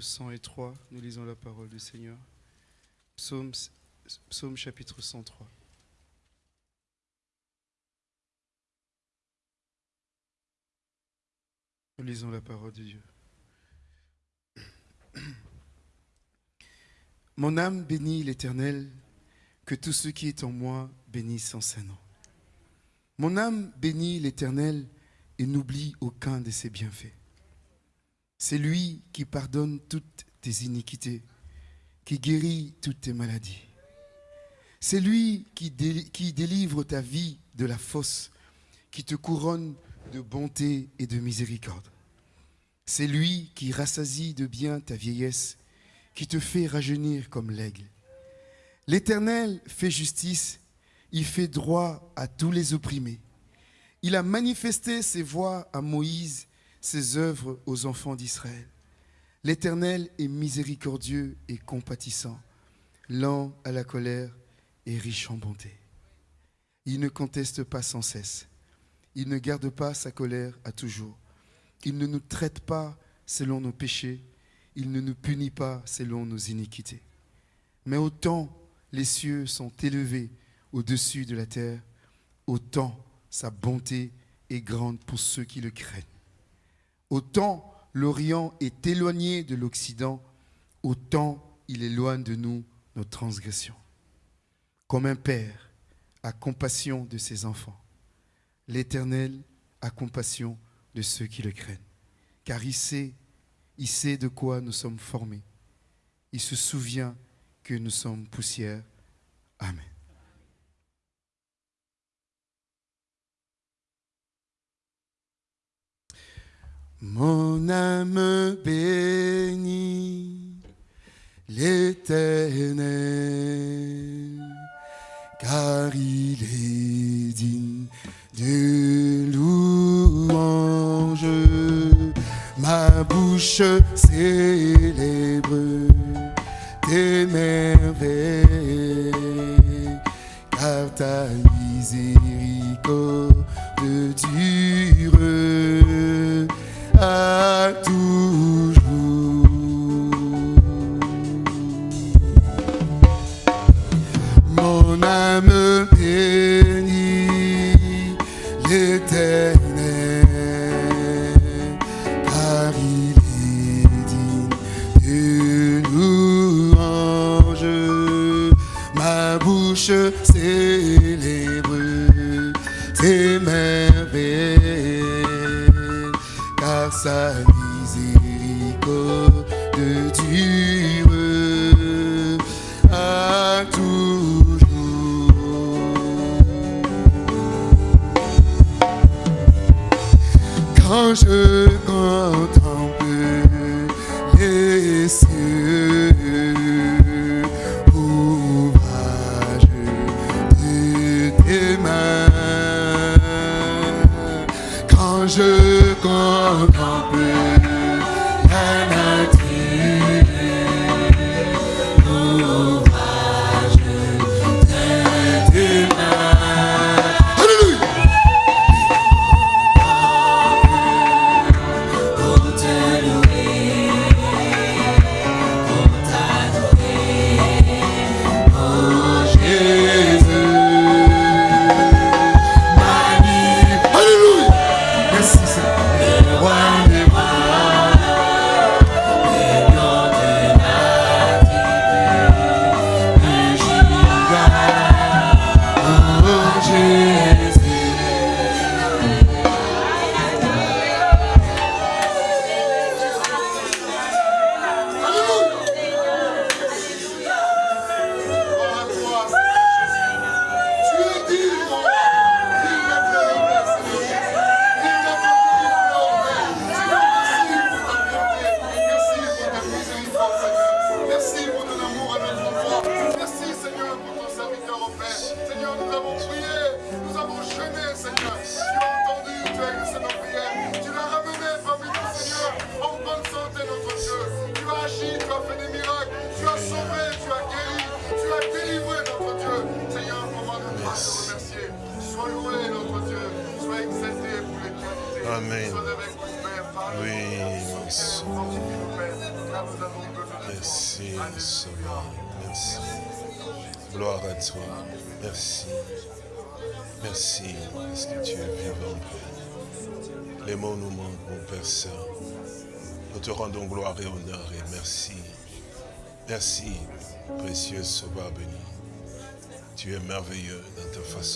103, nous lisons la parole du Seigneur. Psaume, psaume chapitre 103. Nous lisons la parole de Dieu. Mon âme bénit l'Éternel, que tout ce qui est en moi bénisse son saint nom. Mon âme bénit l'Éternel et n'oublie aucun de ses bienfaits. C'est lui qui pardonne toutes tes iniquités, qui guérit toutes tes maladies. C'est lui qui, dé- qui délivre ta vie de la fosse, qui te couronne de bonté et de miséricorde. C'est lui qui rassasie de bien ta vieillesse, qui te fait rajeunir comme l'aigle. L'Éternel fait justice, il fait droit à tous les opprimés. Il a manifesté ses voies à Moïse, ses œuvres aux enfants d'Israël. L'Éternel est miséricordieux et compatissant, lent à la colère et riche en bonté. Il ne conteste pas sans cesse. Il ne garde pas sa colère à toujours. Il ne nous traite pas selon nos péchés. Il ne nous punit pas selon nos iniquités. Mais autant les cieux sont élevés au-dessus de la terre, autant sa bonté est grande pour ceux qui le craignent. Autant l'Orient est éloigné de l'Occident, autant il éloigne de nous nos transgressions. Comme un père a compassion de ses enfants, l'Éternel a compassion de ceux qui le craignent. Car il sait, il sait de quoi nous sommes formés. Il se souvient que nous sommes poussière. Amen. Mon âme bénit l'Éternel, car il est digne de louange. Ma bouche célèbre tes merveilles, car ta miséricorde dure à merveilles,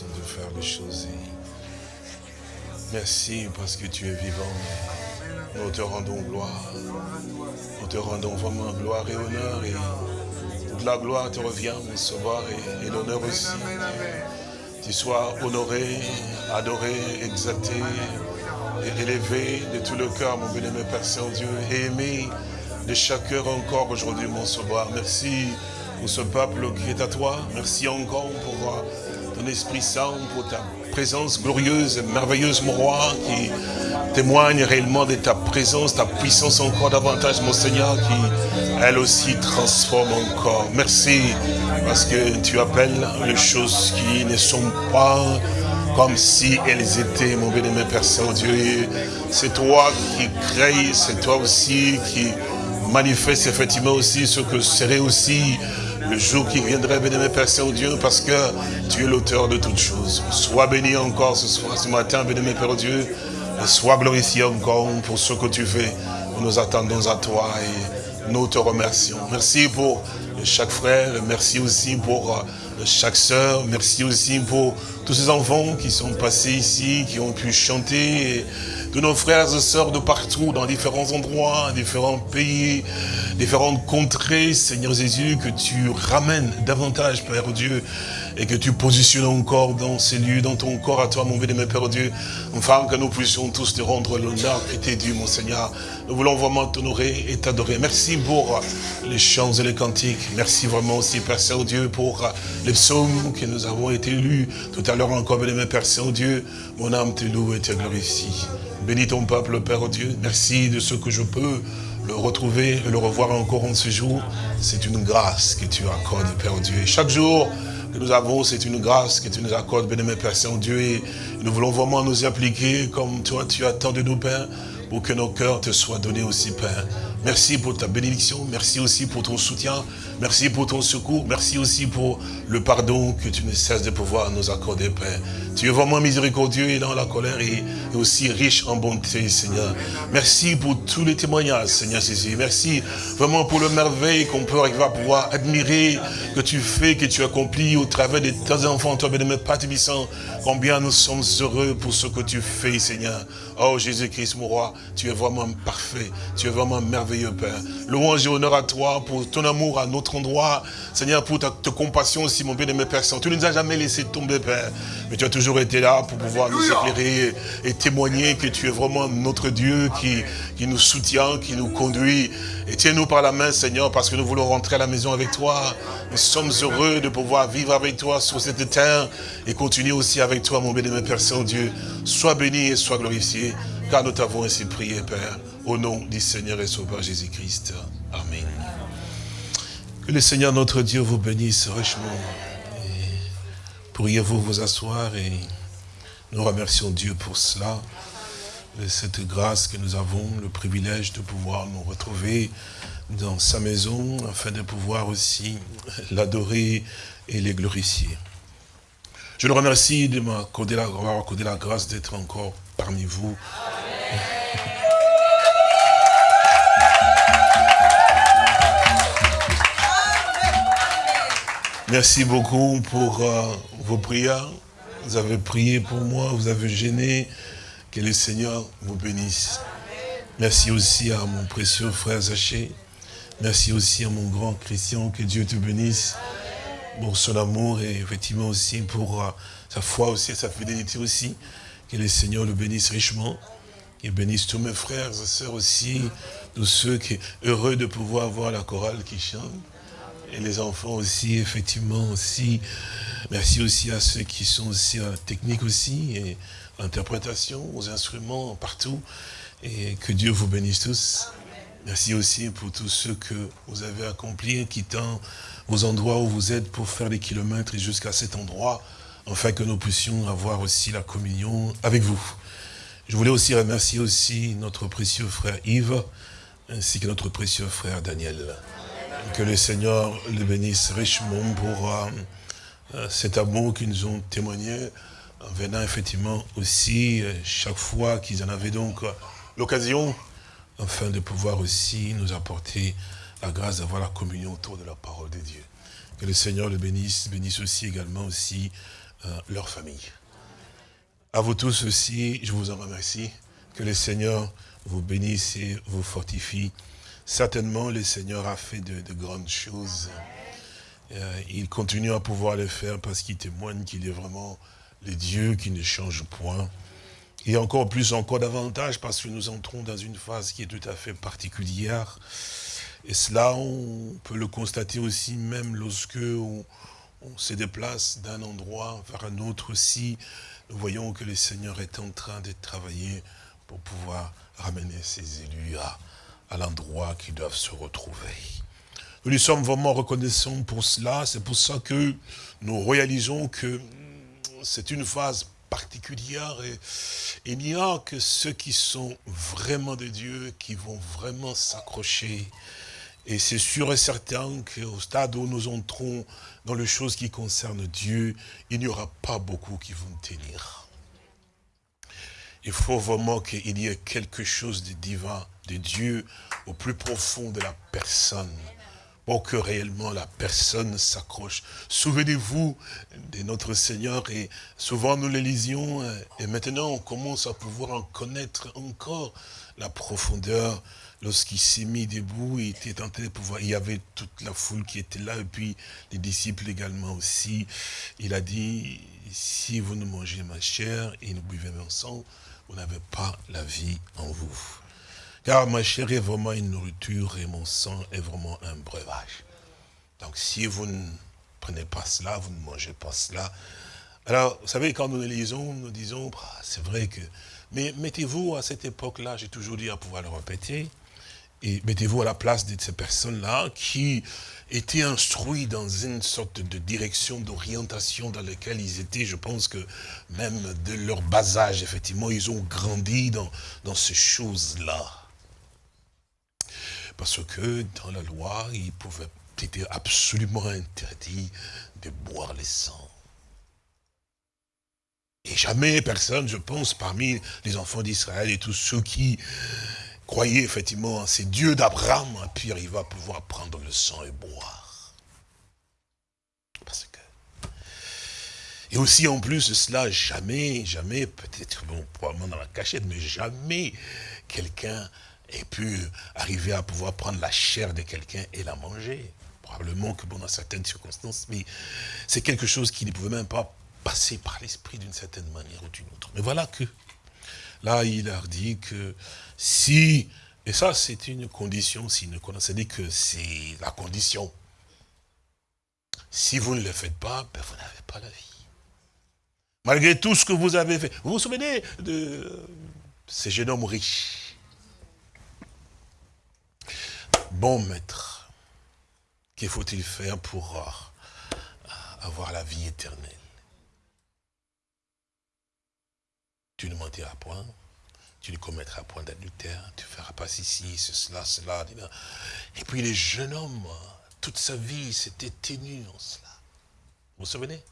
de faire les choses. Merci parce que tu es vivant. Nous te rendons gloire. Nous te rendons vraiment gloire et honneur. Et toute la gloire te revient, mon Sauveur, et, l'honneur aussi. Tu sois honoré, adoré, exalté et élevé de tout le cœur, mon bien-aimé Père Saint-Dieu, aimé de chaque cœur encore aujourd'hui, mon Sauveur. Merci pour ce peuple qui est à toi. Merci encore pour ton Esprit Saint, pour ta présence glorieuse et merveilleuse, mon roi, qui témoigne réellement de ta présence, ta puissance encore davantage, mon Seigneur, qui, elle aussi, transforme encore. Merci, parce que tu appelles les choses qui ne sont pas comme si elles étaient, mon bien-aimé Père Saint-Dieu. C'est toi qui crée, c'est toi aussi qui manifeste effectivement aussi ce que serait aussi le jour qui viendrait, bien-aimé Père Saint-Dieu, parce que tu es l'auteur de toutes choses. Sois béni encore ce soir, ce matin, bien-aimé Père Dieu, sois glorifié encore pour ce que tu fais. Nous nous attendons à toi et nous te remercions. Merci pour chaque frère, merci aussi pour euh, chaque sœur, merci aussi pour tous ces enfants qui sont passés ici, qui ont pu chanter, tous nos frères et sœurs de partout, dans différents endroits, différents pays, différentes contrées, Seigneur Jésus, que tu ramènes davantage, Père Dieu, et que tu positionnes encore dans ces lieux, dans ton corps à toi, mon bien-aimé Père Dieu, enfin que nous puissions tous te rendre l'honneur qui t'est dû, mon Seigneur. Nous voulons vraiment t'honorer et t'adorer. Merci pour les chants et les cantiques. Merci vraiment aussi, Père Saint-Dieu, pour les psaumes que nous avons été lus tout à l'heure encore, bien-aimé Père Saint-Dieu. Mon âme te loue et te glorifie. Bénis ton peuple, Père Dieu. Merci de ce que je peux le retrouver et le revoir encore en ce jour. C'est une grâce que tu accordes, Père Dieu. Et chaque jour que nous avons, c'est une grâce que tu nous accordes, bien-aimé Père Saint-Dieu. Et nous voulons vraiment nous appliquer comme toi, tu attends de nous, Père, pour que nos cœurs te soient donnés aussi, Père. Merci pour ta bénédiction, merci aussi pour ton soutien, merci pour ton secours, merci aussi pour le pardon que tu ne cesses de pouvoir nous accorder, Père. Tu es vraiment miséricordieux et dans la colère et, aussi riche en bonté, Seigneur. Merci pour tous les témoignages, Seigneur Jésus. Merci vraiment pour le merveille qu'on peut arriver à pouvoir admirer que tu fais, que tu accomplis au travers de tes enfants, toi, bien-aimé Père combien nous sommes heureux pour ce que tu fais, Seigneur. Oh Jésus-Christ, mon roi, tu es vraiment parfait, tu es vraiment merveilleux, Père. Louange et honneur à toi pour ton amour à notre endroit, Seigneur, pour ta, ta compassion aussi, mon bien-aimé Père Saint. Tu ne nous as jamais laissé tomber, Père, mais tu as toujours été là pour pouvoir nous éclairer et témoigner que tu es vraiment notre Dieu qui, qui nous soutient, qui nous conduit. Et tiens-nous par la main, Seigneur, parce que nous voulons rentrer à la maison avec toi. Nous sommes heureux de pouvoir vivre avec toi sur cette terre et continuer aussi avec toi, mon bien-aimé Père Saint-Dieu. Sois béni et sois glorifié, car nous t'avons ainsi prié, Père, au nom du Seigneur et Sauveur Jésus-Christ. Amen. Que le Seigneur notre Dieu vous bénisse richement. Pourriez-vous vous asseoir et nous remercions Dieu pour cela, cette grâce que nous avons, le privilège de pouvoir nous retrouver dans sa maison, afin de pouvoir aussi l'adorer et les glorifier. Je le remercie de m'accorder la, la grâce d'être encore parmi vous. Merci beaucoup pour euh, vos prières. Vous avez prié pour moi, vous avez gêné. Que le Seigneur vous bénisse. Merci aussi à mon précieux frère Zaché. Merci aussi à mon grand Christian. Que Dieu te bénisse pour son amour et effectivement aussi pour euh, sa foi aussi sa fidélité aussi. Que le Seigneur le bénisse richement. Et bénisse tous mes frères et sœurs aussi, tous ceux qui sont heureux de pouvoir voir la chorale qui chante. Et les enfants aussi, effectivement aussi. Merci aussi à ceux qui sont aussi en technique aussi, et interprétation, aux instruments, partout. Et que Dieu vous bénisse tous. Merci aussi pour tous ceux que vous avez accomplis, quittant vos endroits où vous êtes pour faire des kilomètres jusqu'à cet endroit, afin que nous puissions avoir aussi la communion avec vous. Je voulais aussi remercier aussi notre précieux frère Yves, ainsi que notre précieux frère Daniel. Que le Seigneur les bénisse richement pour euh, euh, cet amour qu'ils nous ont témoigné, en venant effectivement aussi, euh, chaque fois qu'ils en avaient donc l'occasion, afin de pouvoir aussi nous apporter la grâce d'avoir la communion autour de la parole de Dieu. Que le Seigneur le bénisse, bénisse aussi également aussi leur famille. À vous tous aussi, je vous en remercie. Que le Seigneur vous bénisse et vous fortifie. Certainement, le Seigneur a fait de, de grandes choses. Euh, il continue à pouvoir le faire parce qu'il témoigne qu'il est vraiment le Dieu qui ne change point. Et encore plus, encore davantage, parce que nous entrons dans une phase qui est tout à fait particulière. Et cela, on peut le constater aussi même lorsque on, on se déplace d'un endroit vers un autre aussi. Nous voyons que le Seigneur est en train de travailler pour pouvoir ramener ses élus à, à l'endroit qu'ils doivent se retrouver. Nous lui sommes vraiment reconnaissants pour cela. C'est pour ça que nous réalisons que c'est une phase particulière et il n'y a que ceux qui sont vraiment de Dieu qui vont vraiment s'accrocher. Et c'est sûr et certain qu'au stade où nous entrons dans les choses qui concernent Dieu, il n'y aura pas beaucoup qui vont tenir. Il faut vraiment qu'il y ait quelque chose de divin, de Dieu, au plus profond de la personne pour que réellement la personne s'accroche. Souvenez-vous de notre Seigneur et souvent nous les lisions euh, et maintenant on commence à pouvoir en connaître encore la profondeur lorsqu'il s'est mis debout, il était tenté de pouvoir, il y avait toute la foule qui était là et puis les disciples également aussi. Il a dit, si vous ne mangez ma chair et ne buvez mon sang, vous n'avez pas la vie en vous. Car ma chair est vraiment une nourriture et mon sang est vraiment un breuvage. Donc si vous ne prenez pas cela, vous ne mangez pas cela. Alors, vous savez, quand nous lisons, nous disons, bah, c'est vrai que... Mais mettez-vous à cette époque-là, j'ai toujours dit à pouvoir le répéter, et mettez-vous à la place de ces personnes-là qui étaient instruits dans une sorte de direction, d'orientation dans laquelle ils étaient. Je pense que même de leur bas âge, effectivement, ils ont grandi dans, dans ces choses-là. Parce que dans la loi, il pouvait était absolument interdit de boire le sang. Et jamais personne, je pense, parmi les enfants d'Israël et tous ceux qui croyaient effectivement en ces dieux d'Abraham, a pu arriver à pouvoir prendre le sang et boire. Et aussi en plus de cela, jamais, jamais, peut-être bon, probablement dans la cachette, mais jamais quelqu'un ait pu arriver à pouvoir prendre la chair de quelqu'un et la manger. Probablement que bon, dans certaines circonstances, mais c'est quelque chose qui ne pouvait même pas passer par l'esprit d'une certaine manière ou d'une autre. Mais voilà que, là, il leur dit que si, et ça c'est une condition, s'il ne connaissait dit que c'est la condition. Si vous ne le faites pas, ben, vous n'avez pas la vie. Malgré tout ce que vous avez fait. Vous vous souvenez de ces jeunes hommes riches? Bon maître, que faut-il faire pour avoir la vie éternelle? Tu ne mentiras point, tu ne commettras point d'adultère, tu ne feras pas ceci, cela, cela. Et puis les jeunes hommes, toute sa vie s'était tenu en cela. Vous vous souvenez?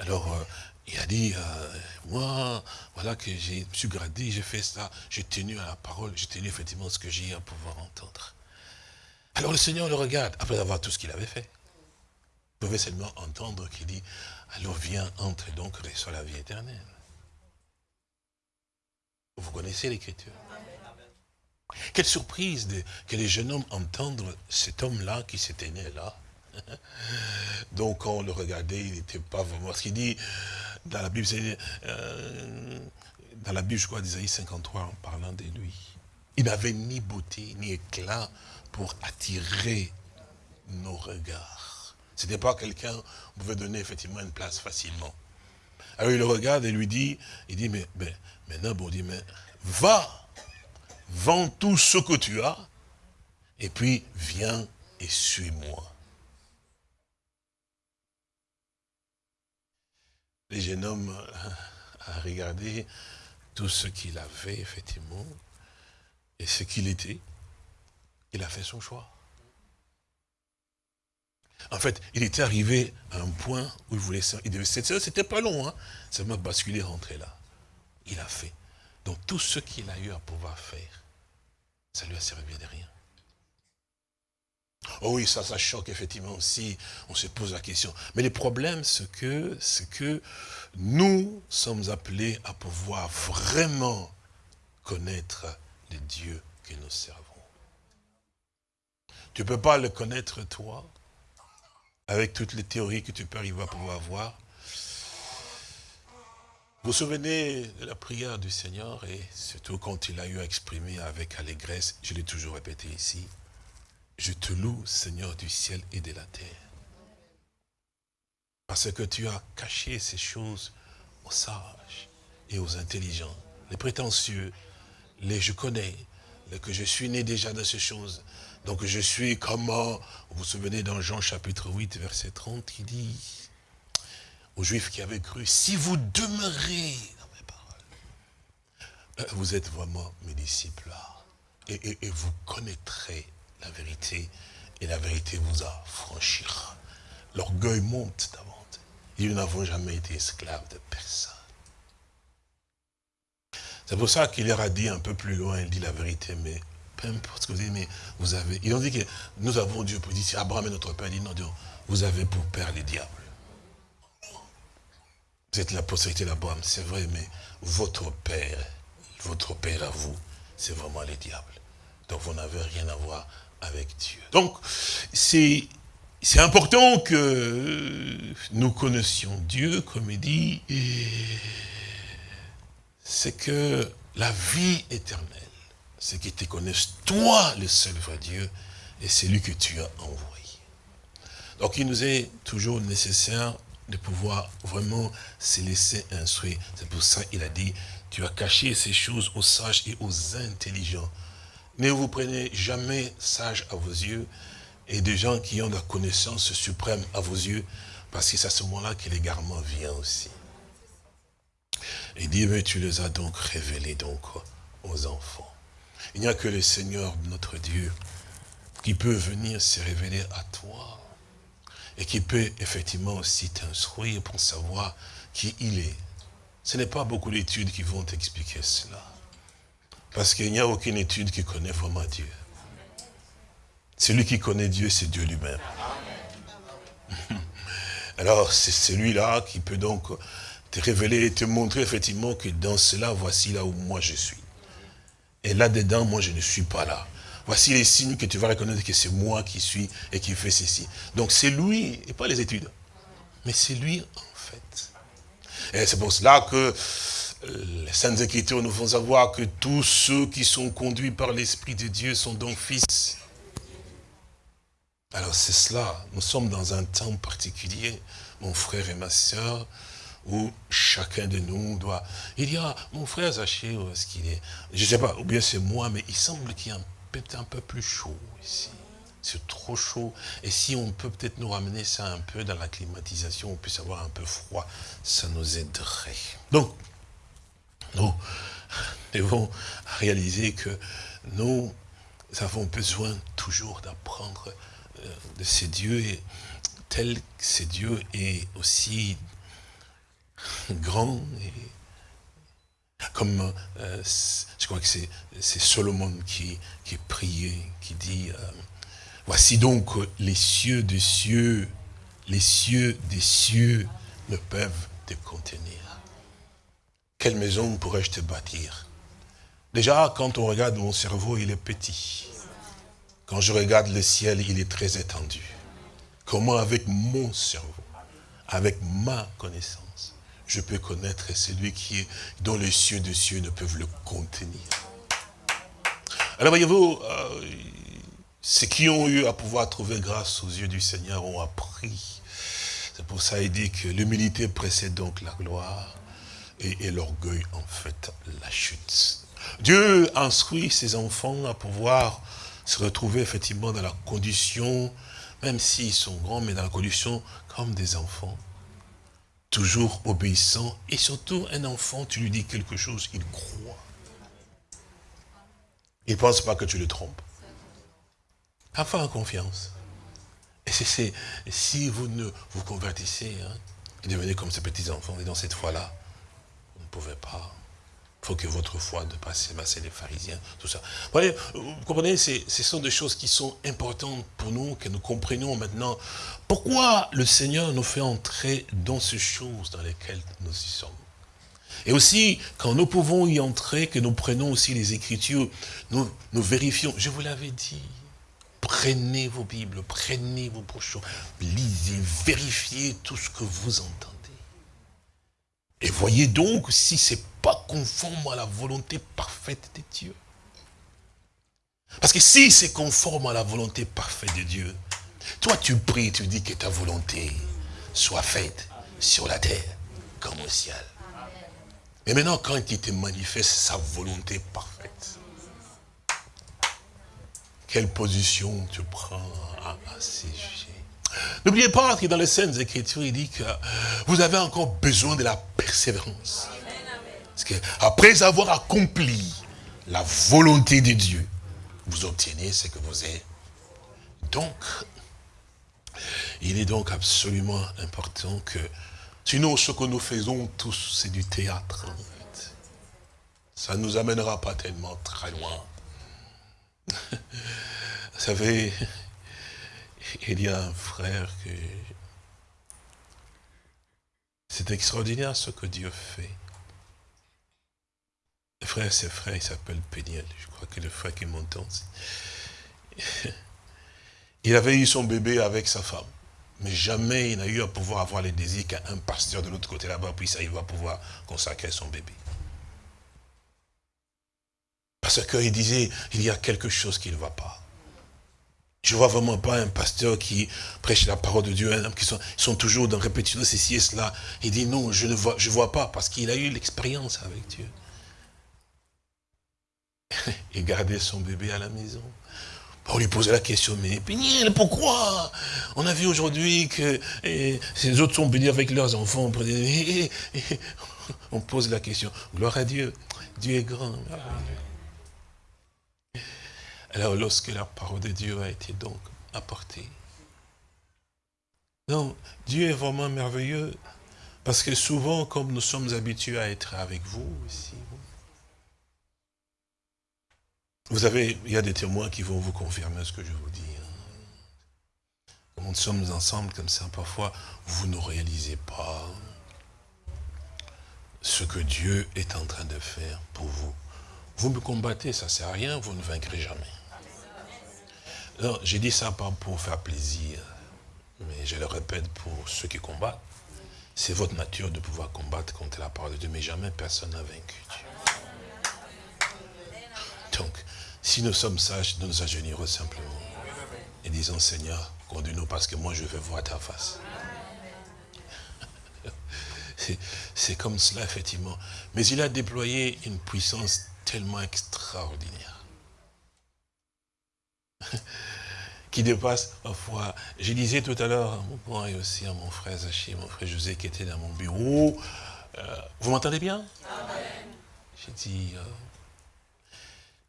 Alors, euh, il a dit, euh, moi, voilà que je me suis gradé, j'ai fait ça, j'ai tenu à la parole, j'ai tenu effectivement ce que j'ai à pouvoir entendre. Alors le Seigneur le regarde, après avoir tout ce qu'il avait fait. Vous pouvez seulement entendre qu'il dit, alors viens, entre donc, reçois la vie éternelle. Vous connaissez l'écriture. Quelle surprise que les jeunes hommes entendent cet homme-là qui s'était né là. Donc quand on le regardait, il n'était pas vraiment... Ce qu'il dit dans la Bible, euh, dans la Bible, je crois, d'Isaïe 53, en parlant de lui. Il n'avait ni beauté, ni éclat pour attirer nos regards. Ce n'était pas quelqu'un qui pouvait donner effectivement une place facilement. Alors il le regarde et lui dit, il dit, mais, mais maintenant, bon, dit, mais va, vends tout ce que tu as, et puis viens et suis-moi. Le jeune homme a regardé tout ce qu'il avait, effectivement, et ce qu'il était. Il a fait son choix. En fait, il était arrivé à un point où il voulait... Il devait, c'était pas long, hein. Seulement basculer, rentrer là. Il a fait. Donc tout ce qu'il a eu à pouvoir faire, ça lui a servi de rien. Oh oui, ça, ça choque effectivement aussi. On se pose la question. Mais le problème, c'est que, que nous sommes appelés à pouvoir vraiment connaître le Dieu que nous servons. Tu ne peux pas le connaître toi, avec toutes les théories que tu peux arriver à pouvoir avoir. Vous vous souvenez de la prière du Seigneur, et surtout quand il a eu à exprimer avec allégresse, je l'ai toujours répété ici, je te loue, Seigneur du ciel et de la terre. Parce que tu as caché ces choses aux sages et aux intelligents, les prétentieux, les je connais, les que je suis né déjà dans ces choses. Donc je suis comme, vous vous souvenez dans Jean chapitre 8, verset 30, il dit aux Juifs qui avaient cru, si vous demeurez dans mes paroles, euh, vous êtes vraiment mes disciples et, vous connaîtrez la vérité, et la vérité vous affranchira. L'orgueil monte davantage. Et nous n'avons jamais été esclaves de personne. C'est pour ça qu'il leur a dit un peu plus loin, il dit la vérité, mais peu importe ce que vous dites, mais vous avez... Ils ont dit que nous avons Dieu pour dire, si Abraham est notre père, dit non, Dieu, vous avez pour père les diables. Vous êtes la postérité d'Abraham, c'est vrai, mais votre père, votre père à vous, c'est vraiment les diables. Donc vous n'avez rien à voir avec Dieu. Donc, c'est important que nous connaissions Dieu, comme il dit, c'est que la vie éternelle, c'est qu'ils te connaissent, toi, le seul vrai Dieu, et c'est lui que tu as envoyé. Donc, il nous est toujours nécessaire de pouvoir vraiment se laisser instruire. C'est pour ça qu'il a dit, tu as caché ces choses aux sages et aux intelligents. Ne vous prenez jamais sage à vos yeux et des gens qui ont la connaissance suprême à vos yeux, parce que c'est à ce moment-là que l'égarement vient aussi. Et dit, mais tu les as donc révélés donc aux enfants. Il n'y a que le Seigneur, notre Dieu, qui peut venir se révéler à toi et qui peut effectivement aussi t'instruire pour savoir qui il est. Ce n'est pas beaucoup d'études qui vont t'expliquer cela. Parce qu'il n'y a aucune étude qui connaît vraiment Dieu. Celui qui connaît Dieu, c'est Dieu lui-même. Alors, c'est celui-là qui peut donc te révéler et te montrer effectivement que dans cela, voici là où moi je suis. Et là-dedans, moi je ne suis pas là. Voici les signes que tu vas reconnaître que c'est moi qui suis et qui fais ceci. Donc c'est lui, et pas les études, mais c'est lui en fait. Et c'est pour cela que euh, les Saintes Écritures nous font savoir que tous ceux qui sont conduits par l'Esprit de Dieu sont donc fils. Alors c'est cela, nous sommes dans un temps particulier, mon frère et ma soeur, où chacun de nous doit... Il y a, mon frère Zaché, où est-ce qu'il est? Je ne sais pas, ou bien c'est moi, mais il semble qu'il y a peut-être un peu plus chaud ici. C'est trop chaud. Et si on peut peut-être nous ramener ça un peu dans la climatisation, on puisse avoir un peu froid, ça nous aiderait. Donc, nous devons réaliser que nous avons besoin toujours d'apprendre euh, de ces dieux, et tel que ces dieux est aussi grand et comme euh, je crois que c'est Solomon qui, qui priait, qui dit euh, Voici donc les cieux des cieux, les cieux des cieux ne peuvent te contenir. Quelle maison pourrais-je te bâtir? Déjà, quand on regarde mon cerveau, il est petit. Quand je regarde le ciel, il est très étendu. Comment avec mon cerveau, avec ma connaissance, je peux connaître celui qui est, dont les cieux de cieux ne peuvent le contenir. Alors voyez-vous, euh, ceux qui ont eu à pouvoir trouver grâce aux yeux du Seigneur ont appris. C'est pour ça qu'il dit que l'humilité précède donc la gloire et l'orgueil en fait la chute. Dieu instruit ses enfants à pouvoir se retrouver effectivement dans la condition, même s'ils sont grands, mais dans la condition comme des enfants. Toujours obéissants. Et surtout, un enfant, tu lui dis quelque chose, il croit. Il ne pense pas que tu le trompes. En confiance. Et c'est si vous ne vous convertissez, hein, devenez comme ces petits-enfants, et dans cette foi-là, vous ne pouvez pas faut que votre foi dépasse c'est les pharisiens, tout ça. Vous, voyez, vous comprenez, ce sont des choses qui sont importantes pour nous, que nous comprenions maintenant. Pourquoi le Seigneur nous fait entrer dans ces choses dans lesquelles nous y sommes et aussi, quand nous pouvons y entrer, que nous prenons aussi les Écritures, nous, nous vérifions. Je vous l'avais dit, prenez vos Bibles, prenez vos brochures, lisez, vérifiez tout ce que vous entendez. Et voyez donc si c'est pas conforme à la volonté parfaite de Dieu. Parce que si c'est conforme à la volonté parfaite de Dieu, toi tu pries, tu dis que ta volonté soit faite sur la terre comme au ciel. Et maintenant, quand il te manifeste sa volonté parfaite, quelle position tu prends à, ces sujets? N'oubliez pas que dans les scènes Écritures, il dit que vous avez encore besoin de la persévérance. Parce que après avoir accompli la volonté de Dieu, vous obtenez ce que vous êtes. Donc, il est donc absolument important que, sinon ce que nous faisons tous, c'est du théâtre. Ça ne nous amènera pas tellement très loin. Vous savez, il y a un frère que... C'est extraordinaire ce que Dieu fait. Le frère, c'est frère, il s'appelle Péniel. Je crois que le frère qui m'entend. Il avait eu son bébé avec sa femme. Mais jamais il n'a eu à pouvoir avoir les désirs qu'un pasteur de l'autre côté là-bas puisse il va pouvoir consacrer son bébé. Parce qu'il disait, il y a quelque chose qui ne va pas. Je ne vois vraiment pas un pasteur qui prêche la parole de Dieu, un homme qui sont, toujours dans répétition ceci et cela. Il dit non, je ne vois pas, parce qu'il a eu l'expérience avec Dieu. Il gardait son bébé à la maison. On lui posait la question, mais Péniel, pourquoi On a vu aujourd'hui que ces autres sont bénis avec leurs enfants. On pose la question. Gloire à Dieu. Dieu est grand. Alors, lorsque la parole de Dieu a été donc apportée, non, Dieu est vraiment merveilleux, parce que souvent, comme nous sommes habitués à être avec vous ici, vous avez, il y a des témoins qui vont vous confirmer ce que je vous dis. Hein. nous sommes ensemble comme ça, parfois, vous ne réalisez pas ce que Dieu est en train de faire pour vous. Vous me combattez, ça ne sert à rien, vous ne vaincrez jamais. Non, j'ai dit ça pas pour faire plaisir, mais je le répète pour ceux qui combattent. C'est votre nature de pouvoir combattre contre la parole de Dieu, mais jamais personne n'a vaincu Dieu. Donc, si nous sommes sages, nous nous agenirons simplement et disons, Seigneur, conduis-nous parce que moi je veux voir ta face. C'est- comme cela, effectivement. Mais il a déployé une puissance tellement extraordinaire. qui dépasse parfois. Je disais tout à l'heure à mon point et aussi à mon frère Zaché, mon frère José qui était dans mon bureau. euh, vous m'entendez bien? J'ai dit, euh,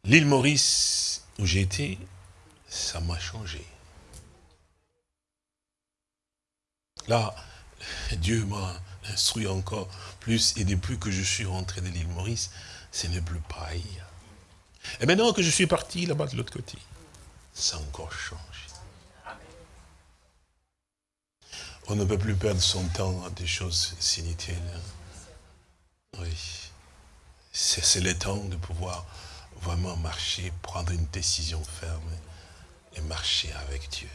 l'île Maurice où j'ai été, ça m'a changé. Là, Dieu m'a instruit encore plus et depuis que je suis rentré de l'île Maurice, ce n'est plus pareil. Et maintenant que je suis parti là-bas de l'autre côté, ça encore changé. On ne peut plus perdre son temps à des choses inutiles. Oui. C'est c'est le temps de pouvoir vraiment marcher, prendre une décision ferme et marcher avec Dieu.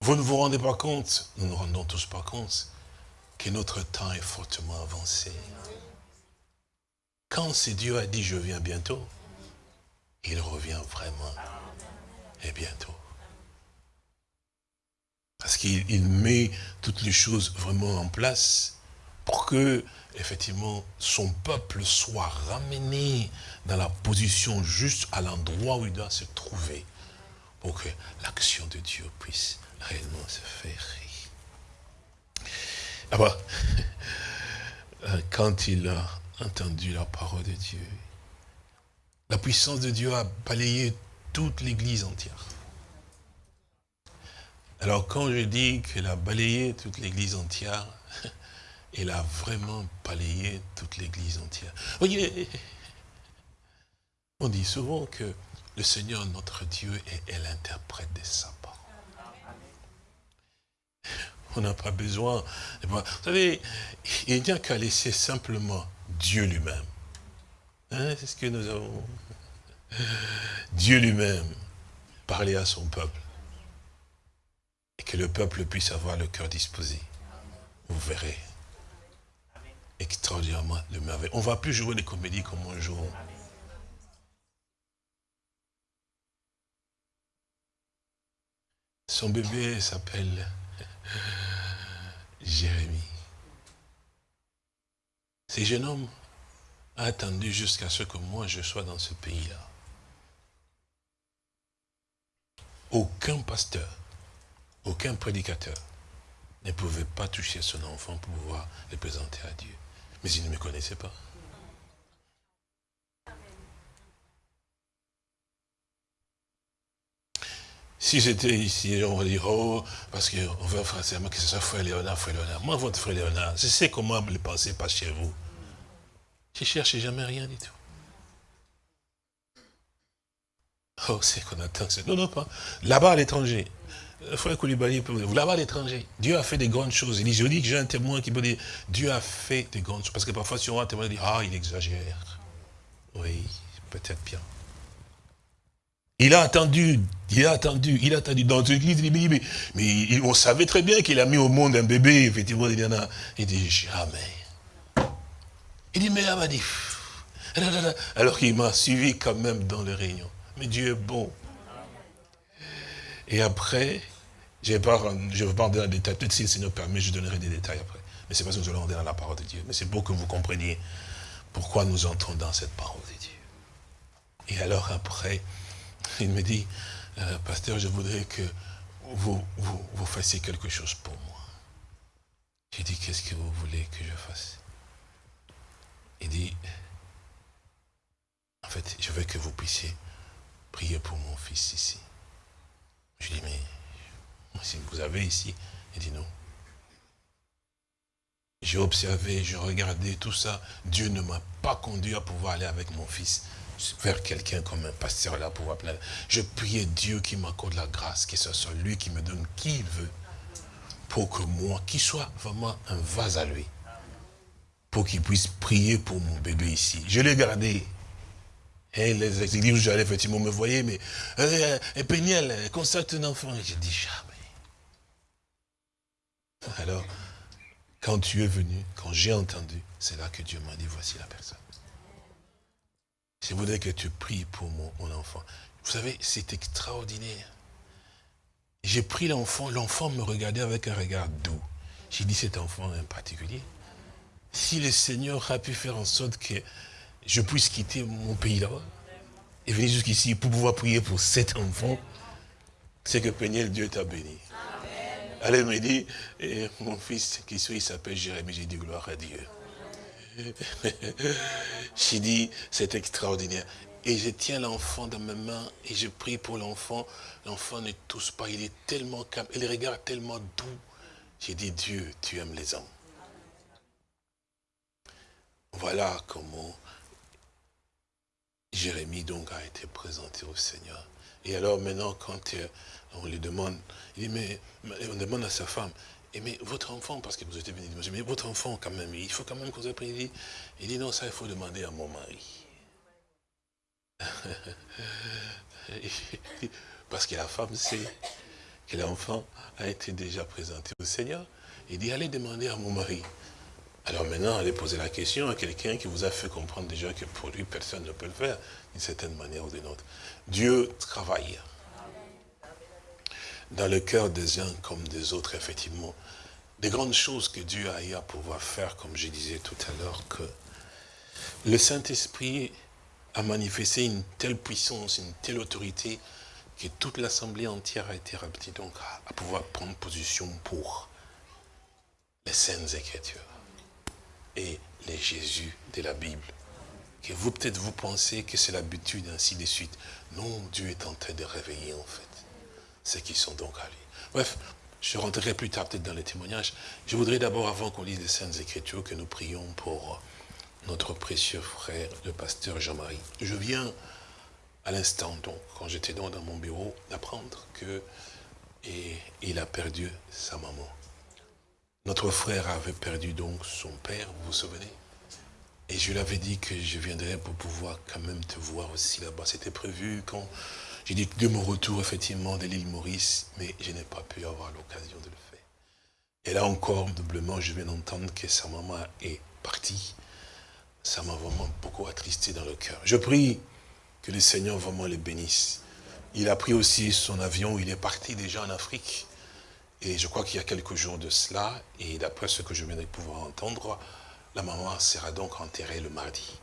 Vous ne vous rendez pas compte, nous nous rendons tous pas compte, que notre temps est fortement avancé. Quand c'est Dieu a dit je viens bientôt, il revient vraiment et bientôt. Parce qu'il il met toutes les choses vraiment en place pour que, effectivement, son peuple soit ramené dans la position juste à l'endroit où il doit se trouver pour que l'action de Dieu puisse réellement se faire. Ah quand il a entendu la parole de Dieu, la puissance de Dieu a balayé toute l'église entière. Alors quand je dis qu'elle a balayé toute l'église entière, elle a vraiment balayé toute l'église entière. Voyez, on dit souvent que le Seigneur, notre Dieu, est, l'interprète de sa parole. On n'a pas besoin. de voir- Vous savez, il n'y a qu'à laisser simplement Dieu lui-même. Hein, C'est ce que nous avons. Dieu lui-même parler à son peuple. Et que le peuple puisse avoir le cœur disposé. Vous verrez. Extraordinairement le merveille. On ne va plus jouer des comédies comme on joue. Son bébé s'appelle Jérémie. Ce jeune homme a attendu jusqu'à ce que moi je sois dans ce pays-là. Aucun pasteur, aucun prédicateur ne pouvait pas toucher son enfant pour pouvoir le présenter à Dieu. Mais il ne me connaissait pas. Si j'étais ici, on va dire, oh, parce qu'on veut forcément que ce soit frère Léonard, frère Léonard. Moi, votre frère Léonard, je sais comment le penser pas chez vous. Je cherche jamais rien du tout. Oh, c'est qu'on attend. Non, non, pas. Là-bas à l'étranger. Euh, Frère Koulibaly, vous là-bas à l'étranger, Dieu a fait des grandes choses. Il dit, je dis que j'ai un témoin qui peut dire, Dieu a fait des grandes choses. Parce que parfois, si on a un témoin, il dit, ah, il exagère. Oui, peut-être bien. Il a attendu, il a attendu, il a attendu dans une église, il dit, mais, mais il- on savait très bien qu'il a mis au monde un bébé, effectivement, il y. Il dit, jamais. Il dit, mais elle m'a dit, alors qu'il m'a suivi quand même dans les réunions. Mais Dieu est bon. Et après, je ne vais pas rentrer- dans les détails. Peut-être si le Seigneur permet, je donnerai des détails après. Mais c'est parce que nous allons rentrer dans la parole de Dieu. Mais c'est pour que vous compreniez pourquoi nous entrons dans cette parole de Dieu. Et alors après, il me dit, euh, pasteur, je voudrais que vous, vous fassiez quelque chose pour moi. J'ai dit, qu'est-ce que vous voulez que je fasse? Il dit, en fait, je veux que vous puissiez prier pour mon fils ici. Je dis, mais si vous avez ici, il dit non. J'ai observé, j'ai regardé tout ça. Dieu ne m'a pas conduit à pouvoir aller avec mon fils vers quelqu'un comme un pasteur là pour pouvoir plaindre. Je priais Dieu qui m'accorde la grâce, que ce soit lui qui me donne qui il veut, pour que moi, qu'il soit vraiment un vase à lui, pour qu'il puisse prier pour mon bébé ici. Je l'ai gardé. Et les églises où j'allais, effectivement, me voyaient, mais, euh, euh, Péniel, un enfant. Et j'ai dit, jamais. Alors, quand tu es venu, quand j'ai entendu, c'est là que Dieu m'a dit, voici la personne. Je voudrais que tu pries pour mon, mon enfant. Vous savez, c'est extraordinaire. J'ai pris l'enfant, l'enfant me regardait avec un regard doux. J'ai dit, cet enfant en particulier, si le Seigneur a pu faire en sorte que je puisse quitter mon pays là-bas et venir jusqu'ici pour pouvoir prier pour cet enfant, c'est que Péniel, Dieu t'a béni. Elle me dit, eh, mon fils qui suit, il s'appelle Jérémie. J'ai dit gloire à Dieu. J'ai dit, c'est extraordinaire. Et je tiens l'enfant dans mes mains et je prie pour l'enfant. L'enfant ne tousse pas, il est tellement calme, et le regard tellement doux. J'ai dit, Dieu, tu aimes les hommes. Voilà comment Jérémie donc a été présenté au Seigneur. Et alors maintenant, quand euh, on lui demande, il dit, mais, on demande à sa femme, et mais votre enfant, parce que vous êtes dire, mais votre enfant quand même, il faut quand même qu'on prie. Il il dit, non, ça il faut demander à mon mari. parce que la femme sait que l'enfant a été déjà présenté au Seigneur. Il dit, allez demander à mon mari. Alors maintenant, allez poser la question à quelqu'un qui vous a fait comprendre déjà que pour lui, personne ne peut le faire, d'une certaine manière ou d'une autre. Dieu travaille dans le cœur des uns comme des autres, effectivement. Des grandes choses que Dieu a eu à pouvoir faire, comme je disais tout à l'heure, que le Saint-Esprit a manifesté une telle puissance, une telle autorité, que toute l'Assemblée entière a été rapide donc à, pouvoir prendre position pour les Saintes Écritures les Jésus de la Bible. Que vous, peut-être, vous pensez que c'est l'habitude, ainsi de suite. Non, Dieu est en train de réveiller, en fait, ceux qui sont donc lui. Bref, je rentrerai plus tard, peut-être, dans les témoignages. Je voudrais d'abord, avant qu'on lise les Saintes Écritures, que nous prions pour notre précieux frère, le pasteur Jean-Marie. Je viens, à l'instant, donc, quand j'étais dans mon bureau, d'apprendre que et, il a perdu sa maman. Notre frère avait perdu donc son père, vous vous souvenez? Et je lui avais dit que je viendrais pour pouvoir quand même te voir aussi là-bas. C'était prévu quand j'ai dit de mon retour effectivement de l'île Maurice, mais je n'ai pas pu avoir l'occasion de le faire. Et là encore, doublement, je viens d'entendre que sa maman est partie. Ça m'a vraiment beaucoup attristé dans le cœur. Je prie que le Seigneur vraiment le bénisse. Il a pris aussi son avion, il est parti déjà en Afrique. Et je crois qu'il y a quelques jours de cela, et d'après ce que je viens de pouvoir entendre, la maman sera donc enterrée le mardi.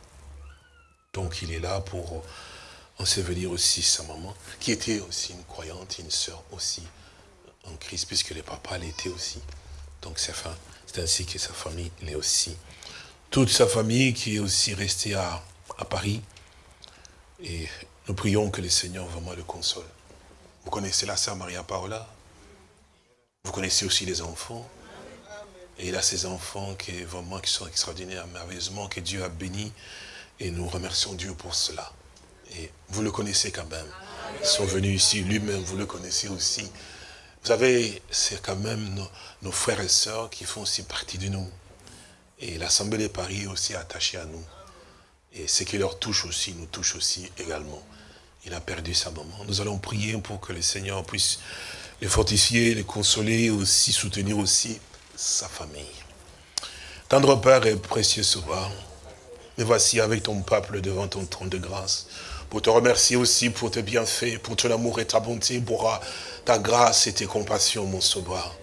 Donc il est là pour ensevelir aussi sa maman, qui était aussi une croyante, une sœur aussi en Christ, puisque le papa l'était aussi. Donc c'est ainsi que sa famille l'est aussi. Toute sa famille qui est aussi restée à, Paris. Et nous prions que le Seigneur vraiment le console. Vous connaissez la sœur Maria Paola vous connaissez aussi les enfants. Et il a ces enfants qui, vraiment, sont extraordinaires, merveilleusement, que Dieu a bénis. Et nous remercions Dieu pour cela. Et vous le connaissez quand même. Ils sont venus ici, lui-même, vous le connaissez aussi. Vous savez, c'est quand même nos, nos, frères et sœurs qui font aussi partie de nous. Et l'Assemblée de Paris est aussi attachée à nous. Et ce qui leur touche aussi, nous touche aussi également. Il a perdu sa maman. Nous allons prier pour que le Seigneur puisse les fortifier, les consoler, aussi soutenir aussi sa famille. Tendre Père et précieux Sauveur, me voici avec ton peuple devant ton trône de grâce, pour te remercier aussi pour tes bienfaits, pour ton amour et ta bonté, pour ta grâce et tes compassions, mon Sauveur.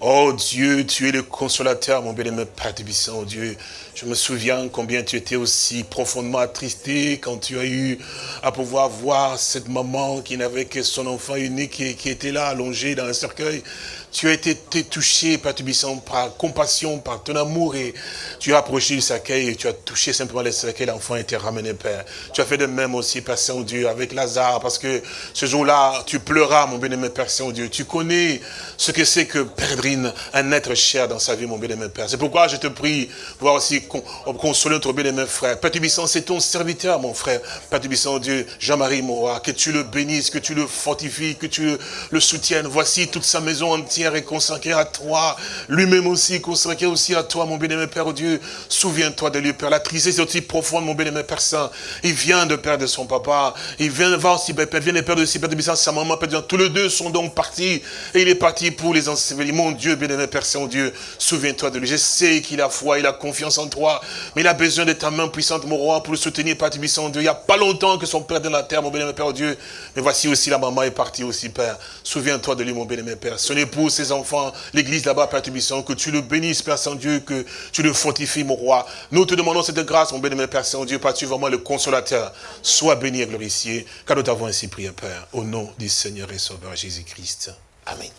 Oh Dieu, tu es le consolateur, mon bien-aimé Père Tébissant, oh Dieu. Je me souviens combien tu étais aussi profondément attristé quand tu as eu à pouvoir voir cette maman qui n'avait que son enfant unique qui, qui était là, allongé dans un cercueil. Tu as été, touché, Tébissant, par compassion, par ton amour et tu as approché le cercueil et tu as touché simplement le cercueil, l'enfant été ramené, Père. Tu as fait de même aussi, Père Saint-Dieu, avec Lazare, parce que ce jour-là, tu pleuras, mon bien-aimé Père Saint-Dieu. Tu connais ce que c'est que perdre un être cher dans sa vie, mon bien-aimé Père. C'est pourquoi je te prie, voir aussi con- consoler notre bien-aimé frère. Père Tubissant, c'est ton serviteur, mon frère. Père Tubissant, Dieu, Jean-Marie, mon roi, que tu le bénisses, que tu le fortifies, que tu le soutiennes. Voici toute sa maison entière est consacrée à toi. Lui-même aussi, consacré aussi à toi, mon bien-aimé Père, Dieu. Souviens-toi de lui, Père. La tristesse est aussi profonde, mon bien-aimé Père Saint. Il vient de perdre son papa. Il vient de voir aussi, Père, vient de perdre aussi, Père Tubissant, sa maman, Père Dieu. Tous les deux sont donc partis. Et il est parti pour les ensevelir. Mon Dieu, bien-aimé Père Saint-Dieu, souviens-toi de lui. Je sais qu'il a foi, il a confiance en toi, mais il a besoin de ta main puissante, mon roi, pour le soutenir, Père Saint-Dieu. Il n'y a pas longtemps que son père est dans la terre, mon bien-aimé Père Dieu. Mais voici aussi la maman est partie aussi, Père. Souviens-toi de lui, mon bien-aimé Père. Son épouse, ses enfants, l'église là-bas, Père Saint-Dieu, que tu le bénisses, Père Saint-Dieu, que tu le fortifies, mon roi. Nous te demandons cette grâce, mon bien-aimé Père Saint-Dieu, parce que tu es vraiment le consolateur. Sois béni et glorifié, car nous t'avons ainsi prié, Père, au nom du Seigneur et Sauveur Jésus-Christ. Amen.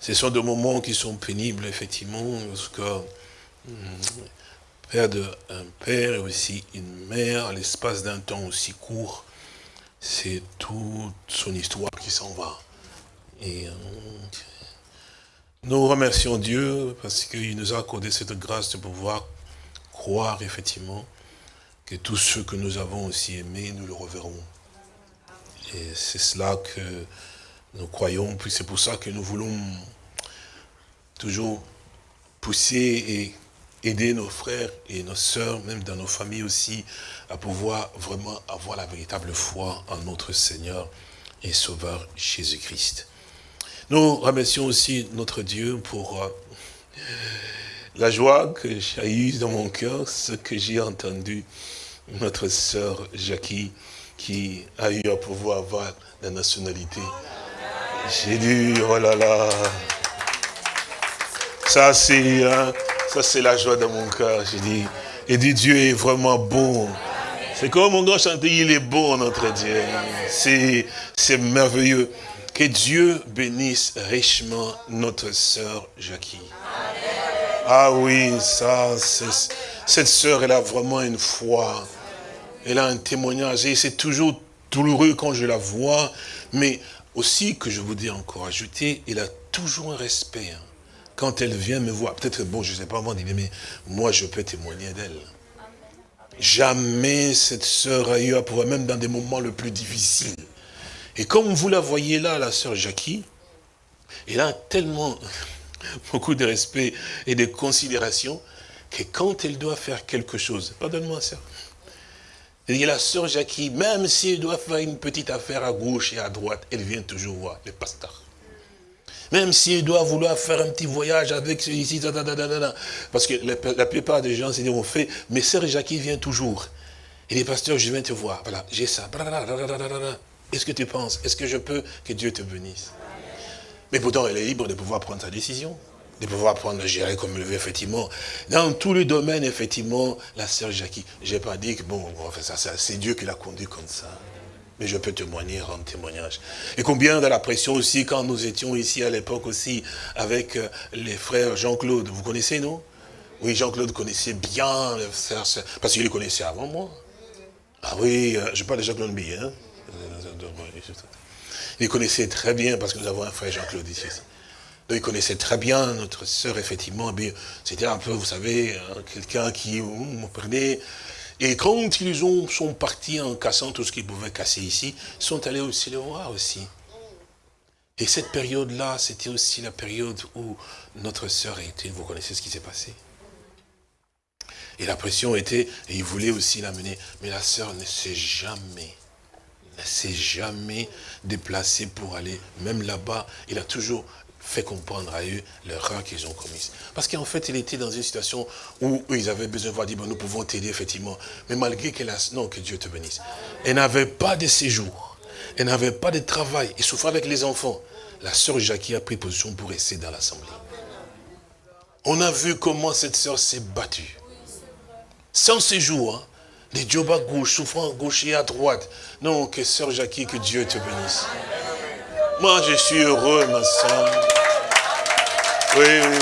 Ce sont des moments qui sont pénibles, effectivement, parce que hum, perdre un père et aussi une mère à l'espace d'un temps aussi court, c'est toute son histoire qui s'en va. Et euh, nous remercions Dieu parce qu'il nous a accordé cette grâce de pouvoir croire, effectivement, que tous ceux que nous avons aussi aimés, nous le reverrons. Et c'est cela que nous croyons, puis c'est pour ça que nous voulons toujours pousser et aider nos frères et nos sœurs, même dans nos familles aussi, à pouvoir vraiment avoir la véritable foi en notre Seigneur et Sauveur Jésus-Christ. Nous remercions aussi notre Dieu pour euh, la joie que j'ai eue dans mon cœur, ce que j'ai entendu notre sœur Jackie, qui a eu à pouvoir avoir la nationalité. J'ai dit, oh là là, ça c'est hein, la joie de mon cœur. J'ai dit, et dit Dieu est vraiment bon. C'est comme mon grand chantait, il est bon notre Dieu. C'est merveilleux. Que Dieu bénisse richement notre sœur Jackie. Ah oui, ça, cette sœur, elle a vraiment une foi. Elle a un témoignage et c'est toujours douloureux quand je la vois, mais aussi que je voudrais encore ajouter, elle a toujours un respect. hein. Quand elle vient me voir, peut-être, bon, je ne sais pas moi, mais moi je peux témoigner d'elle. Jamais cette sœur a eu à pouvoir, même dans des moments les plus difficiles. Et comme vous la voyez là, la sœur Jackie, elle a tellement beaucoup de respect et de considération que quand elle doit faire quelque chose, pardonne-moi a la sœur Jackie, même si elle doit faire une petite affaire à gauche et à droite, elle vient toujours voir le pasteur. Même si elle doit vouloir faire un petit voyage avec celui-ci, parce que la, plupart des gens, c'est on fait, mais sœur Jackie vient toujours. Et les pasteurs, je viens te voir, voilà, j'ai ça. Est-ce que tu penses? Est-ce que je peux Que Dieu te bénisse? Mais pourtant, elle est libre de pouvoir prendre sa décision, de pouvoir prendre, gérer comme elle veut, effectivement. Dans tous les domaines, effectivement, la sœur Jackie, je n'ai pas dit que, bon, ça, c'est Dieu qui l'a conduit comme ça. Mais je peux témoigner, rendre témoignage. Et combien de la pression aussi, quand nous étions ici à l'époque aussi, avec euh, les frères Jean-Claude, vous connaissez, non? Oui, Jean-Claude connaissait bien les frères, parce qu'il les connaissait avant moi. Ah oui, euh, je parle de Jean-Claude Billet, hein il connaissait très bien, parce que nous avons un frère Jean-Claude ici. Donc il connaissait très bien notre sœur, effectivement. C'était un peu, vous savez, hein, quelqu'un qui me prenait. Et quand ils ont, sont partis en cassant tout ce qu'ils pouvaient casser ici, ils sont allés aussi le voir aussi. Et cette période-là, c'était aussi la période où notre sœur était, vous connaissez ce qui s'est passé. Et la pression était, et ils voulaient aussi l'amener. Mais la sœur ne s'est jamais s'est jamais déplacé pour aller, même là-bas, il a toujours fait comprendre à eux l'erreur qu'ils ont commise. Parce qu'en fait, il était dans une situation où ils avaient besoin de voir, dire, nous pouvons t'aider, effectivement. Mais malgré qu'elle a... Non, que Dieu te bénisse. Elle n'avait pas de séjour. Elle n'avait pas de travail. Il souffrait avec les enfants. La sœur Jackie a pris position pour rester dans l'assemblée. On a vu comment cette sœur s'est battue. Sans séjour, hein, des jobs à gauche, souffrant à gauche et à droite. Non, que sœur Jackie, que Dieu te bénisse. Moi, je suis heureux, ma soeur. Oui, oui,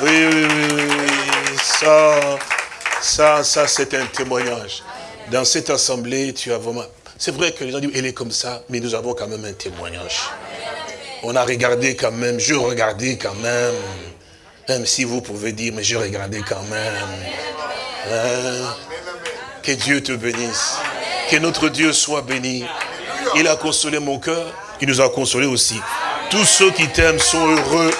oui, oui, oui, ça, ça, ça, c'est un témoignage. Dans cette assemblée, tu as vraiment... C'est vrai que les gens disent, elle est comme ça, mais nous avons quand même un témoignage. On a regardé quand même, je regardais quand même. Même si vous pouvez dire, mais je regardais quand même. Hein? Que Dieu te bénisse. Que notre Dieu soit béni. Il a consolé mon cœur, il nous a consolé aussi. Tous ceux qui t'aiment sont heureux.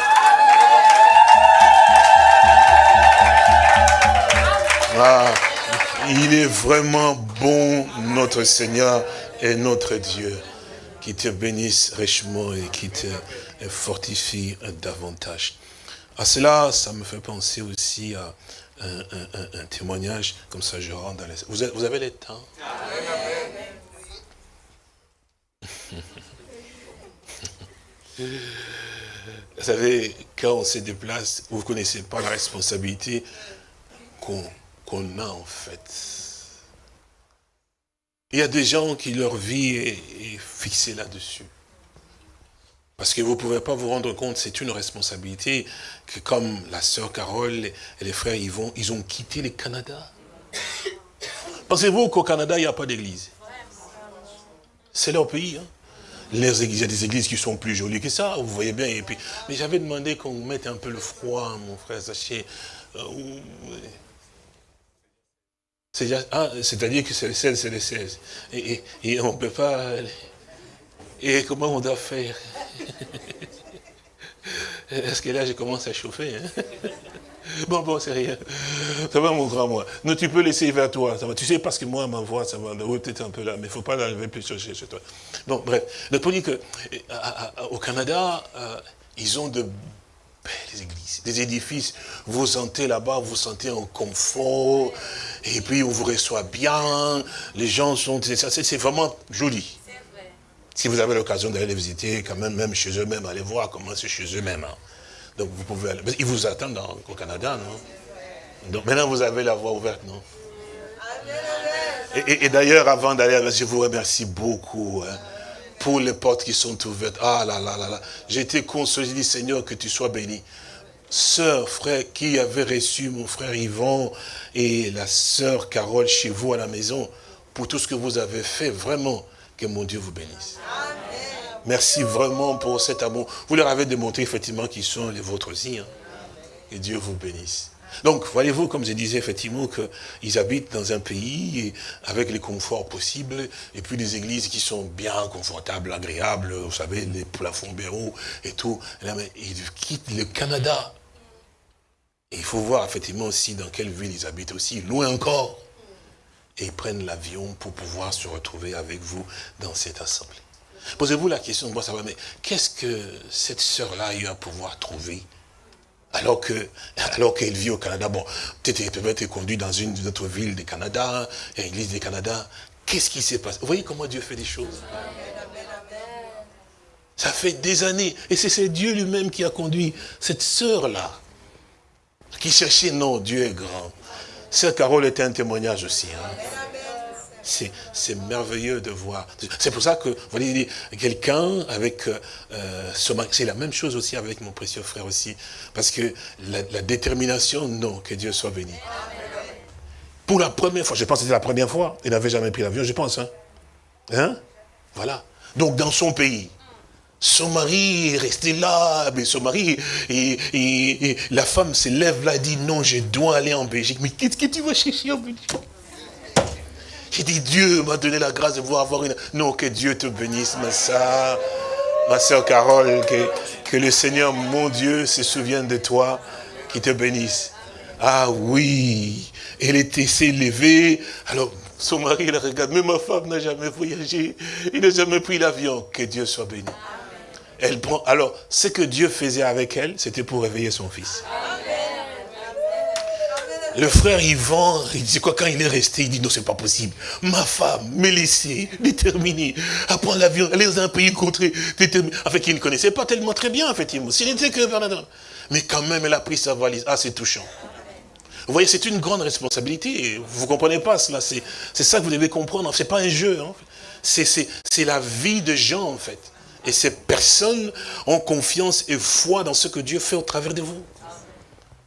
Ah, il est vraiment bon, notre Seigneur et notre Dieu, qui te bénisse richement et qui te fortifie davantage. À cela, ça me fait penser aussi à un, un- un- témoignage, comme ça je rentre dans les... Vous avez, le temps? Vous savez, quand on se déplace, vous ne connaissez pas la responsabilité qu'on a en fait. Il y a des gens qui leur vie est fixée là-dessus. Parce que vous ne pouvez pas vous rendre compte, c'est une responsabilité que comme la sœur Carole et les frères Yvon, ils ont quitté le Canada. Pensez-vous qu'au Canada, il n'y a pas d'église? C'est leur pays. Hein? Les églises, il y a des églises qui sont plus jolies que ça, vous voyez bien. Et puis, mais j'avais demandé qu'on mette un peu le froid, mon frère Sachet. Euh, ah, c'est-à-dire que c'est le 16, c'est le 16. Et, et- et on ne peut pas... Et comment on doit faire? Est-ce que là, je commence à chauffer hein Bon, bon, c'est rien. Ça va, mon grand, moi. Non, tu peux laisser vers toi. Ça va. Tu sais, parce que moi, ma voix, ça va oui, peut-être un peu là, mais il ne faut pas l'enlever plus chez, chez toi. Bon, bref. Donc, pour dire que, euh, au Canada, euh, ils ont de belles églises, des édifices. Vous sentez là-bas, vous sentez en confort, et puis on vous reçoit bien. Les gens sont, c'est vraiment joli. Si vous avez l'occasion d'aller les visiter, quand même, même chez eux-mêmes, allez voir comment c'est chez eux-mêmes. hein. Donc vous pouvez aller. Ils vous attendent au Canada, non? Donc maintenant vous avez la voie ouverte, non? Et, et- et d'ailleurs, avant d'aller, je vous remercie beaucoup hein, pour les portes qui sont ouvertes. Ah là là là là. J'ai été consolé, j'ai dit Seigneur, que tu sois béni. Sœur, frère, qui avait reçu mon frère Yvon et la sœur Carole chez vous à la maison, pour tout ce que vous avez fait, vraiment, que mon Dieu vous bénisse. Merci vraiment pour cet amour. Vous leur avez démontré effectivement qu'ils sont les vôtres aussi. hein. Que Dieu vous bénisse. Donc, voyez-vous, comme je disais effectivement, qu'ils habitent dans un pays avec les conforts possibles, et puis des églises qui sont bien confortables, agréables, vous savez, les plafonds béaux et tout. Et ils quittent le Canada. Et il faut voir effectivement aussi dans quelle ville ils habitent aussi, loin encore. Et ils prennent l'avion pour pouvoir se retrouver avec vous dans cette assemblée. Posez-vous la question, bon, ça va, mais qu'est-ce que cette sœur-là a eu à pouvoir trouver alors que alors qu'elle vit au Canada, bon, peut-être qu'elle peut être conduite dans une autre ville du Canada, une église du Canada. Qu'est-ce qui s'est passé? Vous voyez comment Dieu fait des choses Ça fait des années. Et c'est Dieu lui-même qui a conduit cette sœur-là, qui cherchait, non, Dieu est grand. Sœur Carole était un témoignage aussi. hein. C'est merveilleux de voir. C'est pour ça que, vous quelqu'un avec euh, c'est la même chose aussi avec mon précieux frère aussi. Parce que la, la détermination, non, que Dieu soit béni. Pour la première fois, je pense que c'était la première fois, il n'avait jamais pris l'avion, je pense. Hein? Hein? Voilà. Donc dans son pays, son mari est resté là, mais son mari, et, la femme se lève là et dit, non, je dois aller en Belgique. Mais qu'est-ce que tu vas chercher en Belgique? J'ai dit, Dieu m'a donné la grâce de pouvoir avoir une... Non, que Dieu te bénisse, ma soeur, ma soeur Carole, que, le Seigneur, mon Dieu, se souvienne de toi, qui te bénisse. Ah oui, elle était s'est levée, alors son mari la regarde, mais ma femme n'a jamais voyagé, il n'a jamais pris l'avion, que Dieu soit béni. Elle prend, alors, ce que Dieu faisait avec elle, c'était pour réveiller son fils. Le frère Yvan, il dit quoi quand il est resté, il dit non, c'est pas possible. Ma femme laissée, déterminée, à prendre l'avion, aller dans un pays contré, déterminée. Enfin, qu'il ne connaissait pas tellement très bien, effectivement. S'il n'était que. Mais quand même, elle a pris sa valise. Ah, c'est touchant. Vous voyez, c'est une grande responsabilité. Vous ne comprenez pas cela. C'est ça que vous devez comprendre. Ce n'est pas un jeu. hein. C'est la vie de gens, en fait. Et ces personnes ont confiance et foi dans ce que Dieu fait au travers de vous.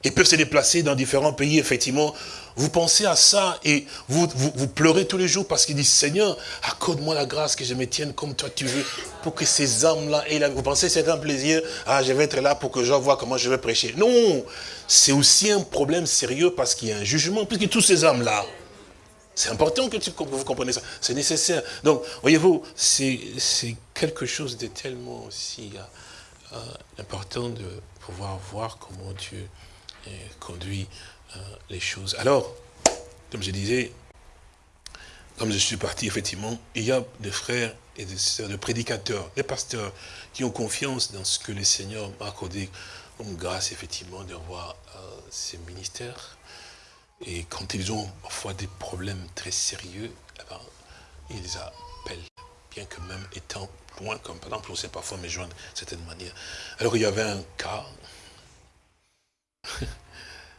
Ils peuvent se déplacer dans différents pays, effectivement. Vous pensez à ça et vous, vous, pleurez tous les jours parce qu'ils disent, Seigneur, accorde-moi la grâce que je me tienne comme toi tu veux, pour que ces âmes-là aient la... Vous pensez c'est un plaisir, ah, je vais être là pour que je vois comment je vais prêcher. Non, c'est aussi un problème sérieux parce qu'il y a un jugement, puisque tous ces âmes-là, c'est important que, que vous compreniez ça, c'est nécessaire. Donc, voyez-vous, c'est quelque chose de tellement aussi euh, euh, important de pouvoir voir comment Dieu euh, conduit les choses. Alors, comme je disais, comme je suis parti, effectivement, il y a des frères et des sœurs, des prédicateurs, des pasteurs qui ont confiance dans ce que le Seigneur m'a accordé comme grâce, effectivement, de voir euh, ces ministères. Et quand ils ont parfois des problèmes très sérieux, eh ben, ils appellent, bien que même étant comme par exemple, on sait parfois me joindre de certaine manière. Alors il y avait un cas,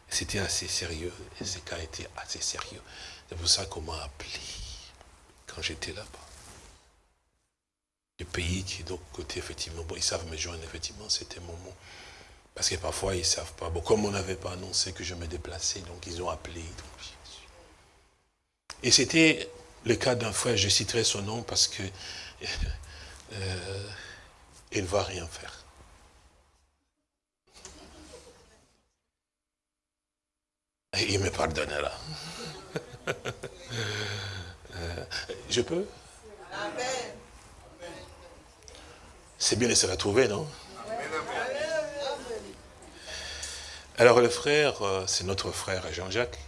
c'était assez sérieux, et ce cas était assez sérieux. C'est pour ça qu'on m'a appelé quand j'étais là-bas. Le pays qui est donc côté, effectivement, bon, ils savent me joindre, effectivement, c'était mon mot. Parce que parfois, ils ne savent pas. Bon, comme on n'avait pas annoncé que je me déplaçais, donc ils ont appelé. Et c'était le cas d'un frère, je citerai son nom parce que euh, il ne va rien faire. Il me pardonnera. Euh, je peux? C'est bien de se retrouver, non? Alors le frère, euh, c'est notre frère Jean-Jacques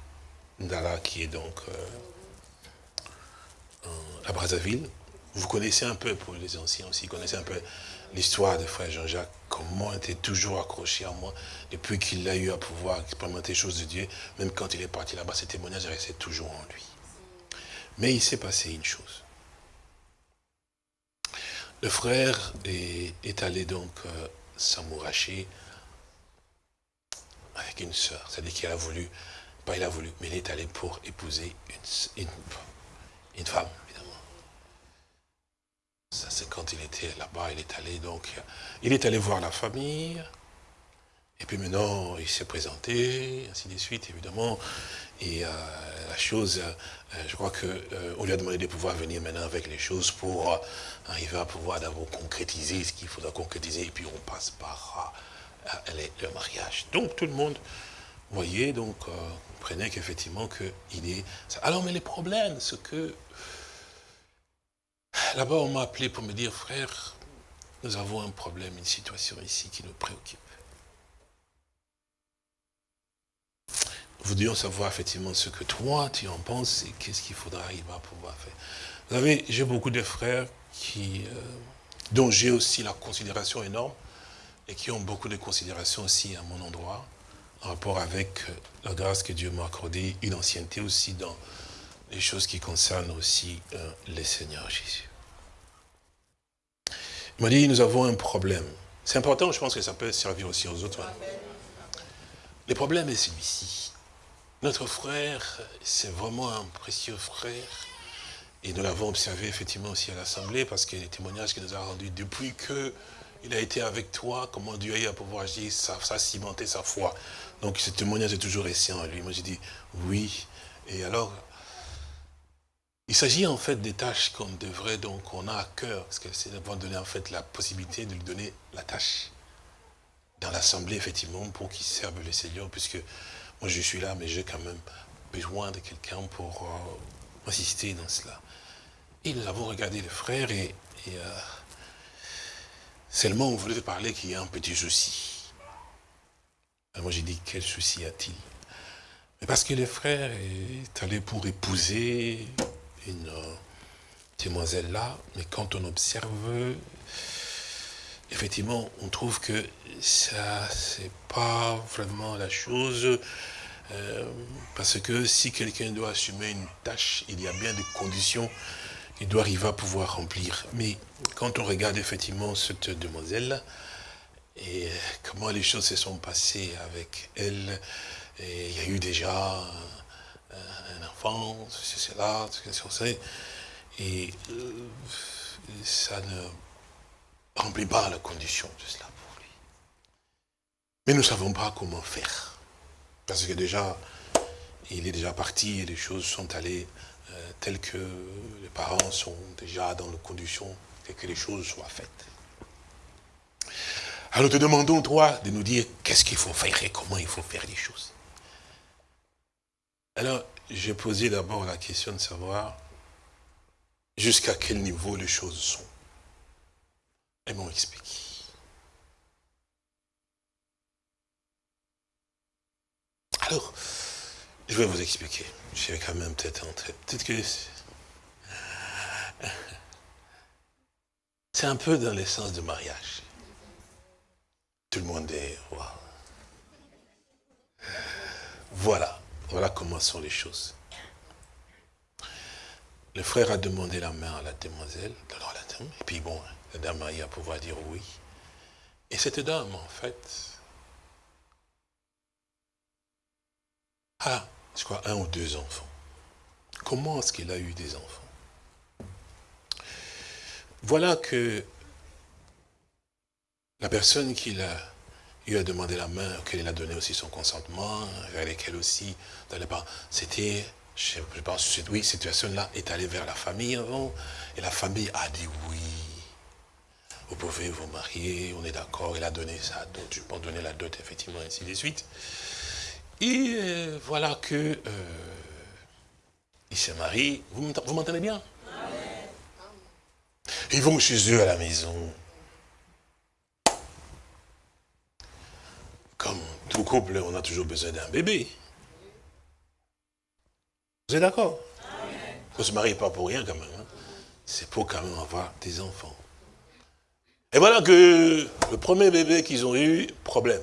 Ndala qui est donc euh, à Brazzaville. Vous connaissez un peu, pour les anciens aussi, vous connaissez un peu l'histoire de frère Jean-Jacques, comment il était toujours accroché à moi, depuis qu'il a eu à pouvoir expérimenter les choses de Dieu, même quand il est parti là-bas, ces témoignages restaient toujours en lui. Mais il s'est passé une chose. Le frère est, allé donc euh, s'amouracher avec une sœur, c'est-à-dire qu'il a voulu, pas il a voulu, mais il est allé pour épouser une, femme. Ça, c'est quand il était là-bas, il est allé donc, il est allé voir la famille, et puis maintenant, il s'est présenté, ainsi de suite, évidemment. Et euh, la chose, euh, je crois qu'on euh, lui a demandé de pouvoir venir maintenant avec les choses pour euh, arriver à pouvoir d'abord concrétiser ce qu'il faudra concrétiser, et puis on passe par euh, le mariage. Donc tout le monde voyait, donc euh, qu'effectivement qu'il est... Alors mais les problèmes, c'est que là-bas on m'a appelé pour me dire, frère, nous avons un problème, une situation ici qui nous préoccupe. Nous voudrions savoir effectivement ce que toi tu en penses et qu'est-ce qu'il faudra arriver à pouvoir faire. Vous savez, j'ai beaucoup de frères qui, euh, dont j'ai aussi la considération énorme et qui ont beaucoup de considération aussi à mon endroit en rapport avec euh, la grâce que Dieu m'a accordée, une ancienneté aussi dans les choses qui concernent aussi euh, le Seigneur Jésus. Il m'a dit, nous avons un problème. C'est important, je pense que ça peut servir aussi aux autres. hein. Le problème est celui-ci. Notre frère, c'est vraiment un précieux frère. Et nous l'avons observé effectivement aussi à l'Assemblée, parce que les témoignages qu'il nous a rendus depuis que il a été avec toi, comment Dieu a eu à pouvoir agir, ça, ça a cimenté sa foi. Donc ce témoignage est toujours resté en lui. Moi j'ai dit oui. Et alors, il s'agit en fait des tâches qu'on devrait, donc on a à cœur, parce que c'est d'avoir donné en fait la possibilité de lui donner la tâche dans l'Assemblée, effectivement, pour qu'il serve le Seigneur, puisque moi je suis là, mais j'ai quand même besoin de quelqu'un pour euh, assister dans cela. Et nous avons regardé le frère et, euh, seulement on voulait parler qu'il y a un petit souci. Alors moi j'ai dit, quel souci a-t-il? Parce que le frère est allé pour épouser une euh, demoiselle là, mais quand on observe, effectivement, on trouve que ça, c'est pas vraiment la chose, euh, parce que si quelqu'un doit assumer une tâche, il y a bien des conditions qu'il doit arriver à pouvoir remplir. Mais quand on regarde effectivement cette demoiselle, et comment les choses se sont passées avec elle, et il y a eu déjà un enfant, c'est cela, c'est ça, et euh, ça ne remplit pas la condition de cela pour lui. Mais nous ne savons pas comment faire. Parce que déjà, il est déjà parti et les choses sont allées euh, telles que les parents sont déjà dans les conditions et que les choses soient faites. Alors te demandons, toi, de nous dire qu'est-ce qu'il faut faire et comment il faut faire les choses. Alors, j'ai posé d'abord la question de savoir jusqu'à quel niveau les choses sont. Elles m'ont expliqué. Alors, je vais vous expliquer. Je vais quand même peut-être entrer. Peut-être que c'est un peu dans l'essence du mariage. Tout le monde est. Voilà, voilà comment sont les choses. Le frère a demandé la main à la demoiselle, la dame, et puis bon, la dame a eu à pouvoir dire oui. Et cette dame, en fait, a, je crois, un ou deux enfants. Comment est-ce qu'il a eu des enfants? Voilà que la personne qui l'a lui a demandé la main, qu'elle a donné aussi son consentement, vers lesquels aussi, c'était, je pense, oui, cette personne-là est allée vers la famille avant, et la famille a dit oui. Vous pouvez vous marier, on est d'accord, il a donné sa dot, je pense donner la dot, effectivement, ainsi de suite. Et euh, voilà que euh, il se marie. Vous m'entendez- vous m'entendez bien? Ils vont chez eux à la maison. Comme tout couple, on a toujours besoin d'un bébé. Vous êtes d'accord? On ne se marie pas pour rien quand même. hein. C'est pour quand même avoir des enfants. Et voilà que le premier bébé qu'ils ont eu, problème.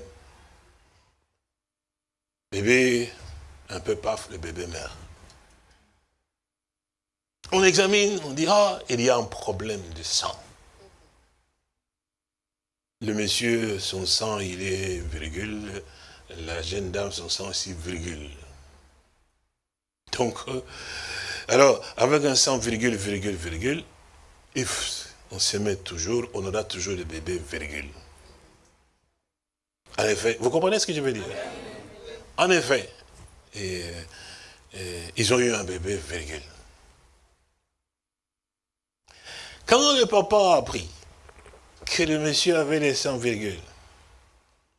Bébé, un peu paf, le bébé meurt. On examine, on dit, ah, il y a un problème de sang. Le monsieur, son sang, il est virgule. La jeune dame, son sang aussi, virgule. Donc, euh, alors, avec un sang, virgule, virgule, virgule, on se met toujours, on aura toujours le bébé, virgule. En effet, vous comprenez ce que je veux dire? En effet, et, et ils ont eu un bébé, virgule. Quand le papa a appris que le monsieur avait les 100 virgules,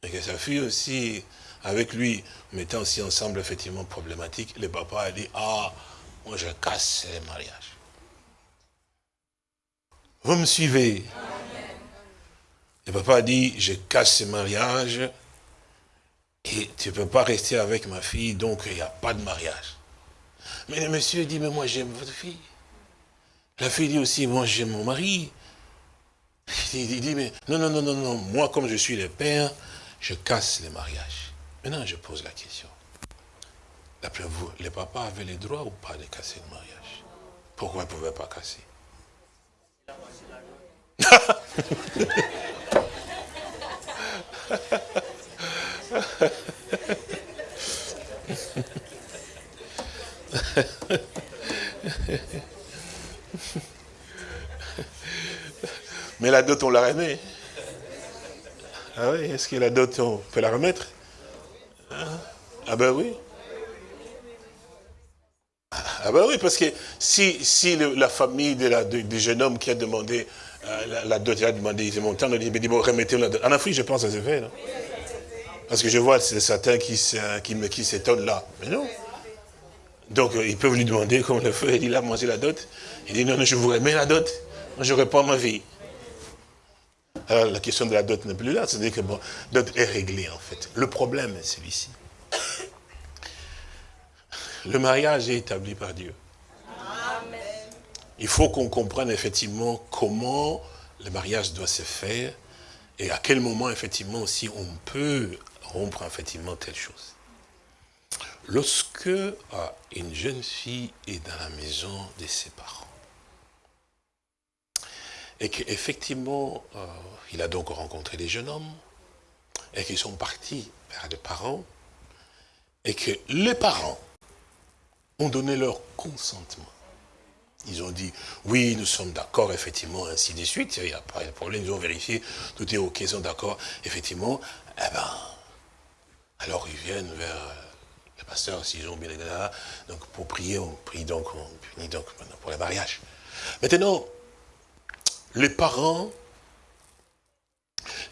et que sa fille aussi, avec lui, mettant aussi ensemble effectivement problématique, le papa a dit, ah, moi je casse les mariages. Vous me suivez? Le papa a dit, je casse ces mariages, et tu ne peux pas rester avec ma fille, donc il n'y a pas de mariage. Mais le monsieur dit, mais moi j'aime votre fille. La fille dit aussi, moi j'aime mon mari. Il dit, mais non, non, non, non, non, moi comme je suis le père, je casse les mariages. Maintenant je pose la question. D'après vous, les papas avaient le droit ou pas de casser le mariage? Pourquoi ils ne pouvaient pas casser? Mais la dot, on l'a remet. Ah oui, est-ce que la dot, on peut la remettre? Hein? Ah ben oui. Ah ben oui, parce que si, si la famille de du jeune homme qui a demandé euh, la, dot, il a demandé, il dit, mon temps, il dit, bon, remettez la dot. En Afrique, je pense ça se fait, non? Parce que je vois c'est certains qui, se- qui, qui s'étonnent là. Mais non. Donc, euh, ils peuvent lui demander, comme le feu, il a mangé la dot. Il dit, non, non, je vous remets la dot. Je réponds ma vie. Alors, la question de la dot n'est plus là. C'est-à-dire que, bon, dot est réglée, en fait. Le problème est celui-ci. Le mariage est établi par Dieu. Il faut qu'on comprenne effectivement comment le mariage doit se faire et à quel moment, effectivement, aussi on peut rompre, effectivement, telle chose. Lorsque euh, une jeune fille est dans la maison de ses parents, et qu'effectivement, euh, il a donc rencontré des jeunes hommes, et qu'ils sont partis vers les parents, et que les parents ont donné leur consentement. Ils ont dit, oui, nous sommes d'accord, effectivement, ainsi de suite, il n'y a pas de problème, ils ont vérifié, tout est ok, ils sont d'accord, effectivement, eh ben, alors ils viennent vers Les pasteurs, s'ils ont bien donc pour prier, on prie donc, on prie donc pour le mariage. Maintenant, les parents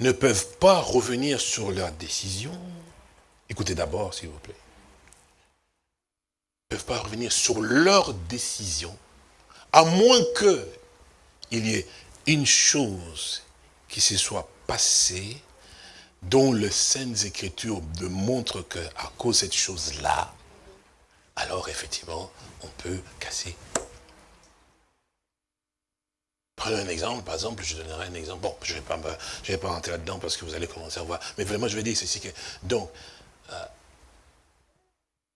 ne peuvent pas revenir sur leur décision. Écoutez d'abord, s'il vous plaît. Ils ne peuvent pas revenir sur leur décision, à moins qu'il y ait une chose qui se soit passée dont les Saintes Écritures démontrent qu'à cause de cette chose-là, alors effectivement, on peut casser. Prenons un exemple, par exemple, je donnerai un exemple. Bon, je ne vais, pas vais pas rentrer là-dedans parce que vous allez commencer à voir. Mais vraiment, je vais dire ceci que. Donc, euh,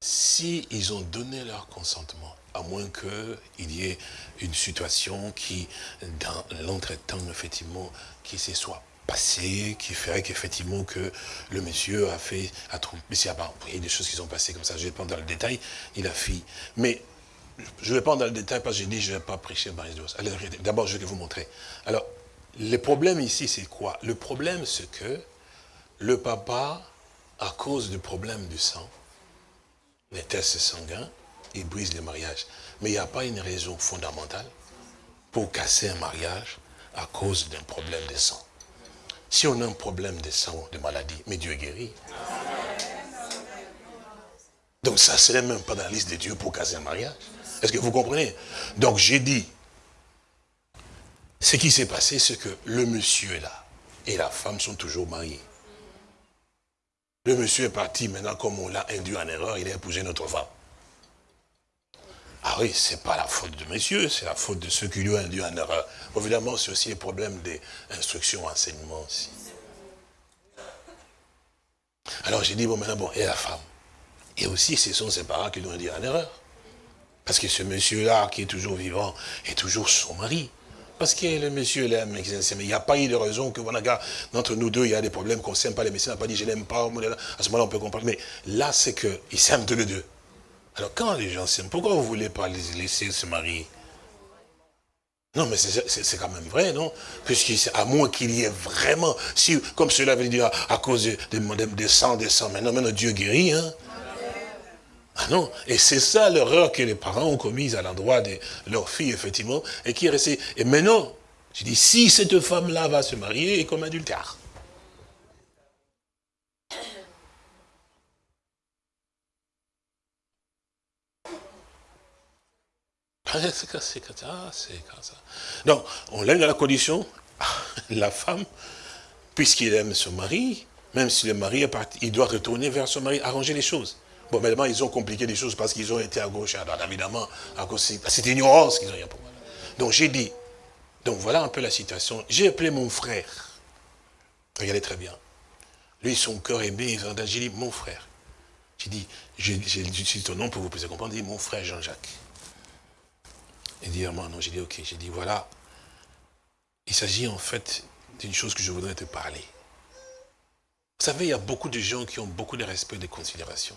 si ont donné leur consentement, à moins qu'il y ait une situation qui, dans l'entretemps, effectivement, qui se soit passée, qui ferait qu'effectivement que le monsieur a fait, a y a des choses qui sont passées comme ça, je vais pas dans le détail, il a fait. Mais je ne vais pas dans le détail parce que j'ai dit je ne vais pas prêcher Marie Dios. Allez, regardez. D'abord, je vais vous montrer. Alors, le problème ici, c'est quoi? Le problème, c'est que le papa, à cause du problème du sang, les tests sanguins, il brise le mariage. Mais il n'y a pas une raison fondamentale pour casser un mariage à cause d'un problème de sang. Si on a un problème de sang, de maladie, mais Dieu guérit. Donc ça ne serait même pas dans la liste de Dieu pour casser un mariage. Est-ce que vous comprenez? Donc j'ai dit, ce qui s'est passé, c'est que le monsieur est là. Et la femme sont toujours mariés. Le monsieur est parti, maintenant comme on l'a induit en erreur, il a épousé notre femme. Ah oui, c'est pas la faute de monsieur, c'est la faute de ceux qui lui ont induit en erreur. Évidemment, c'est aussi le problème des instructions, enseignements aussi. Alors j'ai dit, bon maintenant, bon, et la femme? Et aussi, ce sont ses parents qui lui ont induit en erreur. Parce que ce monsieur-là, qui est toujours vivant, est toujours son mari. Parce que le monsieur l'aime, il n'y a pas eu de raison que, voilà, entre nous deux, il y a des problèmes qu'on ne s'aime pas. Les médecins n'ont pas dit, je l'aime pas. À ce moment-là, on peut comprendre. Mais là, c'est qu'ils s'aiment tous les deux. Alors, quand les gens s'aiment, pourquoi vous ne voulez pas les laisser se marier? Non, mais c'est- quand même vrai, non? Puisqu'à à moins qu'il y ait vraiment, comme cela veut dire, à, cause des de, des sangs, des sangs, maintenant, maintenant, Dieu guérit, hein ah non, et c'est ça l'erreur que les parents ont commise à l'endroit de leur fille, effectivement, et qui est restée. Et maintenant, je dis, si cette femme-là va se marier, est comme adultère. Ah, C'est comme ça, c'est comme ça. Donc, on l'a dans la condition, la femme, puisqu'il aime son mari, même si le mari est parti, il doit retourner vers son mari, arranger les choses. Bon, maintenant, ils ont compliqué les choses parce qu'ils ont été à gauche et à droite, évidemment, à cause cette ignorance qu'ils ont eu. Donc, j'ai dit, donc voilà un peu la situation. J'ai appelé mon frère. Regardez très bien. Lui, son cœur est bien, j'ai dit, mon frère. J'ai dit, j'utilise ton nom pour vous puissiez comprendre, j'ai dit, mon frère Jean-Jacques. Il dit, ah, moi, non, j'ai dit, ok, j'ai dit, voilà. Il s'agit en fait d'une chose que je voudrais te parler. Vous savez, il y a beaucoup de gens qui ont beaucoup de respect et de considération.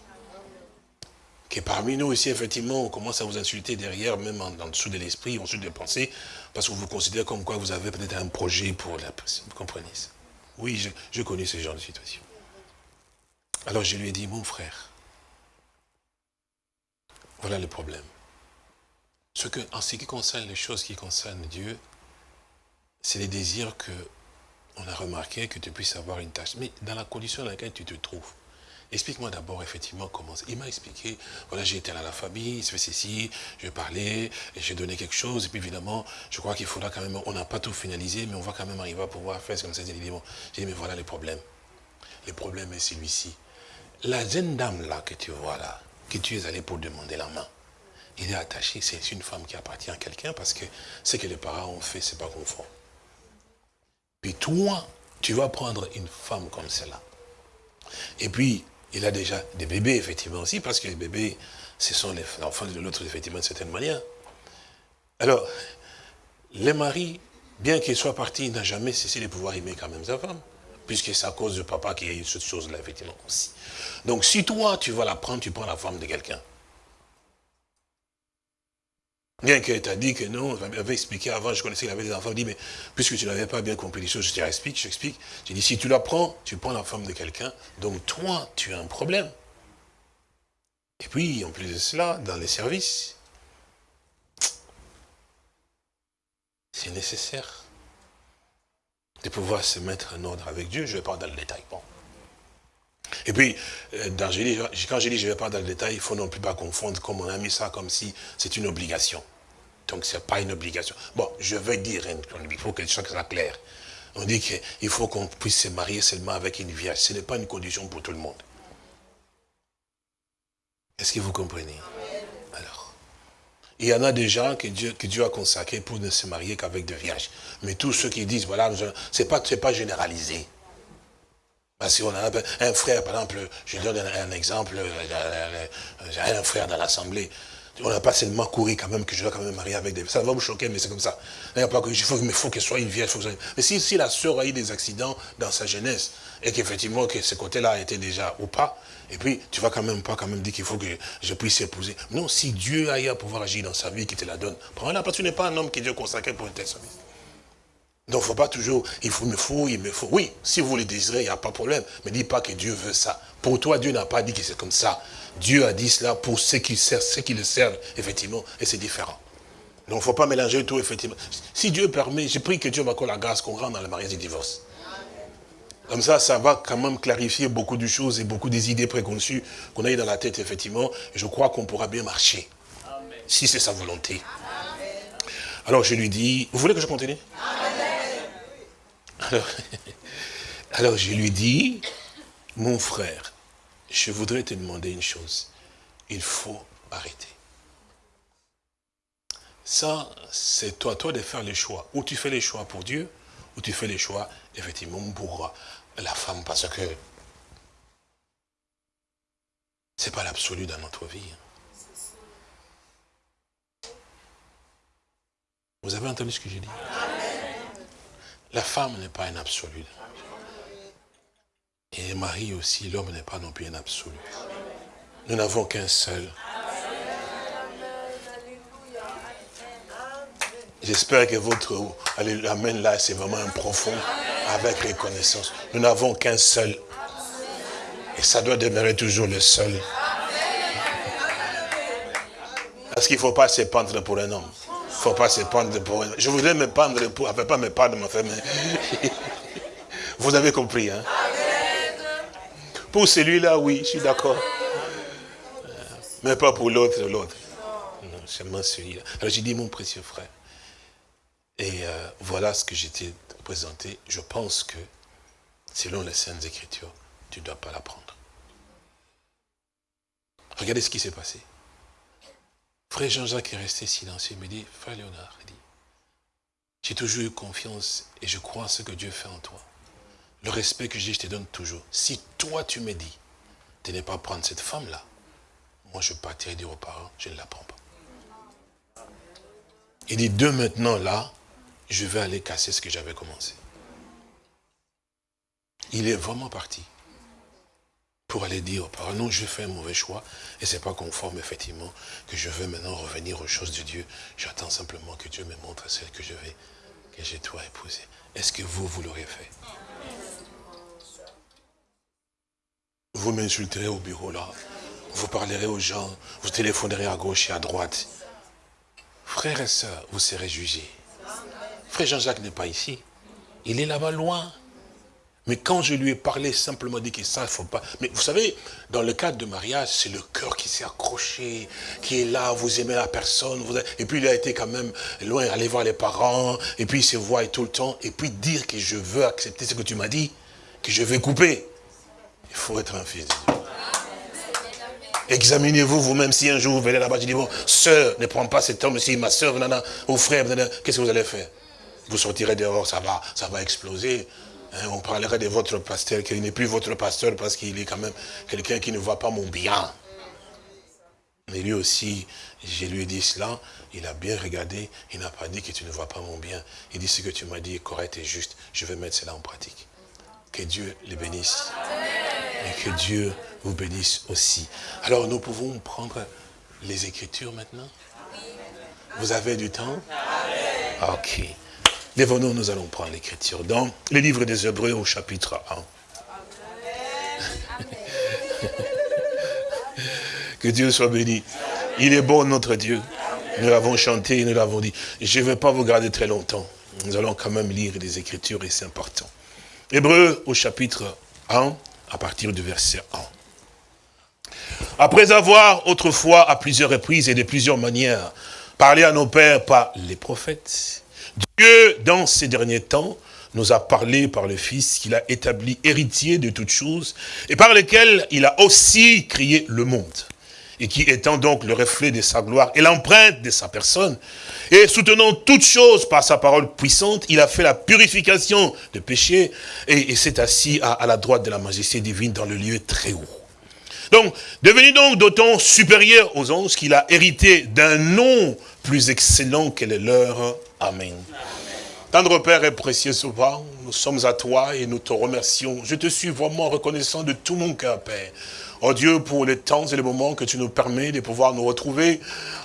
Que parmi nous aussi, effectivement, on commence à vous insulter derrière, même en, dessous de l'esprit, en dessous des pensées, parce qu'on vous considère comme quoi vous avez peut-être un projet pour la personne. Vous comprenez ça? Oui, je, je connais ce genre de situation. Alors je lui ai dit, mon frère, voilà le problème. Ce que, en ce qui concerne les choses qui concernent Dieu, c'est les désirs que on a remarqué que tu puisses avoir une tâche. Mais dans la condition dans laquelle tu te trouves, explique-moi d'abord effectivement comment. Il m'a expliqué, voilà, j'ai été à la famille, il se fait ceci, je parlais, j'ai donné quelque chose, et puis évidemment, je crois qu'il faudra quand même, on n'a pas tout finalisé, mais on va quand même arriver à pouvoir faire comme ça. J'ai dit, bon, j'ai dit, mais voilà le problème. Le problème est celui-ci. La jeune dame là que tu vois là, que tu es allé pour demander la main, il est attaché, c'est une femme qui appartient à quelqu'un parce que ce que les parents ont fait, c'est pas conforme. Puis toi, tu vas prendre une femme comme celle-là. Et puis, il a déjà des bébés, effectivement, aussi, parce que les bébés, ce sont les enfants de l'autre, effectivement, d'une certaine manière. Alors, les maris, bien qu'il soit parti, n'a jamais cessé de pouvoir aimer quand même sa femme. Puisque c'est à cause de papa qu'il y a eu cette chose-là, effectivement, aussi. Donc, si toi, tu vas la prendre, tu prends la femme de quelqu'un. Bien qu'elle t'a dit que non, elle m'avait expliqué avant, je connaissais qu'il avait des enfants, il dit, mais puisque tu n'avais pas bien compris les choses, je t'explique, je t'explique. J'ai dit, si tu la prends, tu prends la femme de quelqu'un, donc toi, tu as un problème. Et puis, en plus de cela, dans les services, c'est nécessaire de pouvoir se mettre en ordre avec Dieu. Je vais pas dans le détail. Bon. Et puis, euh, quand je dis je ne vais pas dans le détail, il faut non plus pas confondre comme on a mis ça comme si c'est une obligation. Donc, ce n'est pas une obligation. Bon, je veux dire, hein, il faut que ça soit clair. On dit qu'il faut qu'on puisse se marier seulement avec une vierge. Ce n'est pas une condition pour tout le monde. Est-ce que vous comprenez? Alors, il y en a des gens que Dieu, que Dieu a consacrés pour ne se marier qu'avec des vierges. Mais tous ceux qui disent, voilà, pas, c'est pas généralisé. Parce qu'on a un, frère, par exemple, je donne un, exemple, euh, j'ai un frère dans l'assemblée. On n'a pas seulement couru quand même que je dois quand même marier avec des... Ça va vous choquer, mais c'est comme ça. Il n'y a pas que... Il faut, faut qu'elle soit une vierge. faut Mais si, si la sœur a eu des accidents dans sa jeunesse, et qu'effectivement, que ce côté-là a été déjà ou pas, et puis tu vas quand même pas quand même dire qu'il faut que je puisse épouser. Non, si Dieu a eu à pouvoir agir dans sa vie, qui te la donne, prends-la, parce que tu n'es pas un homme que Dieu consacré pour un tel service. Donc, il ne faut pas toujours, il faut, me faut, il me faut. Oui, si vous le désirez, il n'y a pas de problème. Mais dis pas que Dieu veut ça. Pour toi, Dieu n'a pas dit que c'est comme ça. Dieu a dit cela pour ceux qui, servent, ceux qui le servent, effectivement, et c'est différent. Donc, il ne faut pas mélanger tout, effectivement. Si Dieu permet, j'ai pris que Dieu m'accorde la grâce qu'on rentre dans le mariage du divorce. Comme ça, ça va quand même clarifier beaucoup de choses et beaucoup des idées préconçues qu'on a eu dans la tête, effectivement. Et je crois qu'on pourra bien marcher. Si c'est sa volonté. Alors, je lui dis, vous voulez que je continue? alors, je lui dis, mon frère, je voudrais te demander une chose. Il faut arrêter. Ça, c'est toi, toi de faire les choix. Ou tu fais les choix pour Dieu, ou tu fais les choix, effectivement, pour la femme, parce que c'est pas l'absolu dans notre vie. Vous avez entendu ce que j'ai dit? La femme n'est pas un absolu. Et le mari aussi, l'homme n'est pas non plus un absolu. Nous n'avons qu'un seul. J'espère que votre amen là, c'est vraiment un profond, avec reconnaissance. Nous n'avons qu'un seul. Et ça doit demeurer toujours le seul. Parce qu'il ne faut pas se pendre pour un homme. Faut pas se pendre pour Je voudrais me pendre pour... Enfin, pas me pendre, ma femme. mais- Vous avez compris, hein Pour celui-là, oui, je suis d'accord. Mais pas pour l'autre, l'autre. Non, seulement celui-là. Alors j'ai dit, mon précieux frère, et euh, voilà ce que j'étais présenté. Je pense que, selon les Saintes Écritures, tu ne dois pas la prendre. Regardez ce qui s'est passé. Frère Jean-Jacques est resté silencieux. Il me dit, frère Léonard, j'ai toujours eu confiance et je crois en ce que Dieu fait en toi. Le respect que j'ai, je te donne toujours. Si toi, tu me dis de ne pas prendre cette femme-là, moi, je partirai dire aux parents, je ne la prends pas. Il dit, de maintenant, là, je vais aller casser ce que j'avais commencé. Il est vraiment parti pour aller dire aux parents, non, je fais un mauvais choix, et ce n'est pas conforme, effectivement, que je veux maintenant revenir aux choses de Dieu. J'attends simplement que Dieu me montre celle que je vais, que je dois épouser. Est-ce que vous, vous l'aurez fait? Vous m'insulterez au bureau, là. Vous parlerez aux gens, vous téléphonerez à gauche et à droite. Frères et sœurs, vous serez jugés. Frère Jean-Jacques n'est pas ici. Il est là-bas loin. Mais quand je lui ai parlé, simplement dit que ça, il ne faut pas. Mais vous savez, dans le cadre de mariage, c'est le cœur qui s'est accroché, qui est là, vous aimez la personne. vous Et puis il a été quand même loin, aller voir les parents, et puis il se voit tout le temps, et puis dire que je veux accepter ce que tu m'as dit, que je vais couper. Il faut être un fils. Examinez-vous vous-même si un jour vous venez là-bas, je dis, bon, sœur, ne prends pas cet homme-ci, ma sœur, ou frère, qu'est-ce que vous allez faire? Vous sortirez dehors, ça va, ça va exploser. Hein, on parlera de votre pasteur, qu'il n'est plus votre pasteur parce qu'il est quand même quelqu'un qui ne voit pas mon bien. Mais lui aussi, je lui ai dit cela, il a bien regardé, il n'a pas dit que tu ne vois pas mon bien. Il dit ce que tu m'as dit est correct et juste, je vais mettre cela en pratique. Que Dieu les bénisse. Et que Dieu vous bénisse aussi. Alors nous pouvons prendre les Écritures maintenant? Vous avez du temps? Ok. Lèvons-nous, nous allons prendre l'Écriture dans le livre des Hébreux au chapitre 1. Que Dieu soit béni. Il est bon, notre Dieu. Nous l'avons chanté, nous l'avons dit. Je ne vais pas vous garder très longtemps. Nous allons quand même lire les Écritures et c'est important. Hébreu au chapitre 1, à partir du verset 1. Après avoir autrefois, à plusieurs reprises et de plusieurs manières, parlé à nos pères par les prophètes, Dieu, dans ces derniers temps, nous a parlé par le Fils qu'il a établi héritier de toutes choses et par lequel il a aussi créé le monde et qui étant donc le reflet de sa gloire et l'empreinte de sa personne, et soutenant toutes choses par sa parole puissante, il a fait la purification de péché et, s'est assis à, à la droite de la majesté divine dans le lieu très haut. Donc, devenu donc d'autant supérieur aux anges qu'il a hérité d'un nom plus excellent que le leur. Amen. Tendre Père et précieux souvent, nous sommes à toi et nous te remercions. Je te suis vraiment reconnaissant de tout mon cœur, Père. Oh Dieu, pour les temps et les moments que tu nous permets de pouvoir nous retrouver.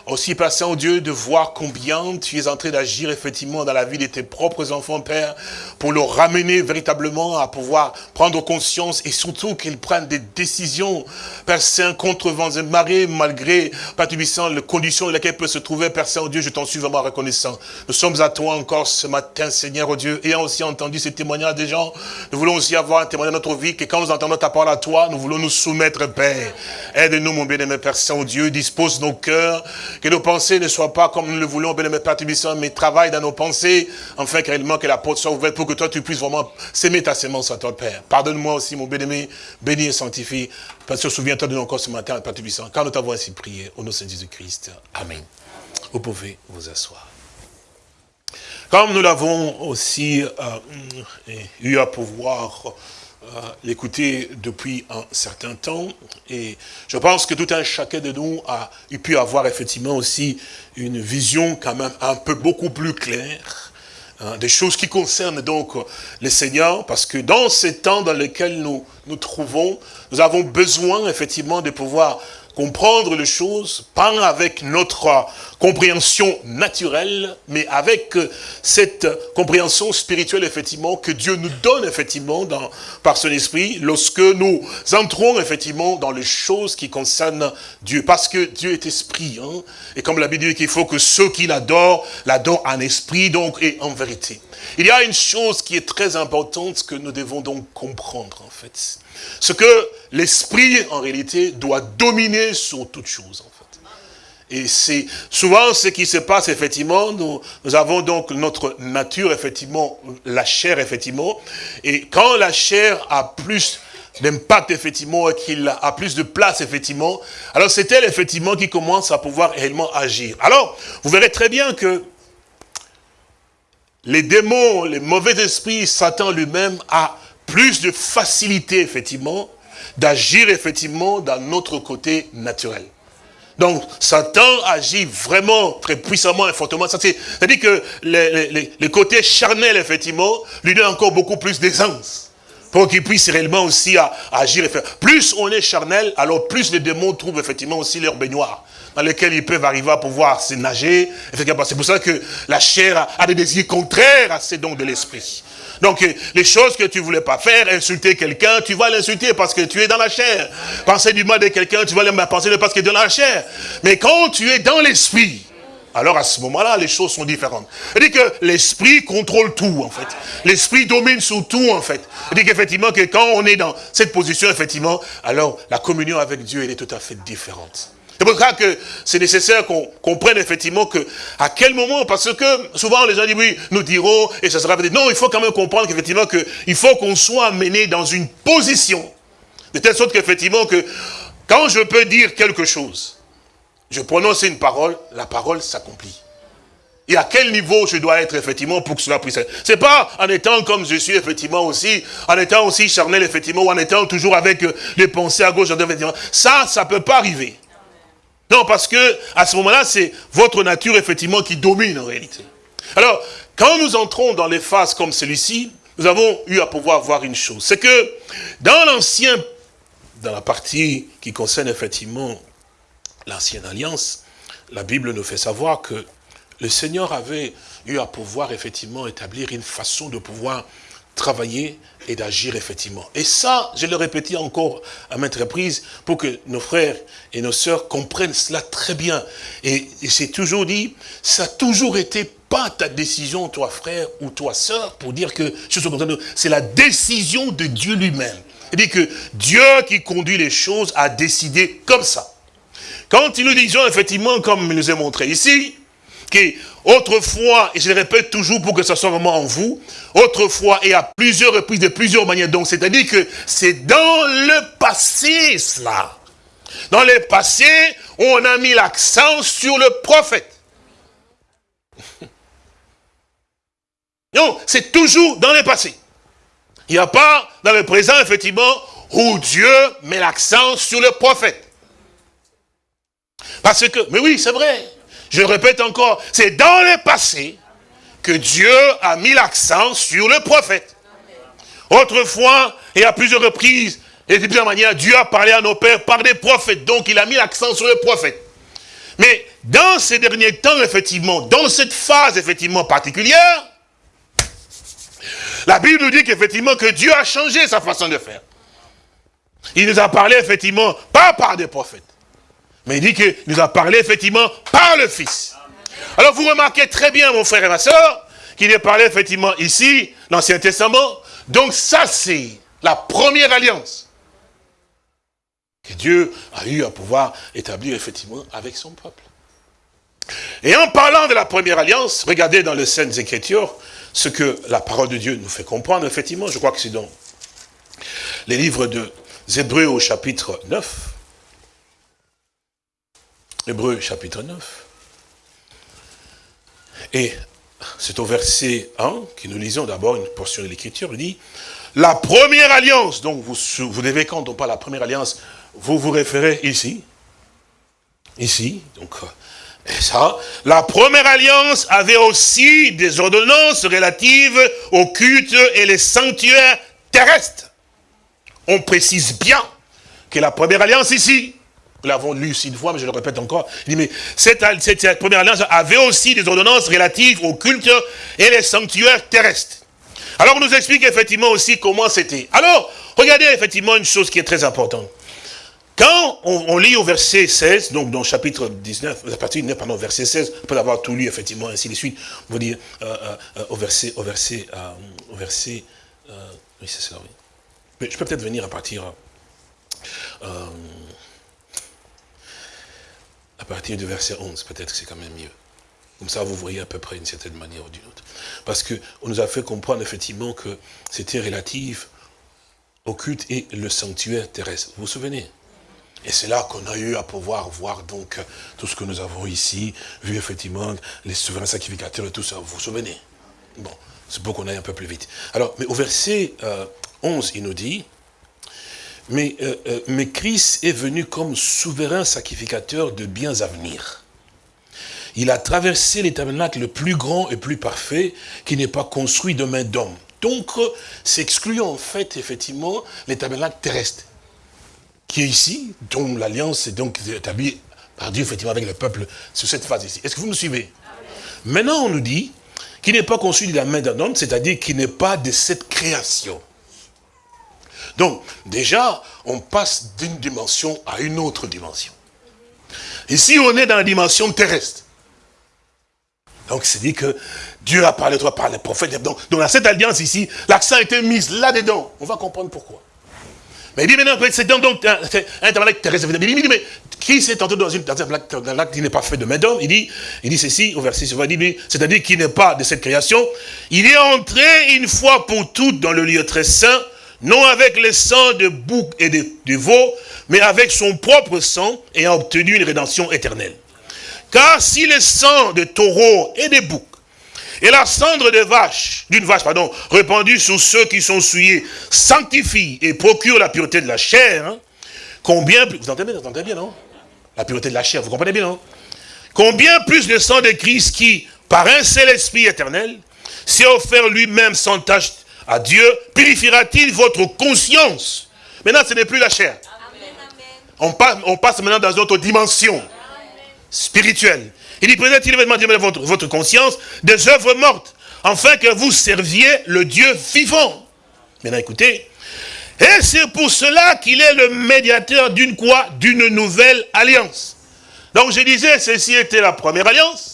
Aussi, Père Saint-Dieu, de voir combien tu es en train d'agir effectivement dans la vie de tes propres enfants, Père, pour les ramener véritablement à pouvoir prendre conscience et surtout qu'ils prennent des décisions, Père Saint, contre vents et marées, malgré, Père Tubissant, les conditions dans lesquelles peuvent se trouver, Père Saint-Dieu, je t'en suis vraiment reconnaissant. Nous sommes à toi encore ce matin, Seigneur, oh Dieu, ayant aussi entendu ces témoignages des gens, nous voulons aussi avoir un témoignage dans notre vie, que quand nous entendons ta parole à toi, nous voulons nous soumettre, Père. Aide-nous, mon bien-aimé Père Saint-Dieu, dispose nos cœurs, que nos pensées ne soient pas comme nous le voulons, bien-aimé Père Tubissant, mais travaille dans nos pensées, afin réellement que la porte soit ouverte pour que toi tu puisses vraiment s'aimer ta sémence à toi, Père. Pardonne-moi aussi, mon bien-aimé, béni et sanctifie. Parce que souviens-toi de nous encore ce matin, Père Tubissant, quand nous t'avons ainsi prié, au nom de Jésus-Christ. Amen. Vous pouvez vous asseoir. Comme nous l'avons aussi euh, eu à pouvoir l'écouter depuis un certain temps, et je pense que tout un chacun de nous a pu avoir effectivement aussi une vision quand même un peu beaucoup plus claire, hein, des choses qui concernent donc le Seigneur, parce que dans ces temps dans lesquels nous nous trouvons, nous avons besoin effectivement de pouvoir comprendre les choses, pas avec notre compréhension naturelle, mais avec cette compréhension spirituelle, effectivement, que Dieu nous donne, effectivement, dans, par son esprit, lorsque nous entrons, effectivement, dans les choses qui concernent Dieu. Parce que Dieu est esprit, hein, et comme la Bible dit qu'il faut que ceux qui l'adorent, l'adorent en esprit, donc, et en vérité. Il y a une chose qui est très importante que nous devons donc comprendre, en fait. Ce que l'esprit, en réalité, doit dominer sur toute chose, en fait. Et c'est souvent ce qui se passe, effectivement, nous, nous avons donc notre nature, effectivement, la chair, effectivement, et quand la chair a plus d'impact, effectivement, et qu'il a plus de place, effectivement, alors c'est elle, effectivement, qui commence à pouvoir réellement agir. Alors, vous verrez très bien que les démons, les mauvais esprits, Satan lui-même a plus de facilité, effectivement, d'agir, effectivement, dans notre côté naturel. Donc, Satan agit vraiment très puissamment et fortement. C'est-à-dire que les, côtés charnels, effectivement, lui donne encore beaucoup plus d'aisance. Pour qu'il puisse réellement aussi agir. Plus on est charnel, alors plus les démons trouvent effectivement aussi leur baignoire dans lequel ils peuvent arriver à pouvoir se nager. C'est pour ça que la chair a des désirs contraires à ces dons de l'esprit. Donc, les choses que tu voulais pas faire, insulter quelqu'un, tu vas l'insulter parce que tu es dans la chair. Penser du mal de quelqu'un, tu vas le penser parce que tu es dans la chair. Mais quand tu es dans l'esprit, alors à ce moment-là, les choses sont différentes. C'est-à-dire que l'esprit contrôle tout, en fait. L'esprit domine sur tout, en fait. C'est-à-dire qu'effectivement, que quand on est dans cette position, effectivement, alors la communion avec Dieu, elle est tout à fait différente. C'est pour ça que c'est nécessaire qu'on comprenne effectivement que à quel moment, parce que souvent les gens disent oui, nous dirons, et ça sera peut-être. Non, il faut quand même comprendre qu'effectivement que il faut qu'on soit amené dans une position, de telle sorte qu'effectivement que quand je peux dire quelque chose, je prononce une parole, la parole s'accomplit. Et à quel niveau je dois être effectivement pour que cela puisse être. C'est pas en étant comme je suis effectivement aussi, en étant aussi charnel effectivement, ou en étant toujours avec les pensées à gauche, effectivement. Ça, ça peut pas arriver. Non, parce que à ce moment-là, c'est votre nature, effectivement, qui domine en réalité. Alors, quand nous entrons dans les phases comme celui-ci, nous avons eu à pouvoir voir une chose. C'est que dans l'ancien, dans la partie qui concerne effectivement l'ancienne alliance, la Bible nous fait savoir que le Seigneur avait eu à pouvoir effectivement établir une façon de pouvoir travailler et d'agir effectivement. Et ça, je le répétais encore à maintes reprises pour que nos frères et nos sœurs comprennent cela très bien. Et, c'est toujours dit, ça a toujours été pas ta décision, toi frère ou toi sœur, pour dire que je suis content. C'est la décision de Dieu lui-même. C'est-à-dire que Dieu qui conduit les choses a décidé comme ça. Quand nous disons effectivement, comme il nous est montré ici, autrefois, et je le répète toujours pour que ça soit vraiment en vous, autrefois et à plusieurs reprises, de plusieurs manières, donc c'est-à-dire que c'est dans le passé cela. Dans le passé, on a mis l'accent sur le prophète. Non, c'est toujours dans le passé. Il n'y a pas dans le présent, effectivement, où Dieu met l'accent sur le prophète. Parce que, mais oui, c'est vrai. Je répète encore, c'est dans le passé que Dieu a mis l'accent sur le prophète. Autrefois, et à plusieurs reprises, et de plusieurs manières, Dieu a parlé à nos pères par des prophètes. Donc, il a mis l'accent sur le prophète. Mais dans ces derniers temps, effectivement, dans cette phase, effectivement, particulière, la Bible nous dit qu'effectivement, que Dieu a changé sa façon de faire. Il nous a parlé, effectivement, pas par des prophètes. Mais il dit qu'il nous a parlé, effectivement, par le Fils. Alors, vous remarquez très bien, mon frère et ma soeur, qu'il est parlé, effectivement, ici, l'Ancien Testament. Donc, ça, c'est la première alliance que Dieu a eu à pouvoir établir, effectivement, avec son peuple. Et en parlant de la première alliance, regardez dans les Saintes Écritures, ce que la parole de Dieu nous fait comprendre, effectivement, je crois que c'est dans les livres de Hébreux au chapitre 9. Hébreux chapitre 9. Et c'est au verset 1 que nous lisons d'abord une portion de l'écriture, il dit, la première alliance, donc vous, vous devez, quand on parle la première alliance, vous vous référez ici, ici, donc et ça, la première alliance avait aussi des ordonnances relatives au culte et les sanctuaires terrestres. On précise bien que la première alliance ici, nous l'avons lu ici une fois, mais je le répète encore, il dit, mais cette, première alliance avait aussi des ordonnances relatives au culte et les sanctuaires terrestres. Alors on nous explique effectivement aussi comment c'était. Alors, regardez effectivement une chose qui est très importante. Quand on, lit au verset 16, donc dans chapitre 19, à partir du pardon, verset 16, on peut avoir tout lu, effectivement, ainsi de suite, on va dire, euh, euh, au verset, au verset, euh, au verset, oui, c'est ça, oui. Mais je peux peut-être venir à partir, à partir du verset 11, peut-être que c'est quand même mieux. Comme ça, vous voyez à peu près d'une certaine manière ou d'une autre. Parce qu'on nous a fait comprendre, effectivement, que c'était relatif au culte et le sanctuaire terrestre. Vous vous souvenez? Et c'est là qu'on a eu à pouvoir voir donc tout ce que nous avons ici, vu effectivement les souverains sacrificateurs et tout ça, vous vous souvenez? Bon, c'est pour qu'on aille un peu plus vite. Alors, mais au verset 11, euh, il nous dit, mais, euh, euh, mais Christ est venu comme souverain sacrificateur de biens à venir. Il a traversé les tabernacles le plus grand et plus parfait qui n'est pas construit de main d'homme. Donc, s'exclut en fait, effectivement, les tabernacles terrestres qui est ici, dont l'alliance est donc établie par Dieu, effectivement, avec le peuple, sur cette phase ici. Est-ce que vous me suivez? Maintenant, on nous dit qu'il n'est pas conçu de la main d'un homme, c'est-à-dire qu'il n'est pas de cette création. Donc, déjà, on passe d'une dimension à une autre dimension. Ici, on est dans la dimension terrestre. Donc, c'est dit que Dieu a parlé toi par les prophètes. Donc, dans cette alliance ici, l'accent a été mis là-dedans. On va comprendre pourquoi. Mais il dit maintenant, c'est donc un, un terrestre. Il dit, mais qui s'est tenté dans, une, dans un qui n'est pas fait de main d'homme Il dit, il dit ceci au verset 6, c'est-à-dire qu'il n'est pas de cette création. Il est entré une fois pour toutes dans le lieu très saint, non avec le sang de bouc et de, veau, mais avec son propre sang et a obtenu une rédemption éternelle. Car si le sang de taureau et de bouc et la cendre de vache, d'une vache, pardon, répandue sur ceux qui sont souillés, sanctifie et procure la pureté de la chair. Hein. Combien plus, vous entendez, bien, non? La pureté de la chair, vous comprenez bien, non? Combien plus de sang de Christ qui, par un seul esprit éternel, s'est offert lui-même sans tâche à Dieu, purifiera-t-il votre conscience Maintenant, ce n'est plus la chair. On passe, on passe maintenant dans une autre dimension spirituelle. Il dit, peut-être il votre, votre conscience des œuvres mortes afin que vous serviez le Dieu vivant. Maintenant, écoutez. Et c'est pour cela qu'il est le médiateur d'une quoi? D'une nouvelle alliance. Donc je disais, ceci était la première alliance.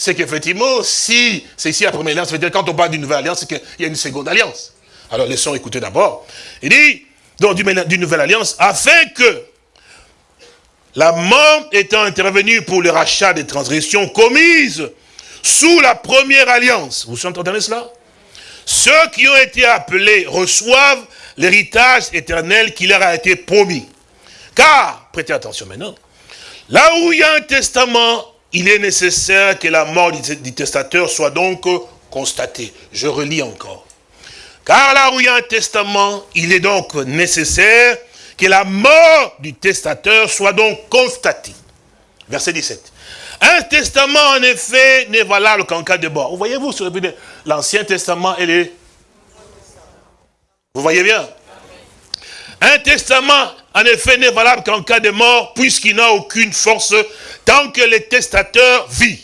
C'est qu'effectivement, si c'est ici la première alliance, ça veut dire quand on parle d'une nouvelle alliance, c'est qu'il y a une seconde alliance. Alors laissons écouter d'abord. Il dit, donc d'une nouvelle alliance, afin que la mort étant intervenue pour le rachat des transgressions commises sous la première alliance. Vous entendez cela? Ceux qui ont été appelés reçoivent l'héritage éternel qui leur a été promis. Car, prêtez attention maintenant, là où il y a un testament, il est nécessaire que la mort du testateur soit donc constatée. Je relis encore. Car là où il y a un testament, il est donc nécessaire que la mort du testateur soit donc constatée. Verset 17. Un testament, en effet, n'est valable qu'en cas de mort. Vous voyez-vous sur l'Ancien Testament et les... Vous voyez bien? Un testament, en effet, n'est valable qu'en cas de mort, puisqu'il n'a aucune force tant que le testateur vit.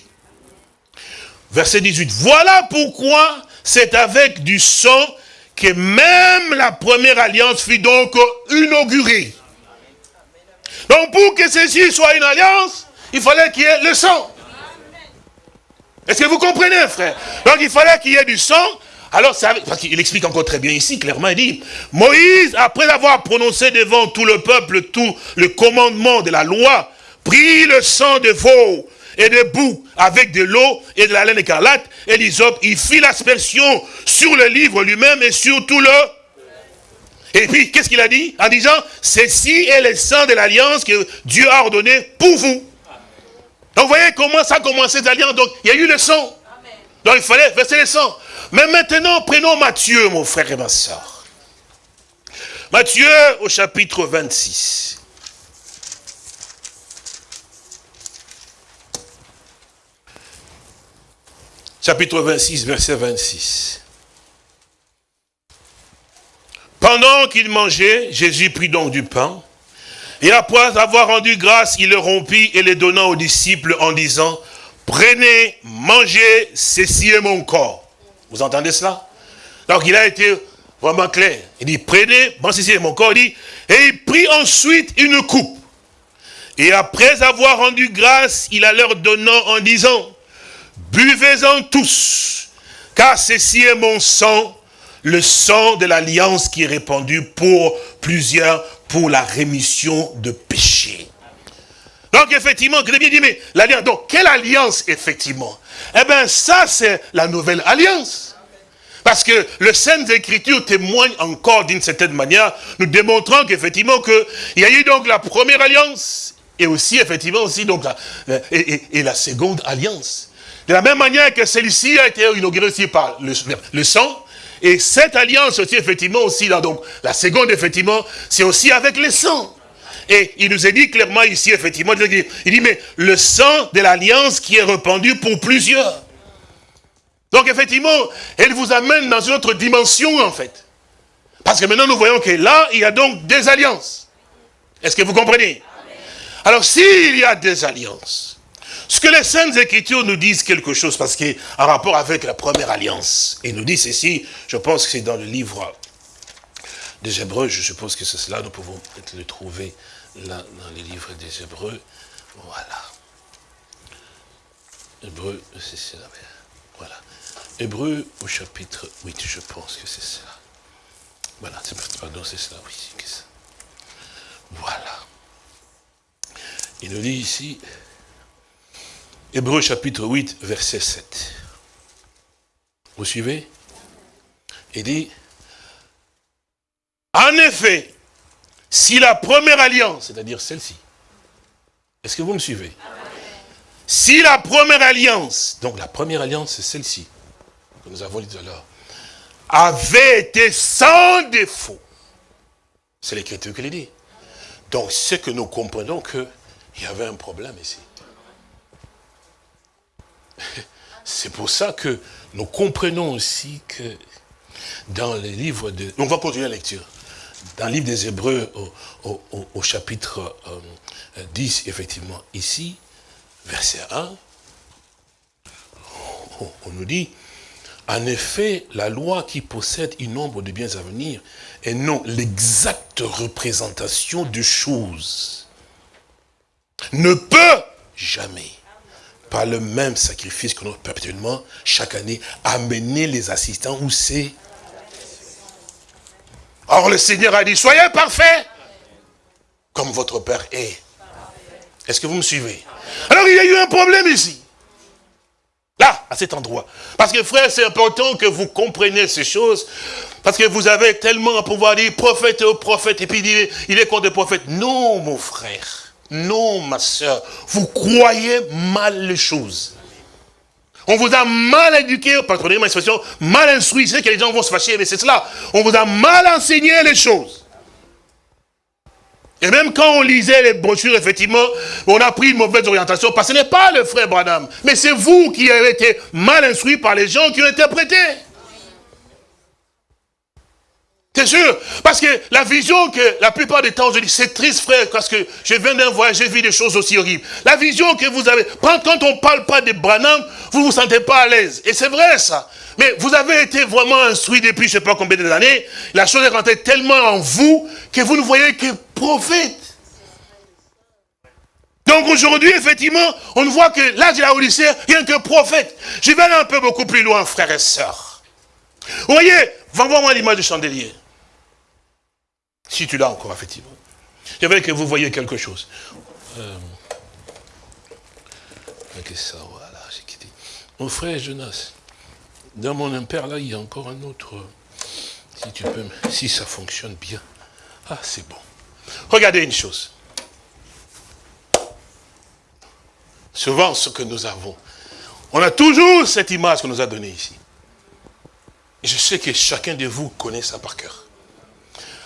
Verset 18. Voilà pourquoi c'est avec du sang que même la première alliance fut donc inaugurée. Donc pour que ceci soit une alliance, il fallait qu'il y ait le sang. Est-ce que vous comprenez, frère? Donc il fallait qu'il y ait du sang. Alors, ça, parce qu'il explique encore très bien ici, clairement, il dit, Moïse, après avoir prononcé devant tout le peuple tout le commandement de la loi, prit le sang de veau et de bouc avec de l'eau et de la laine écarlate et l'hysope, il fit l'aspersion sur le livre lui-même et sur tout le... Et puis, qu'est-ce qu'il a dit En disant, ceci est le sang de l'alliance que Dieu a ordonné pour vous. Donc, vous voyez comment ça a commencé cette alliance. Donc, il y a eu le sang. Donc, il fallait verser le sang. Mais maintenant, prenons Matthieu, mon frère et ma soeur. Matthieu, au chapitre 26. Chapitre 26, verset 26. Pendant qu'il mangeait, Jésus prit donc du pain, et après avoir rendu grâce, il le rompit et le donna aux disciples en disant, prenez, mangez, ceci est mon corps. Vous entendez cela? Donc il a été vraiment clair. Il dit, prenez, mangez, ceci est mon corps. Il dit, et il prit ensuite une coupe. Et après avoir rendu grâce, il a leur donnant en disant, buvez-en tous, car ceci est mon sang, le sang de l'alliance qui est répandu pour plusieurs, pour la rémission de péchés. Donc effectivement, que dit, mais l'alliance, donc quelle alliance effectivement? Eh bien ça c'est la nouvelle alliance. Parce que le Saintes Écritures témoigne encore d'une certaine manière, nous démontrant qu'effectivement que il y a eu donc la première alliance, et aussi effectivement aussi donc la, et, et- et la seconde alliance. De la même manière que celle-ci a été inaugurée aussi par le, le sang, et cette alliance aussi effectivement aussi là donc la seconde effectivement c'est aussi avec le sang. Et il nous est dit clairement ici, effectivement, il dit, il dit, mais le sang de l'alliance qui est répandu pour plusieurs. Donc effectivement, elle vous amène dans une autre dimension en fait. Parce que maintenant nous voyons que là, il y a donc des alliances. Est-ce que vous comprenez? Alors s'il y a des alliances, ce que les Saintes Écritures nous disent quelque chose, parce qu'en rapport avec la première alliance, et nous disent ceci, je pense que c'est dans le livre des Hébreux, je suppose que c'est cela, nous pouvons peut-être le trouver là dans les livres des Hébreux. Voilà. Hébreux, c'est cela. Voilà. Hébreux au chapitre 8, je pense que c'est cela. Voilà, pardon, c'est cela, oui. c'est ça. Voilà. Il nous dit ici, Hébreux chapitre 8, verset 7. Vous suivez? Il dit, en effet, si la première alliance, c'est-à-dire celle-ci, est-ce que vous me suivez? Si la première alliance, donc la première alliance c'est celle-ci, que nous avons dit tout à l'heure, avait été sans défaut, c'est l'écriture qui le dit. Donc c'est que nous comprenons qu'il y avait un problème ici. C'est pour ça que nous comprenons aussi que dans les livres de... On va continuer la lecture. Dans le livre des Hébreux, au, chapitre euh, 10, effectivement, ici, verset 1, on, nous dit, En effet, la loi qui possède une nombre de biens à venir est non l'exacte représentation de choses. Ne peut jamais, par le même sacrifice que nous perpétuellement, chaque année, amener les assistants où c'est. Or le Seigneur a dit, soyez parfaits, comme votre Père est. Est-ce que vous me suivez? Alors il y a eu un problème ici. Là, à cet endroit. Parce que frère, c'est important que vous compreniez ces choses. Parce que vous avez tellement à pouvoir dire prophète au prophète. Et puis il est contre le prophète. Non, mon frère. Non, ma soeur. Vous croyez mal les choses. On vous a mal éduqué, pardonnez-moi l'expression, mal instruit. C'est que les gens vont se fâcher, mais c'est cela. On vous a mal enseigné les choses. Et même quand on lisait les brochures, effectivement, on a pris une mauvaise orientation, parce que ce n'est pas le frère Branham, mais c'est vous qui avez été mal instruit par les gens qui ont interprété. C'est sûr, parce que la vision que la plupart des temps, je dis, c'est triste frère, parce que je viens d'un voyage, j'ai vu des choses aussi horribles. La vision que vous avez, quand on ne parle pas de Branham, vous ne vous sentez pas à l'aise. Et c'est vrai ça. Mais vous avez été vraiment instruit depuis je ne sais pas combien d'années. La chose est rentrée tellement en vous que vous ne voyez que prophète. Donc aujourd'hui, effectivement, on voit que l'âge de la Odyssée, rien que prophète. Je vais aller un peu beaucoup plus loin, frères et sœurs. Vous voyez, va voir moi l'image du chandelier. Si tu l'as encore, effectivement. Veux que vous voyez quelque chose. Euh. Mon frère Jonas, dans mon impère, là, il y a encore un autre. Si tu peux, si ça fonctionne bien. Ah, c'est bon. Regardez une chose. Souvent, ce que nous avons, on a toujours cette image qu'on nous a donnée ici. Je sais que chacun de vous connaît ça par cœur.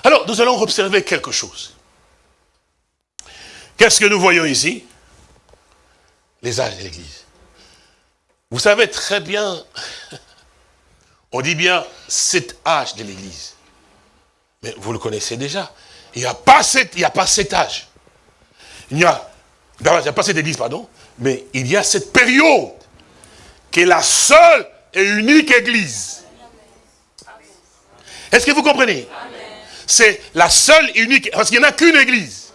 Alors, nous allons observer quelque chose. Qu'est-ce que nous voyons ici? Les âges de l'Église. Vous savez très bien, on dit bien cet âge de l'Église. Mais vous le connaissez déjà. Il n'y a, pas cet, il a pas cet âge. Il n'y a, il n'y a pas cette église, pardon, mais il y a cette période qui est la seule et unique église. Est-ce que vous comprenez? C'est la seule unique, parce qu'il n'y en a qu'une église.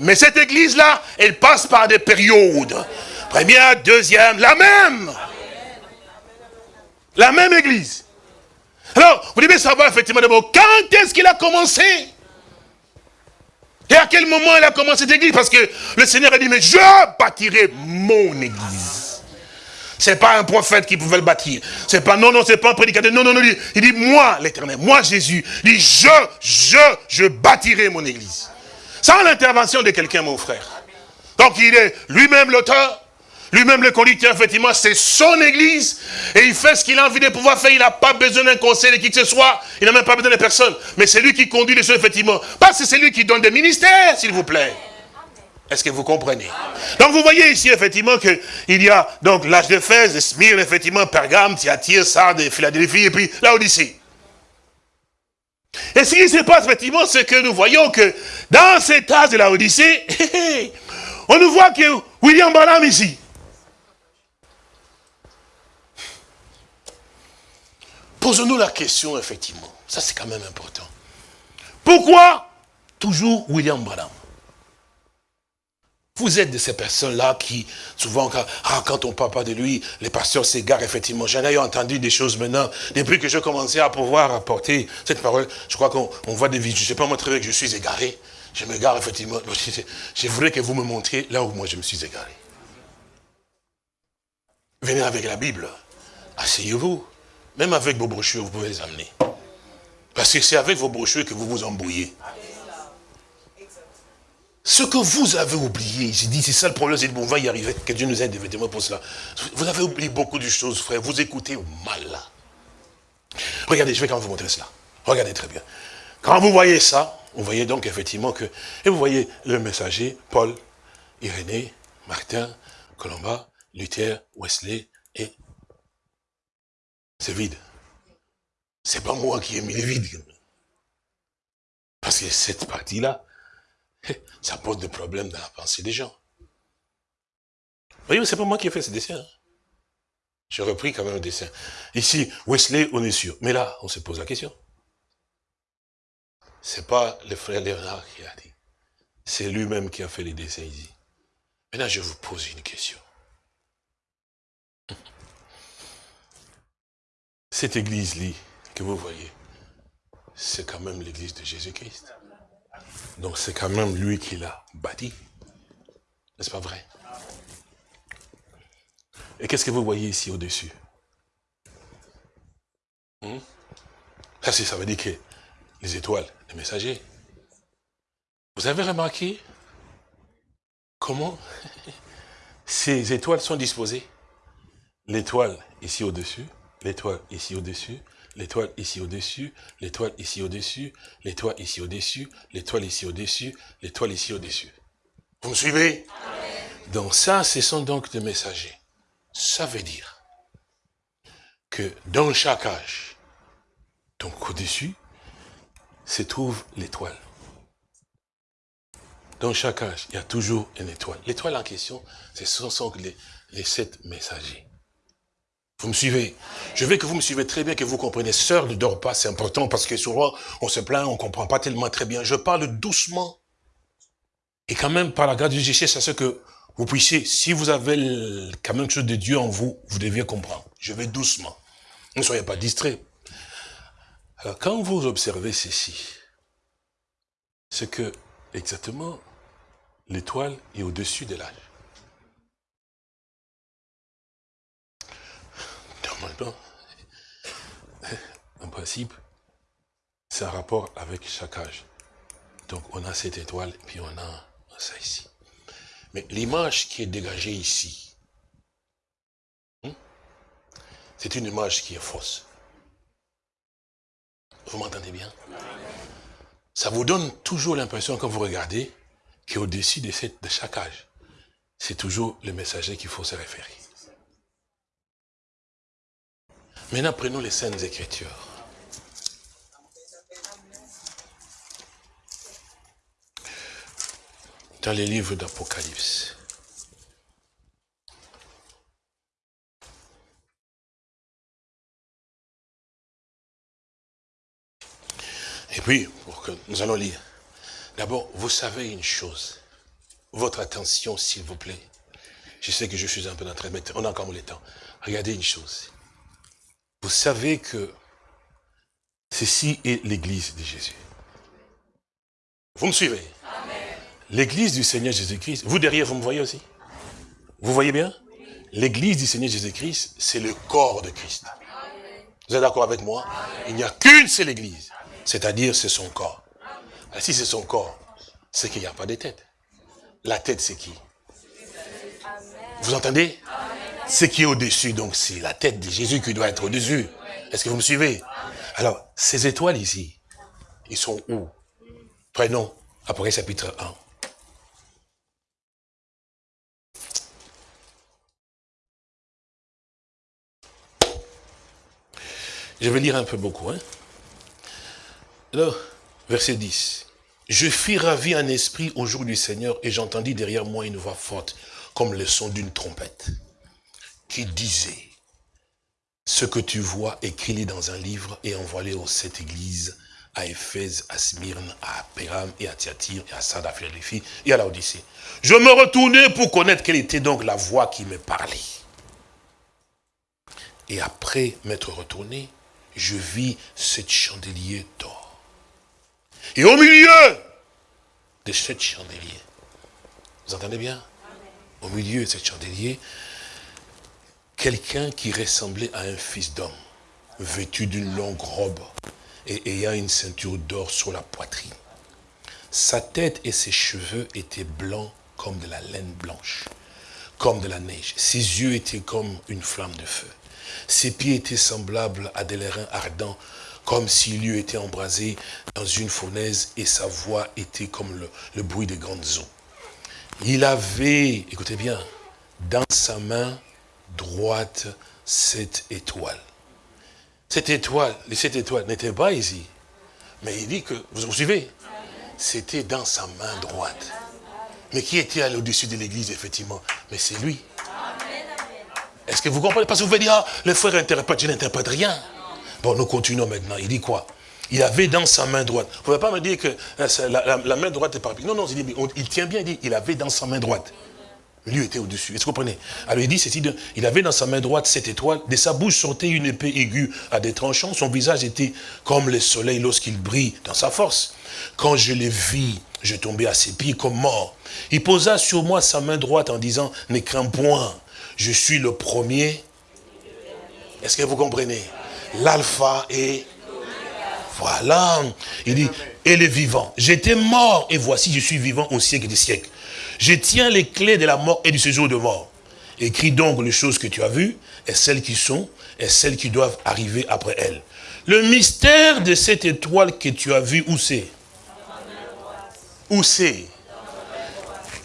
Mais cette église-là, elle passe par des périodes. Première, deuxième, la même. La même église. Alors, vous devez savoir effectivement d'abord, quand est-ce qu'il a commencé? Et à quel moment il a commencé cette église? Parce que le Seigneur a dit, mais je bâtirai mon église. C'est pas un prophète qui pouvait le bâtir. C'est pas, non, non, c'est pas un prédicateur. Non, non, non, il dit, moi, l'éternel, moi, Jésus. Il dit, je, je, je bâtirai mon église. Sans l'intervention de quelqu'un, mon frère. Donc, il est lui-même l'auteur, lui-même, le conducteur, effectivement, c'est son église. Et il fait ce qu'il a envie de pouvoir faire. Il n'a pas besoin d'un conseil de qui que ce soit. Il n'a même pas besoin de personne. Mais c'est lui qui conduit les choses, effectivement. Parce que c'est lui qui donne des ministères, s'il vous plaît. Est-ce que vous comprenez? Donc vous voyez ici, effectivement, qu'il y a donc l'âge de Fès, Smyrne, effectivement, Pergame, Thyatire, Sardes, Philadelphie, et puis la Odyssée. Et ce qui se passe, effectivement, c'est que nous voyons que dans cet âge de la Odyssée, on nous voit que William Branham ici, Posons-nous la question, effectivement. Ça, c'est quand même important. Pourquoi toujours William Branham? Vous êtes de ces personnes-là qui, souvent, quand, ah, quand on parle pas de lui, les pasteurs s'égarent, effectivement. J'en ai entendu des choses maintenant, depuis que je commençais à pouvoir apporter cette parole. Je crois qu'on voit des vidéos. Je ne sais pas bien que je suis égaré. Je m'égare, effectivement. Je voudrais que vous me montriez là où moi je me suis égaré. Venez avec la Bible. Asseyez-vous. Même avec vos brochures, vous pouvez les amener. Parce que c'est avec vos brochures que vous vous embrouillez. Ce que vous avez oublié, j'ai dit, c'est ça le problème, c'est on va y arriver, que Dieu nous aide effectivement pour cela. Vous avez oublié beaucoup de choses, frère, vous écoutez mal. Regardez, je vais quand même vous montrer cela. Regardez très bien. Quand vous voyez ça, vous voyez donc effectivement que, et vous voyez le messager, Paul, Irénée, Martin, Colomba, Luther, Wesley et c'est vide. C'est pas moi qui ai mis le vide. Parce que cette partie-là, ça pose des problèmes dans la pensée des gens. Vous voyez, c'est pas moi qui ai fait ce dessin. J'ai repris quand même le dessin. Ici, Wesley, on est sûr. Mais là, on se pose la question. C'est pas le frère Léonard qui a dit. C'est lui-même qui a fait les dessins ici. Maintenant, je vous pose une question. Cette église-là que vous voyez, c'est quand même l'église de Jésus-Christ. Donc c'est quand même lui qui l'a bâti. N'est-ce pas vrai? Et qu'est-ce que vous voyez ici au-dessus? Hmm? Ça, ça veut dire que les étoiles, les messagers. Vous avez remarqué comment ces étoiles sont disposées? L'étoile ici au-dessus, l'étoile ici au-dessus, l'étoile ici au-dessus, l'étoile ici au-dessus, l'étoile ici au-dessus, l'étoile ici au-dessus, l'étoile ici au-dessus. Vous me suivez? Donc ça, ce sont donc des messagers. Ça veut dire que dans chaque âge, donc au-dessus, se trouve l'étoile. Dans chaque âge, il y a toujours une étoile. L'étoile en question, ce sont les, les sept messagers. Vous me suivez Je veux que vous me suivez très bien, que vous compreniez. Sœur ne dort pas, c'est important parce que souvent, on se plaint, on comprend pas tellement très bien. Je parle doucement. Et quand même, par la grâce de Dieu, je cherche que vous puissiez, si vous avez quand même quelque chose de Dieu en vous, vous deviez comprendre. Je vais doucement. Ne soyez pas distraits. Alors, quand vous observez ceci, c'est que, exactement, l'étoile est au-dessus de l'âge. Normalement, en principe, c'est un rapport avec chaque âge. Donc, on a cette étoile, puis on a ça ici. Mais l'image qui est dégagée ici, hein, c'est une image qui est fausse. Vous m'entendez bien? Ça vous donne toujours l'impression, quand vous regardez, qu'au-dessus de, de chaque âge, c'est toujours le messager qu'il faut se référer. Maintenant, prenons les Saintes Écritures. Dans les livres d'Apocalypse. Et puis, pour que nous allons lire. D'abord, vous savez une chose. Votre attention, s'il vous plaît. Je sais que je suis un peu en train de mettre, on a encore le temps. Regardez une chose. Vous savez que ceci est l'église de Jésus. Vous me suivez? L'église du Seigneur Jésus-Christ. Vous derrière, vous me voyez aussi? Vous voyez bien? L'église du Seigneur Jésus-Christ, c'est le corps de Christ. Vous êtes d'accord avec moi? Il n'y a qu'une seule église. C'est-à-dire, c'est son corps. Alors, si c'est son corps, c'est qu'il n'y a pas de tête. La tête, c'est qui? Vous entendez? Ce qui est au-dessus, donc c'est la tête de Jésus qui doit être au-dessus. Est-ce que vous me suivez? Alors, ces étoiles ici, ils sont où? Prenons Apocalypse chapitre 1. Je vais lire un peu beaucoup. Hein? Alors, verset 10. Je fus ravi en esprit au jour du Seigneur et j'entendis derrière moi une voix forte, comme le son d'une trompette, qui disait, ce que tu vois, écris-le dans un livre et envoie-le aux sept églises, à Éphèse, à Smyrne, à Péram et à Thyatire et à Sardes, à Philadelphie et à la Odyssée. Je me retournai pour connaître quelle était donc la voix qui me parlait. Et après m'être retourné, je vis sept chandeliers d'or. Et au milieu de sept chandeliers, vous entendez bien? Au milieu de sept chandeliers, quelqu'un qui ressemblait à un fils d'homme, vêtu d'une longue robe et ayant une ceinture d'or sur la poitrine. Sa tête et ses cheveux étaient blancs comme de la laine blanche, comme de la neige. Ses yeux étaient comme une flamme de feu. Ses pieds étaient semblables à des lérins ardents, comme s'il eût été embrasé dans une fournaise, et sa voix était comme le, bruit des grandes eaux. Il avait, écoutez bien, dans sa main droite cette étoile. Cette étoile, les sept étoiles n'étaient pas ici. Mais il dit que, vous vous suivez? C'était dans sa main droite. Mais qui était au-dessus de l'église, effectivement? Mais c'est lui. Est-ce que vous comprenez? Parce que vous pouvez dire, ah, le frère interprète, je n'interprète rien. Bon, nous continuons maintenant. Il dit quoi? Il avait dans sa main droite. Vous ne pouvez pas me dire que euh, la, main droite est par Non, non, il, dit, il tient bien, il dit, il avait dans sa main droite. Lui était au-dessus. Est-ce que vous comprenez? Alors il dit il avait dans sa main droite cette étoile, de sa bouche sortait une épée aiguë à des tranchants, son visage était comme le soleil lorsqu'il brille dans sa force. Quand je le vis, je tombais à ses pieds comme mort. Il posa sur moi sa main droite en disant, ne crains point, je suis le premier. Est-ce que vous comprenez? L'alpha et voilà. Il dit, et le vivant. J'étais mort et voici je suis vivant au siècle des siècles. Je tiens les clés de la mort et du séjour de mort. Écris donc les choses que tu as vues et celles qui sont et celles qui doivent arriver après elles. Le mystère de cette étoile que tu as vue, où c'est? Où c'est?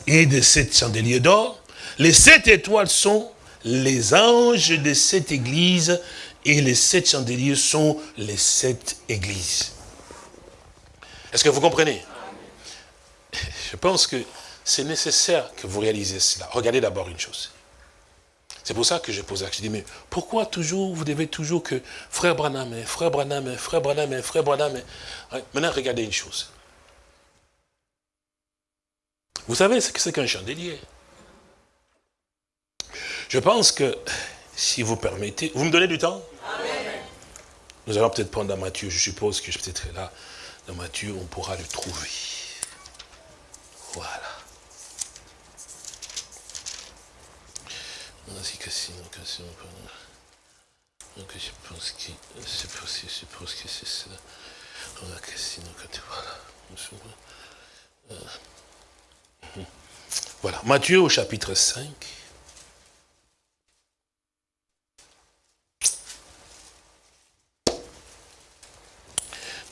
Et de sept chandeliers d'or. Les sept étoiles sont les anges de cette église et les sept chandeliers sont les sept églises. Est-ce que vous comprenez? Je pense que c'est nécessaire que vous réalisez cela. Regardez d'abord une chose. C'est pour ça que je pose la question. Je dis, mais pourquoi toujours, vous devez toujours que frère Branham, frère Branham, frère Branham, frère Branham. Maintenant, regardez une chose. Vous savez ce que c'est qu'un chandelier? Je pense que, si vous permettez, vous me donnez du temps? Nous allons peut-être prendre dans Matthieu, je suppose que je peut-être là, dans Matthieu, on pourra le trouver. Voilà. Ainsi que sinon, que sinon, donc je pense que c'est possible, je pense que c'est ça. Que sinon, que tu voilà. Voilà, Matthieu au chapitre 5.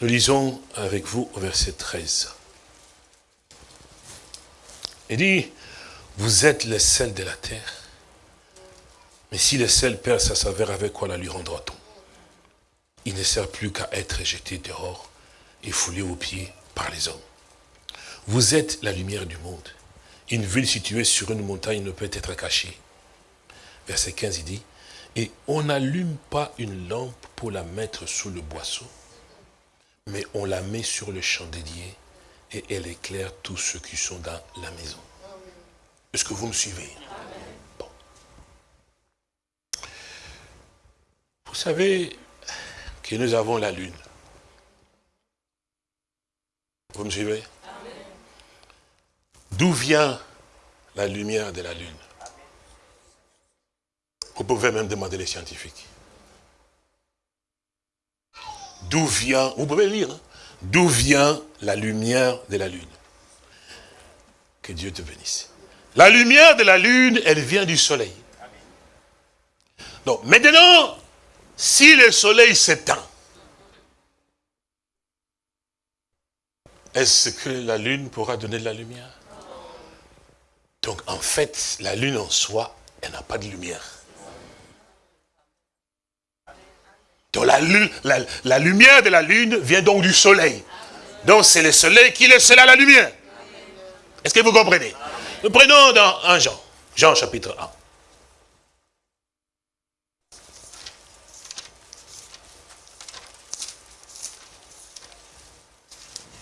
Nous lisons avec vous au verset 13. Il dit, vous êtes le sel de la terre. Mais si le sel perd sa saveur, avec quoi la lui rendra-t-on? Il ne sert plus qu'à être jeté dehors et foulé aux pieds par les hommes. Vous êtes la lumière du monde. Une ville située sur une montagne ne peut être cachée. Verset 15, il dit, et on n'allume pas une lampe pour la mettre sous le boisseau, mais on la met sur le chandelier et elle éclaire tous ceux qui sont dans la maison. Est-ce que vous me suivez? Vous savez que nous avons la lune. Vous me suivez? D'où vient la lumière de la lune? Vous pouvez même demander les scientifiques. D'où vient, vous pouvez lire, hein, d'où vient la lumière de la lune? Que Dieu te bénisse. La lumière de la lune, elle vient du soleil. Donc maintenant, si le soleil s'éteint, est-ce que la lune pourra donner de la lumière? Donc en fait, la lune en soi, elle n'a pas de lumière. Donc la, lune- la- lumière de la lune vient donc du soleil. Donc c'est le soleil qui laisse là la lumière. Est-ce que vous comprenez? Nous prenons dans 1 Jean, Jean chapitre 1.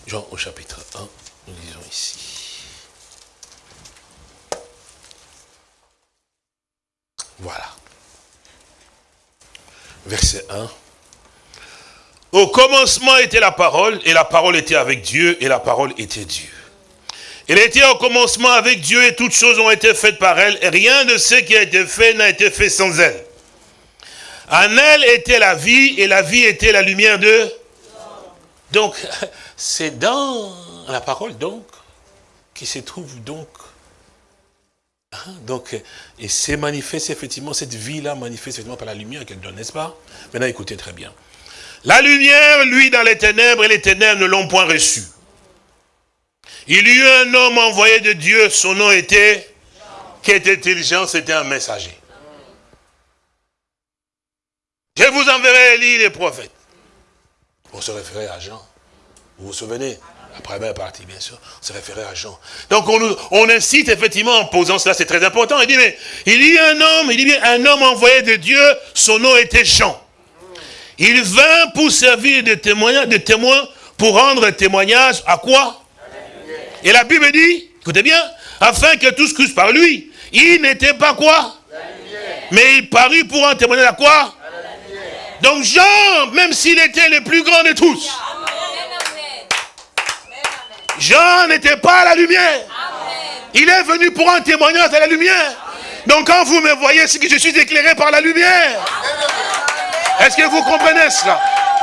Jean au chapitre 1, nous lisons ici. Voilà. Verset 1. Au commencement était la parole, et la parole était avec Dieu, et la parole était Dieu. Elle était au commencement avec Dieu, et toutes choses ont été faites par elle, et rien de ce qui a été fait n'a été fait sans elle. En elle était la vie, et la vie était la lumière de... Donc, c'est dans la parole, donc, qui se trouve donc Hein, Donc, et c'est manifeste effectivement, cette vie-là manifeste effectivement par la lumière qu'elle donne, n'est-ce pas? Maintenant, écoutez très bien. La lumière, lui, dans les ténèbres, et les ténèbres ne l'ont point reçu. Il y eut un homme envoyé de Dieu, son nom était, qui était-il Jean, c'était un messager. Je vous enverrai Élie les prophètes. On se référait à Jean. Vous vous souvenez? La première partie, bien sûr, on se référait à Jean. Donc on, nous- on incite effectivement en posant cela, c'est très important. Il dit, mais il y a un homme, il dit bien, un homme envoyé de Dieu, son nom était Jean. Il vint pour servir de témoin, de témoin pour rendre témoignage à quoi? Et la Bible dit, écoutez bien, afin que tous crussent par lui. Il n'était pas quoi? Mais il parut pour en témoigner à quoi? Donc Jean, même s'il était le plus grand de tous, Jean n'était pas à la lumière. Il est venu pour un témoignage à la lumière. Donc quand vous me voyez, c'est que je suis éclairé par la lumière. Est-ce que vous comprenez cela?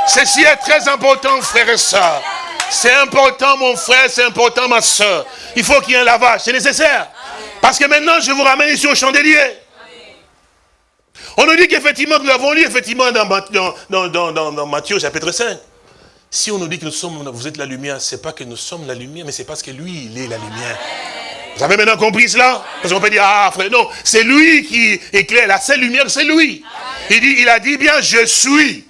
Ceci est très important, frères et sœurs. C'est important, mon frère, c'est important, ma soeur. Il faut qu'il y ait un lavage, c'est nécessaire. Parce que maintenant, je vous ramène ici au chandelier. On nous dit qu'effectivement, nous l'avons lu effectivement dans, dans- dans Matthieu chapitre 5. Si on nous dit que nous sommes, vous êtes la lumière, c'est pas que nous sommes la lumière, mais c'est parce que lui, il est la lumière. Vous avez maintenant compris cela? Parce qu'on peut dire, ah frère, non, c'est lui qui éclaire, la seule lumière, c'est lui. Il, dit, il a dit bien, je suis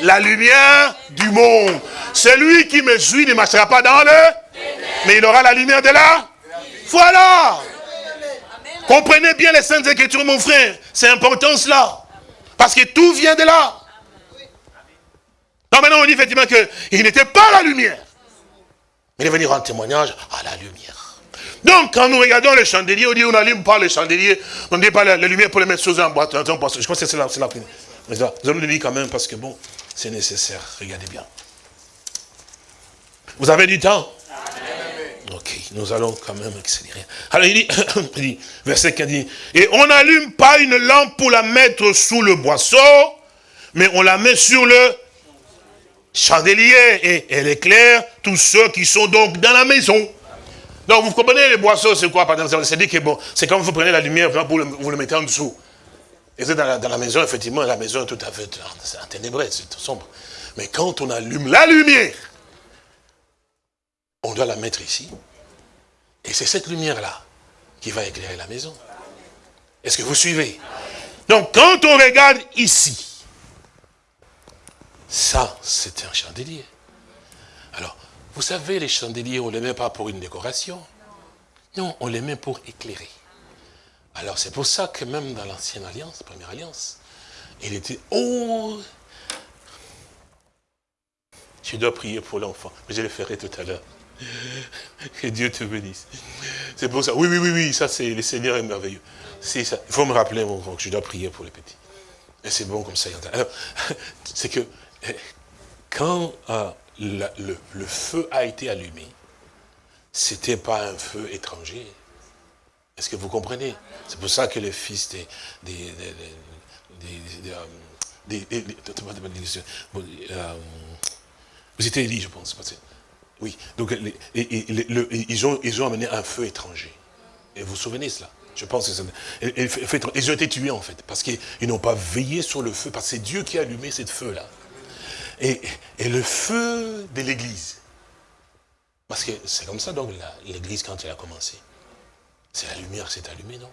la lumière du monde. Celui qui me suit ne marchera pas dans le... Mais il aura la lumière de là. Voilà. Comprenez bien les saintes écritures, mon frère. C'est important cela. Parce que tout vient de là. Non, maintenant on dit effectivement qu'il n'était pas la lumière. Mais il est venu rendre témoignage à la lumière. Donc, quand nous regardons les chandeliers, on dit on n'allume pas les chandeliers, on ne dit pas la, la lumière pour les mettre sous un boîte. Je pense que c'est la, la Mais ça, Nous allons le dire quand même parce que bon, c'est nécessaire. Regardez bien. Vous avez du temps? Ok, nous allons quand même accélérer. Alors il dit, il dit, verset 15, il dit, et on n'allume pas une lampe pour la mettre sous le boisseau, mais on la met sur le chandelier et elle éclaire tous ceux qui sont donc dans la maison. Donc vous comprenez les boisseaux, c'est quoi par exemple? C'est dit que bon, c'est comme vous prenez la lumière, vous le, mettez en dessous. Et c'est dans la, maison, effectivement, la maison est tout à fait c'est ténébré, c'est tout sombre. Mais quand on allume la lumière, on doit la mettre ici. Et c'est cette lumière-là qui va éclairer la maison. Est-ce que vous suivez? Donc quand on regarde ici, ça, c'est un chandelier. Alors, vous savez, les chandeliers, on ne les met pas pour une décoration. Non, on les met pour éclairer. Alors, c'est pour ça que même dans l'ancienne alliance, première alliance, il était... Oh Je dois prier pour l'enfant, mais je le ferai tout à l'heure. Que Dieu te bénisse. C'est pour ça. Oui, oui, oui, oui, ça c'est, le Seigneur est merveilleux. C'est ça. Il faut me rappeler, mon frère, que je dois prier pour les petits. Et c'est bon comme ça. Alors, c'est que eh, quand euh, le, feu a été allumé, c'était pas un feu étranger. Est-ce que vous comprenez C'est pour ça que les fils des... euh, euh, vous étiez Élie, je pense. Oui, donc ils, ont, amené un feu étranger. Et vous vous souvenez cela? Je pense que c'est... Ils ont été tués en fait, parce qu'ils n'ont pas veillé sur le feu, parce que c'est Dieu qui a allumé ce feu-là. Et, le feu de l'église. Parce que c'est comme ça donc l'église quand elle a commencé. C'est la lumière qui s'est allumée, non?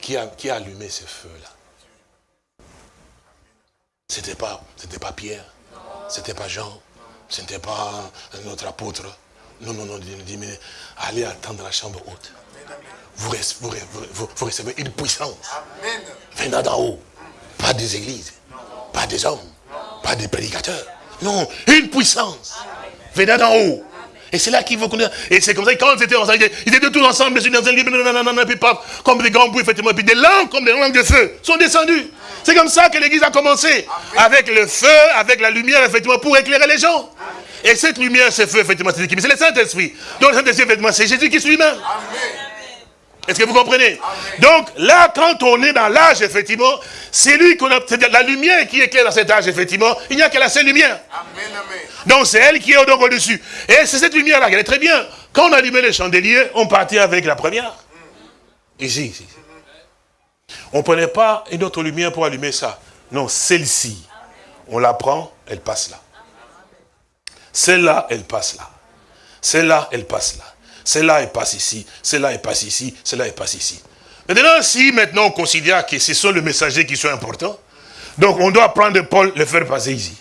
Qui a, allumé ce feu-là? C'était pas, pas Pierre, c'était pas Jean, c'était pas un autre apôtre. Non, non, non, il dit, mais allez attendre la chambre haute. Vous, rece- vous, re- vous- vous recevez une puissance venant d'en haut. Pas des églises, pas des hommes, pas des prédicateurs. Non, une puissance venant d'en haut. Et c'est là qu'il faut connaître. Et c'est comme ça, que quand ils étaient ensemble, ils étaient tous ensemble, ils étaient dans un nanana, puis paf, comme des grands bruits, effectivement, et puis des lampes, comme des lampes de feu, sont descendues. C'est comme ça que l'église a commencé. Avec le feu, avec la lumière, effectivement, pour éclairer les gens. Et cette lumière, ce feu, effectivement, c'est qui Mais c'est le Saint-Esprit. Donc le Saint-Esprit, effectivement, c'est Jésus-Christ lui-même. Est-ce que vous comprenez? Donc là, quand on est dans l'âge, effectivement, c'est lui qu'on a, la lumière qui éclaire dans cet âge, effectivement. Il n'y a que la seule lumière. Donc c'est elle qui est donc au-dessus. Et c'est cette lumière-là, elle est très bien. Quand on allumait les chandeliers, on partait avec la première. Ici, ici. On ne prenait pas une autre lumière pour allumer ça. Non, celle-ci. On la prend, elle passe là. Celle-là, elle passe là. Celle-là, elle passe là. Celle-là, elle passe ici. Celle-là, elle passe ici. Celle-là, elle passe ici. Maintenant, si maintenant on considère que ce sont les messagers qui sont importants, donc on doit prendre Paul, le faire passer ici.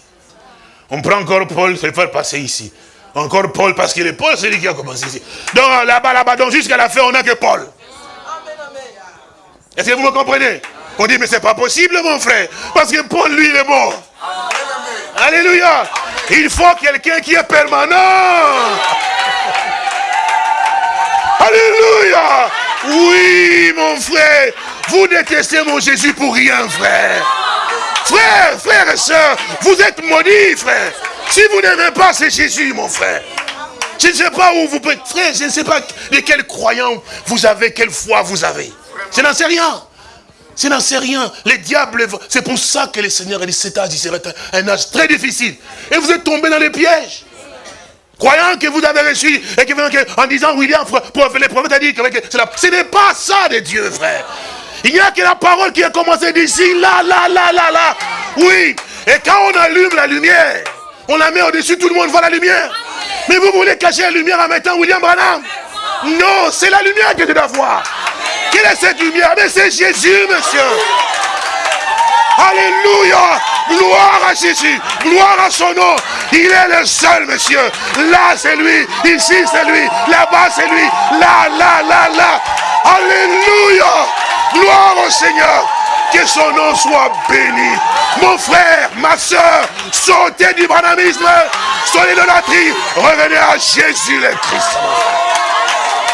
On prend encore Paul, le faire passer ici. Encore Paul, parce qu'il est Paul, c'est lui qui a commencé ici. Donc là-bas, là-bas, donc jusqu'à la fin, on n'a que Paul. Est-ce que vous me comprenez? On dit, mais c'est pas possible, mon frère. Parce que Paul, lui, il est mort. Alléluia. Il faut quelqu'un qui est permanent. Alléluia. Oui, mon frère. Vous détestez mon Jésus pour rien, frère. Frère, frère et soeur, vous êtes maudits, frère. Si vous n'aimez pas, c'est Jésus, mon frère. Je ne sais pas où vous pouvez... Frère, je ne sais pas de quel croyant vous avez, quelle foi vous avez. Je n'en sais rien. Je n'en sais rien. Les diables, c'est pour ça que le Seigneur a dit cet âge, il serait un, âge très difficile. Et vous êtes tombés dans les pièges. Croyant que vous avez reçu, et que, en disant, William, les prophètes a dit que c'est ce n'est pas ça de Dieu, frère. Il n'y a que la parole qui a commencé d'ici, là, là, là, là, là. Oui. Et quand on allume la lumière, on la met au-dessus, tout le monde voit la lumière. Mais vous voulez cacher la lumière en mettant William Branham? Non, c'est la lumière que tu dois voir. Quelle est cette lumière? Mais c'est Jésus, monsieur. Alléluia. Gloire à Jésus. Gloire à son nom. Il est le seul, monsieur. Là, c'est lui. Ici, c'est lui. Là-bas, c'est lui. Là, là, là, là. Alléluia. Gloire au Seigneur. Que son nom soit béni. Mon frère, ma soeur, sortez du branamisme. Soyez de l'idolâtrie. Revenez à Jésus le Christ.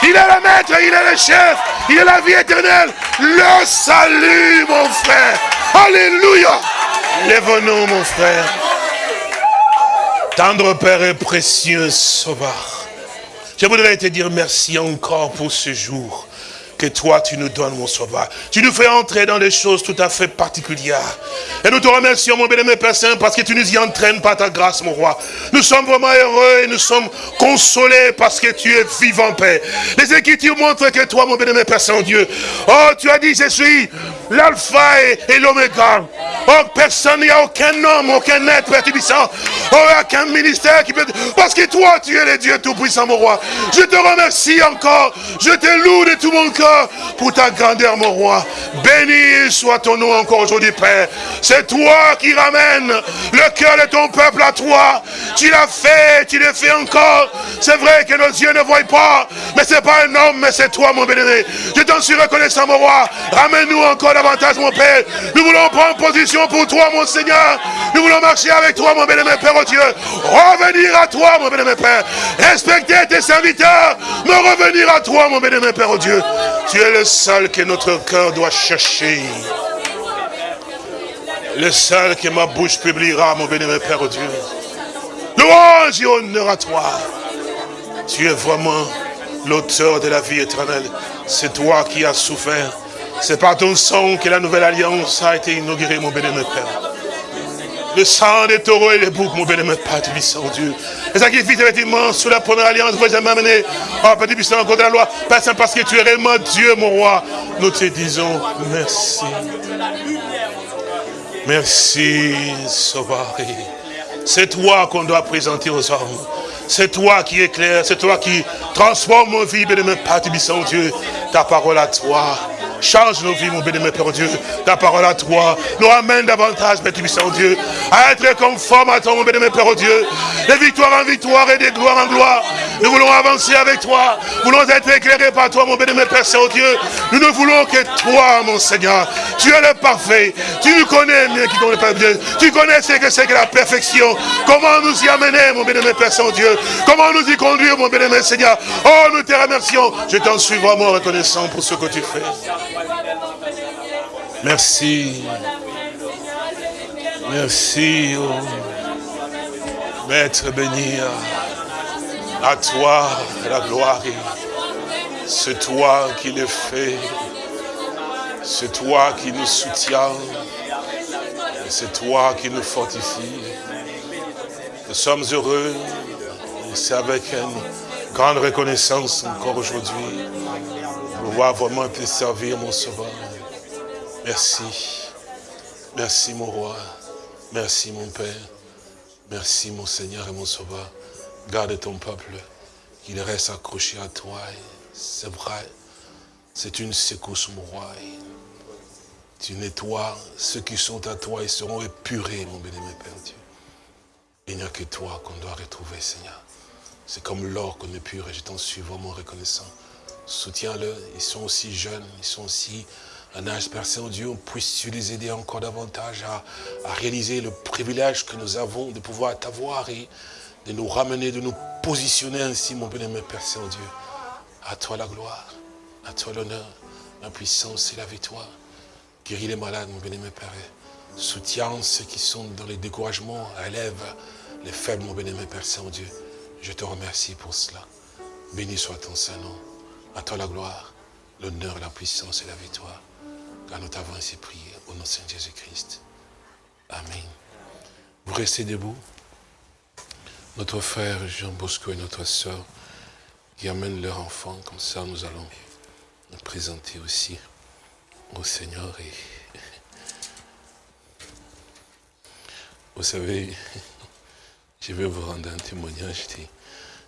Il est le maître, il est le chef, il est la vie éternelle. Le salut, mon frère. Alléluia. Lève-nous, mon frère. Tendre Père et précieux Sauveur. Je voudrais te dire merci encore pour ce jour que toi tu nous donnes, mon sauveur. Tu nous fais entrer dans des choses tout à fait particulières. Et nous te remercions, mon bien-aimé Père Saint, parce que tu nous y entraînes par ta grâce, mon roi. Nous sommes vraiment heureux et nous sommes consolés parce que tu es vivant, Père. Les Écritures montrent que toi, mon bien-aimé Père Saint-Dieu, oh, tu as dit, je suis l'alpha et, l'oméga. Oh, personne, il n'y a aucun homme, aucun être, Père Tubissant. Oh, aucun ministère qui peut... Parce que toi, tu es le Dieu Tout-Puissant, mon roi. Je te remercie encore. Je te loue de tout mon cœur pour ta grandeur, mon roi. Béni soit ton nom encore aujourd'hui, Père. C'est toi qui ramènes le cœur de ton peuple à toi. Tu l'as fait, tu le fais encore. C'est vrai que nos yeux ne voient pas, mais c'est pas un homme, mais c'est toi, mon bénévole. Je t'en suis reconnaissant, mon roi. Ramène-nous encore davantage, mon Père. Nous voulons prendre position pour toi, mon Seigneur. Nous voulons marcher avec toi, mon bénévole Père, oh Dieu. Revenir à toi, mon bénévole Père. Respecter tes serviteurs. Me revenir à toi, mon bénévole Père, oh Dieu. Tu es le seul que notre cœur doit chercher. Le seul que ma bouche publiera, mon bénévole Père, Dieu. Louange et honneur à toi. Tu es vraiment l'auteur de la vie éternelle. C'est toi qui as souffert. C'est par ton sang que la nouvelle alliance a été inaugurée, mon bénémoine Père. Le sang des taureaux et les boucs, mon bénémoine Père, puissant Dieu. Les sacrifices, effectivement, sous la première alliance, vous jamais amené. Oh, Père, puissant, contre la loi. Père parce que tu es réellement Dieu, mon roi. Nous te disons merci. Merci, Sauveur. C'est toi qu'on doit présenter aux hommes. C'est toi qui éclaire, c'est toi qui transforme nos vies, bénémoine Père, puissant Dieu. Ta parole à toi. Change nos vies, mon bénémoine Père Dieu. Ta parole à toi nous ramène davantage, Père Tubissant Dieu, à être conforme à toi, mon bénémoine Père Dieu. De victoire en victoire et de gloire en gloire. Nous voulons avancer avec toi. Nous voulons être éclairés par toi, mon bénémoine Père Saint-Dieu. Nous ne voulons que toi, mon Seigneur. Tu es le parfait. Tu nous connais mieux qui connaît Père Dieu. Tu connais ce que c'est que la perfection. Comment nous y amener, mon bénémoine Père Saint-Dieu? Comment nous y conduire, mon bénémoine Seigneur? Oh, nous te remercions. Je t'en suis vraiment reconnaissant pour ce que tu fais. Merci. Merci, oh. Maître béni, à toi la gloire. C'est toi qui le fais. C'est toi qui nous soutiens. C'est toi qui nous fortifie. Nous sommes heureux. C'est avec une grande reconnaissance encore aujourd'hui. de Pouvoir vraiment te servir, mon sauveur. Merci. Merci, mon roi. Merci, mon Père. Merci, mon Seigneur et mon Sauveur. Garde ton peuple, qu'il reste accroché à toi. C'est vrai, c'est une secousse, mon roi. Tu nettoies ceux qui sont à toi et seront épurés, mon bénémoine Père Dieu. Il n'y a que toi qu'on doit retrouver, Seigneur. C'est comme l'or qu'on pur et je t'en suis vraiment reconnaissant. Soutiens-le, ils sont aussi jeunes, ils sont aussi un âge, Père Saint-Dieu, puisse-tu les aider encore davantage à, à réaliser le privilège que nous avons de pouvoir t'avoir et de nous ramener, de nous positionner ainsi, mon bien-aimé Père Saint-Dieu. À toi la gloire, à toi l'honneur, la puissance et la victoire. Guéris les malades, mon bien-aimé Père. Soutiens ceux qui sont dans les découragements, élève les faibles, mon bien-aimé Père Saint-Dieu. Je te remercie pour cela. Béni soit ton Saint-Nom. À toi la gloire, l'honneur, la puissance et la victoire. Car nous t'avons ainsi prié au nom de Saint Jésus-Christ. Amen. Vous restez debout. Notre frère Jean Bosco et notre sœur qui amènent leur enfant, comme ça nous allons nous présenter aussi au Seigneur. Et vous savez, je vais vous rendre un témoignage.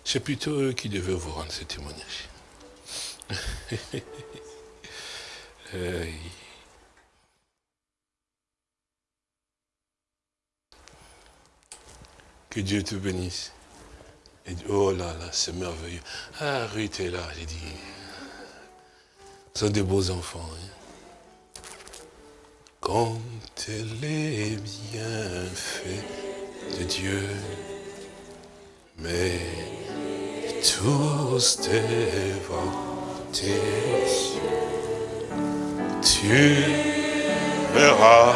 C'est plutôt eux qui devaient vous rendre ce témoignage. Aïe. Que Dieu te bénisse. Oh là là, c'est merveilleux. Ah, Ruth est là, j'ai dit. Ce sont des beaux enfants. hein. Quand les bienfaits de Dieu, mais tous tes yeux, tu verras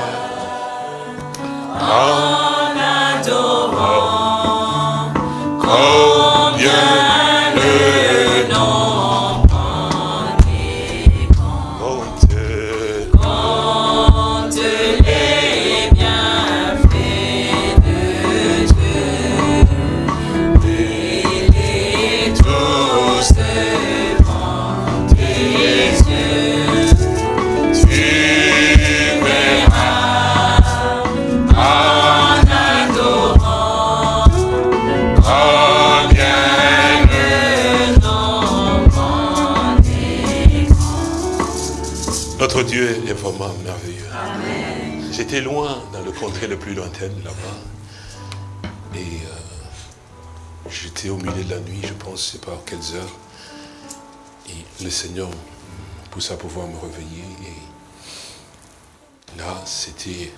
J'étais loin, dans le contrée le plus lointain là-bas. Et euh, j'étais au milieu de la nuit, je pense, je pas à quelles heures. Et le Seigneur poussa à pouvoir me réveiller. Et là, c'était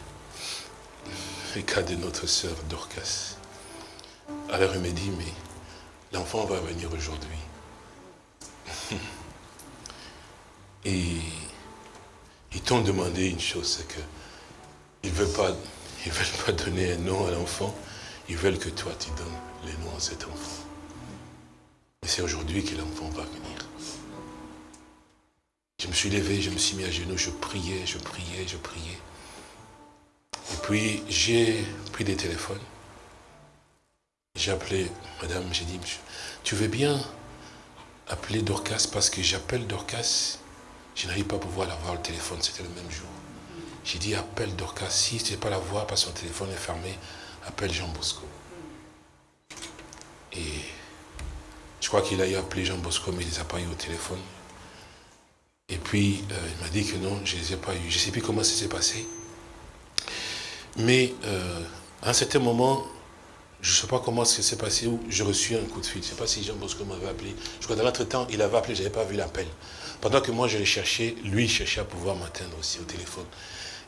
le cas de notre sœur Dorcas. Alors il me dit, mais l'enfant va venir aujourd'hui. Et ils t'ont demandé une chose, c'est que ils ne veulent, pas, donner un nom à l'enfant, ils veulent que toi tu donnes les noms à cet enfant. Et c'est aujourd'hui que l'enfant va venir. Je me suis levé, je me suis mis à genoux, je priais, je priais, je priais. Et puis j'ai pris des téléphones. J'ai appelé madame, j'ai dit, tu veux bien appeler Dorcas parce que j'appelle Dorcas, je n'arrive pas à pouvoir l'avoir le téléphone, c'était le même jour. J'ai dit, appelle Dorcas, si tu ne pas la voir parce que son téléphone est fermé, appelle Jean Bosco. Et je crois qu'il a eu appelé Jean Bosco, mais il ne les a pas eu au téléphone. Et puis, euh, il m'a dit que non, je ne les ai pas eu. Je ne sais plus comment ça s'est passé. Mais euh, à un certain moment, je ne sais pas comment ça s'est passé, où j'ai reçu un coup de fil. Je ne sais pas si Jean Bosco m'avait appelé. Je crois que dans l'entretemps, il avait appelé, je n'avais pas vu l'appel. Pendant que moi, je l'ai cherché, lui, cherchait à pouvoir m'atteindre aussi au téléphone.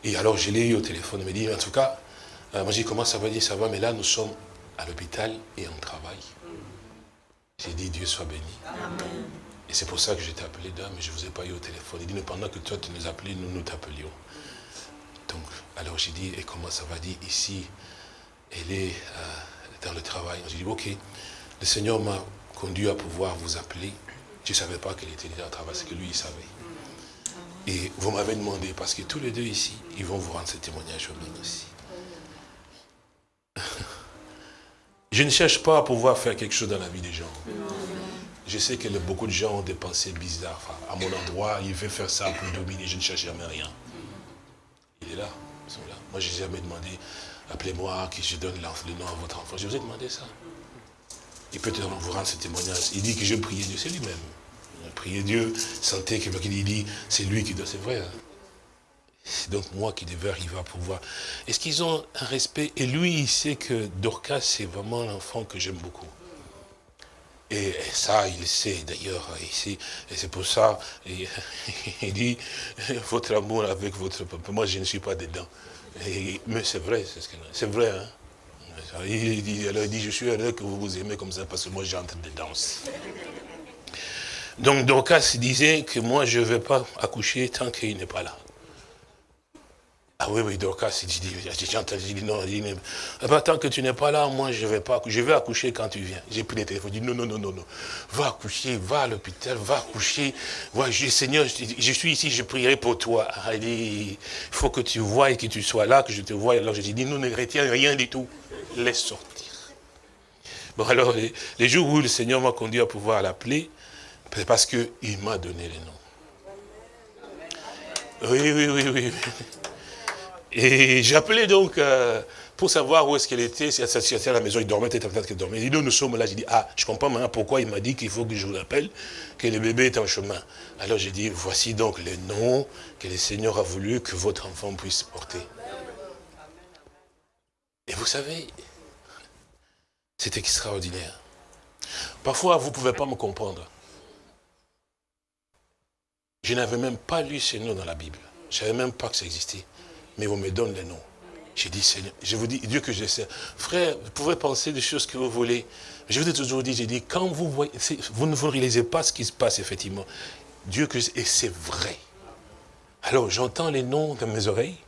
Et alors, je l'ai eu au téléphone. Il m'a dit, en tout cas, euh, moi, j'ai dit, comment ça va? Dit, ça va, mais là, nous sommes à l'hôpital et on travaille. J'ai dit, Dieu soit béni. Et c'est pour ça que je t'ai appelé dame, mais je ne vous ai pas eu au téléphone. Il dit, mais pendant que toi, tu nous appelais, nous nous t'appelions. Donc, alors j'ai dit, et comment ça va? Dit, ici, elle est euh, dans le travail. J'ai dit, ok, le Seigneur m'a conduit à pouvoir vous appeler. Je ne savais pas qu'elle était déjà au travail, c'est que lui, il savait. Et vous m'avez demandé, parce que tous les deux ici, ils vont vous rendre ce témoignage eux-mêmes aussi. Je ne cherche pas à pouvoir faire quelque chose dans la vie des gens. Je sais que beaucoup de gens ont des pensées bizarres. À mon endroit, il veut faire ça pour dominer. Je ne cherche jamais rien. Il est là. Ils sont là. Moi, je n'ai jamais demandé, appelez-moi, que je donne le nom à votre enfant. Je vous ai demandé ça. Il peut vous rendre ce témoignage. Il dit que je priais Dieu, c'est lui-même. Prié Dieu, sentez que il dit, c'est lui qui doit, c'est vrai. hein. C'est donc moi qui devais arriver à pouvoir. Est-ce qu'ils ont un respect? Et lui, il sait que Dorcas, c'est vraiment l'enfant que j'aime beaucoup. Et, ça, il sait d'ailleurs ici. Et c'est pour ça, il, dit, votre amour avec votre papa, moi je ne suis pas dedans. Mais c'est vrai, c'est ce c'est vrai. Hein? Il dit, alors il dit, je suis heureux que vous vous aimez comme ça parce que moi j'entre dedans. Donc Dorcas disait que moi je ne vais pas accoucher tant qu'il n'est pas là. Ah oui, oui, Dorcas, dit, j'ai entendu, dit non, il dit, Ah ben, tant que tu n'es pas là, moi je vais pas accoucher, je vais accoucher quand tu viens. J'ai pris le téléphone, il dit non, non, non, non, non, va accoucher, va à l'hôpital, va accoucher. Seigneur, je, suis ici, je prierai pour toi. Ah, Il dit, faut que tu vois et que tu sois là, que je te voie. Alors je dis, non, ne retiens rien du tout, laisse sortir. Bon alors, les, les jours où le Seigneur m'a conduit à pouvoir l'appeler, c'est parce qu'il m'a donné les noms. Oui, oui, oui, oui. Et j'appelais donc euh, pour savoir où est-ce qu'elle était, si elle était à la maison, il dormait, peut-être qu'elle dormait. Il dit, nous, nous sommes là. J'ai dit, ah, je comprends maintenant pourquoi il m'a dit qu'il faut que je vous appelle, que le bébé est en chemin? Alors j'ai dit, voici donc les noms que le Seigneur a voulu que votre enfant puisse porter. Et vous savez, c'est extraordinaire. Parfois, vous ne pouvez pas me comprendre. Je n'avais même pas lu ces noms dans la Bible. Je ne savais même pas que ça existait. Mais on me donne. J'ai dit, Seigneur, je vous dis, Dieu que je sais. Frère, vous pouvez penser des choses que vous voulez. Je vous ai toujours dit, j'ai dit, quand vous voyez, vous ne vous réalisez pas ce qui se passe, effectivement. Dieu que je- et c'est vrai. Alors, j'entends les noms dans mes oreilles.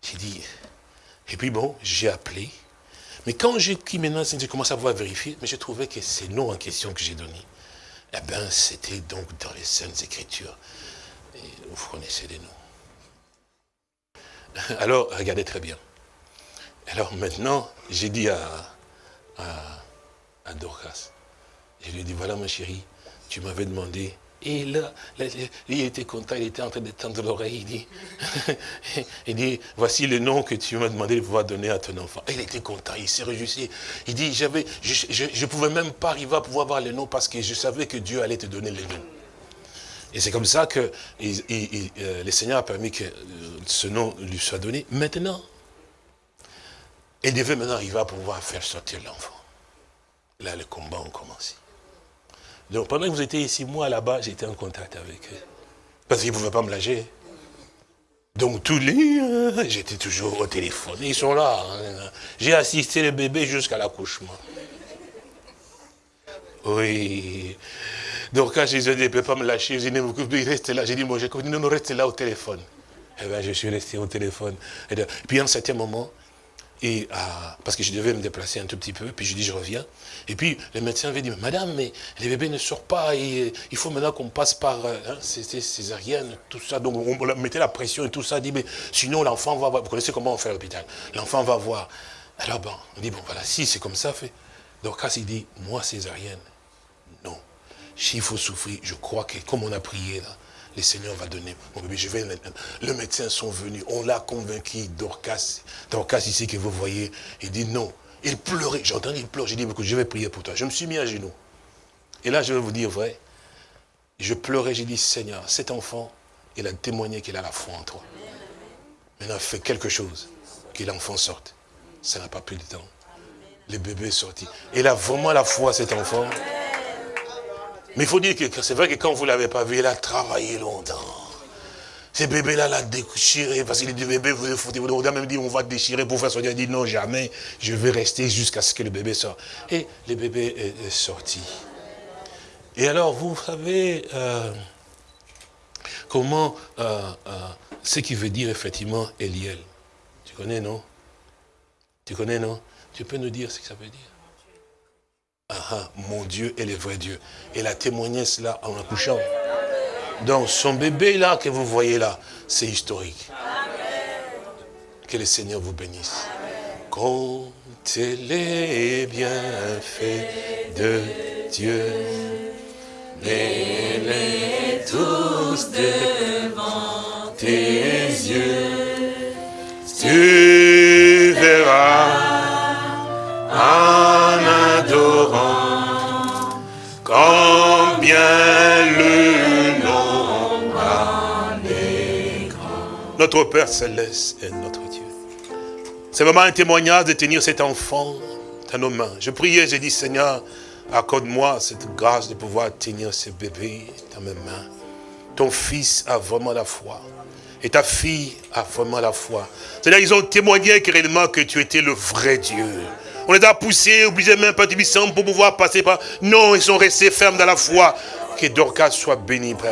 J'ai dit, et puis bon, j'ai appelé. Mais quand j'ai qui maintenant, j'ai commencé à voir vérifier, mais j'ai trouvé que ces noms en question que j'ai donnés, eh bien, c'était donc dans les Saintes Écritures. Vous connaissez les noms. Alors, regardez très bien. Alors maintenant, j'ai dit à, à, Dorcas, je lui ai dit, voilà ma chérie, tu m'avais demandé. Et là, il était content, il était en train de tendre l'oreille, il dit, dit, voici le nom que tu m'as demandé de pouvoir donner à ton enfant. Il était content, il s'est réjoui. Il dit, je ne pouvais même pas arriver à pouvoir voir le nom parce que je savais que Dieu allait te donner le nom. Et c'est comme ça que euh, le Seigneur a permis que euh, ce nom lui soit donné. Maintenant, il devait maintenant arriver à pouvoir faire sortir l'enfant. Là, les combats ont commencé. Donc pendant que vous étiez ici, moi là-bas, j'étais en contact avec eux. Parce qu'ils ne pouvaient pas me lâcher. Donc tous les... euh, J'étais toujours au téléphone. Ils sont là. hein. J'ai assisté le bébé jusqu'à l'accouchement. Oui. Donc quand je disais, il ne peut pas me lâcher, je dis, il reste là. J'ai dit, moi, continue, non, non, reste là au téléphone. Eh bien, je suis resté au téléphone. Et puis à un certain moment, et, ah, parce que je devais me déplacer un tout petit peu, puis je dis, je reviens. Et puis le médecin avait dit, madame, mais le bébé ne sort pas, et, il faut maintenant qu'on passe par, euh, hein, césarienne, tout ça. Donc on mettait la pression et tout ça, dit, mais sinon l'enfant va voir. Vous connaissez comment on fait à l'hôpital? L'enfant va voir. Alors bon, on dit, bon voilà, si c'est comme ça, fait. Donc quand il dit, moi césarienne. S'il faut souffrir, je crois que comme on a prié là, le Seigneur va donner mon bébé. Je vais. Le médecin sont venus, on l'a convaincu, Dorcas, Dorcas ici que vous voyez, il dit non. Il pleurait, j'ai entendu, il pleure, j'ai dit, je vais prier pour toi. Je me suis mis à genoux. Et là, je vais vous dire vrai, je pleurais, j'ai dit, Seigneur, cet enfant, il a témoigné qu'il a la foi en toi. Maintenant, fais quelque chose, que l'enfant sorte. Ça n'a pas pris de temps. Le bébé est sorti. Il a vraiment la foi, cet enfant. Mais il faut dire que c'est vrai que quand vous ne l'avez pas vu, il a travaillé longtemps. Ce bébé-là l'a déchiré, parce qu'il dit, bébé, vous foutez, vous avez même dit, on va déchirer pour faire sortir. Il dit, non, jamais, je vais rester jusqu'à ce que le bébé sorte. Et le bébé est, sorti. Et alors, vous savez euh, comment, euh, euh, ce qui veut dire effectivement Eliel. Tu connais, non? Tu connais, non? Tu peux nous dire ce que ça veut dire? Ah, ah, mon Dieu est le vrai Dieu. Elle a témoigné cela en accouchant. Donc son bébé là que vous voyez là, c'est historique. Que le Seigneur vous bénisse. Comptez les bienfaits de Dieu. Mets-les tous devant tes yeux. Tu verras en Notre Père Céleste est notre Dieu. C'est vraiment un témoignage de tenir cet enfant dans nos mains. Je priais, j'ai dit, Seigneur, Accorde-moi cette grâce de pouvoir tenir ce bébé dans mes mains. Ton fils a vraiment la foi. Et ta fille a vraiment la foi. C'est-à-dire ils ont témoigné réellement que tu étais le vrai Dieu. On les a poussés, obligés même de pour pouvoir passer par... Non, ils sont restés fermes dans la foi. Que Dorcas soit béni, Père.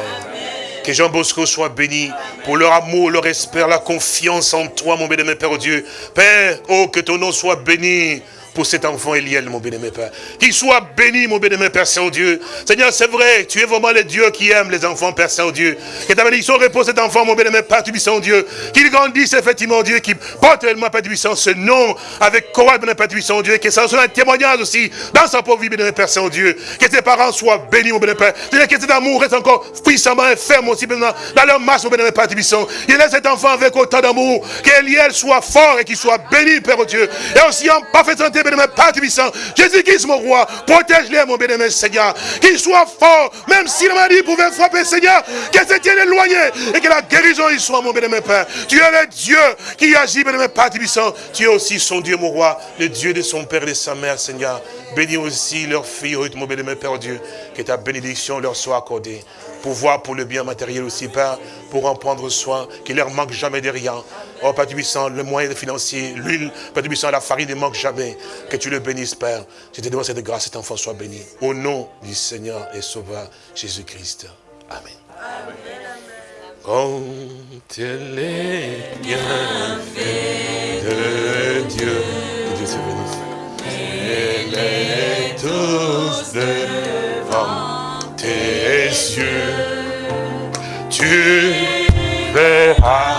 Que Jean Bosco soit béni pour leur amour, leur espère, la confiance en toi, mon béni, Père Dieu. Père, oh, que ton nom soit béni pour cet enfant Eliel, mon bien-aimé Père. Qu'il soit béni, mon bien-aimé Père Saint-Dieu. Seigneur, c'est vrai, tu es vraiment le Dieu qui aime les enfants, Père Saint-Dieu. Que ta bénédiction repose cet enfant, mon bien-aimé Père Tubissant Dieu. Qu'il grandisse effectivement, Dieu, qui porte tellement, Père Tubissant, ce nom avec courage, bien Père Tubissant Dieu. Que ça soit un témoignage aussi dans sa pauvre vie, bien-aimé Père Saint-Dieu. Que tes parents soient bénis, mon bien-aimé Père. Que cet amour reste encore puissamment et ferme aussi, dans leur marche, mon bien-aimé Père Tubissant. Il laisse cet enfant avec autant d'amour. Qu'Eliel soit fort et qu'il soit béni, Père Dieu. Et aussi en parfaite santé, bien-aimé Père Tubissant. Jésus-Christ, mon roi, protège-les, mon bien-aimé Seigneur. Qu'il soit fort, même si la maladie pouvait frapper, Seigneur, qu'elle se tienne éloignée et que la guérison y soit, mon bien-aimé Père. Tu es le Dieu qui agit, bien-aimé Père Tubissant. Tu es aussi son Dieu, mon roi, le Dieu de son père et de sa mère, Seigneur. Bénis aussi leur fille, Ruth, mon bien-aimé Père Dieu. Que ta bénédiction leur soit accordée. Pouvoir pour le bien matériel aussi, Père, pour en prendre soin, qu'il leur manque jamais de rien. Oh, Père Tubissant, le moyen financier, l'huile, Père Tubissant, la farine ne manque jamais. Que tu le bénisses, Père. Je te demande cette grâce, cet enfant soit béni. Au nom du Seigneur et Sauveur Jésus-Christ. Amen. Quand les bienfaits de Dieu, que Dieu te bénisse. Les tous devant tes yeux, tu verras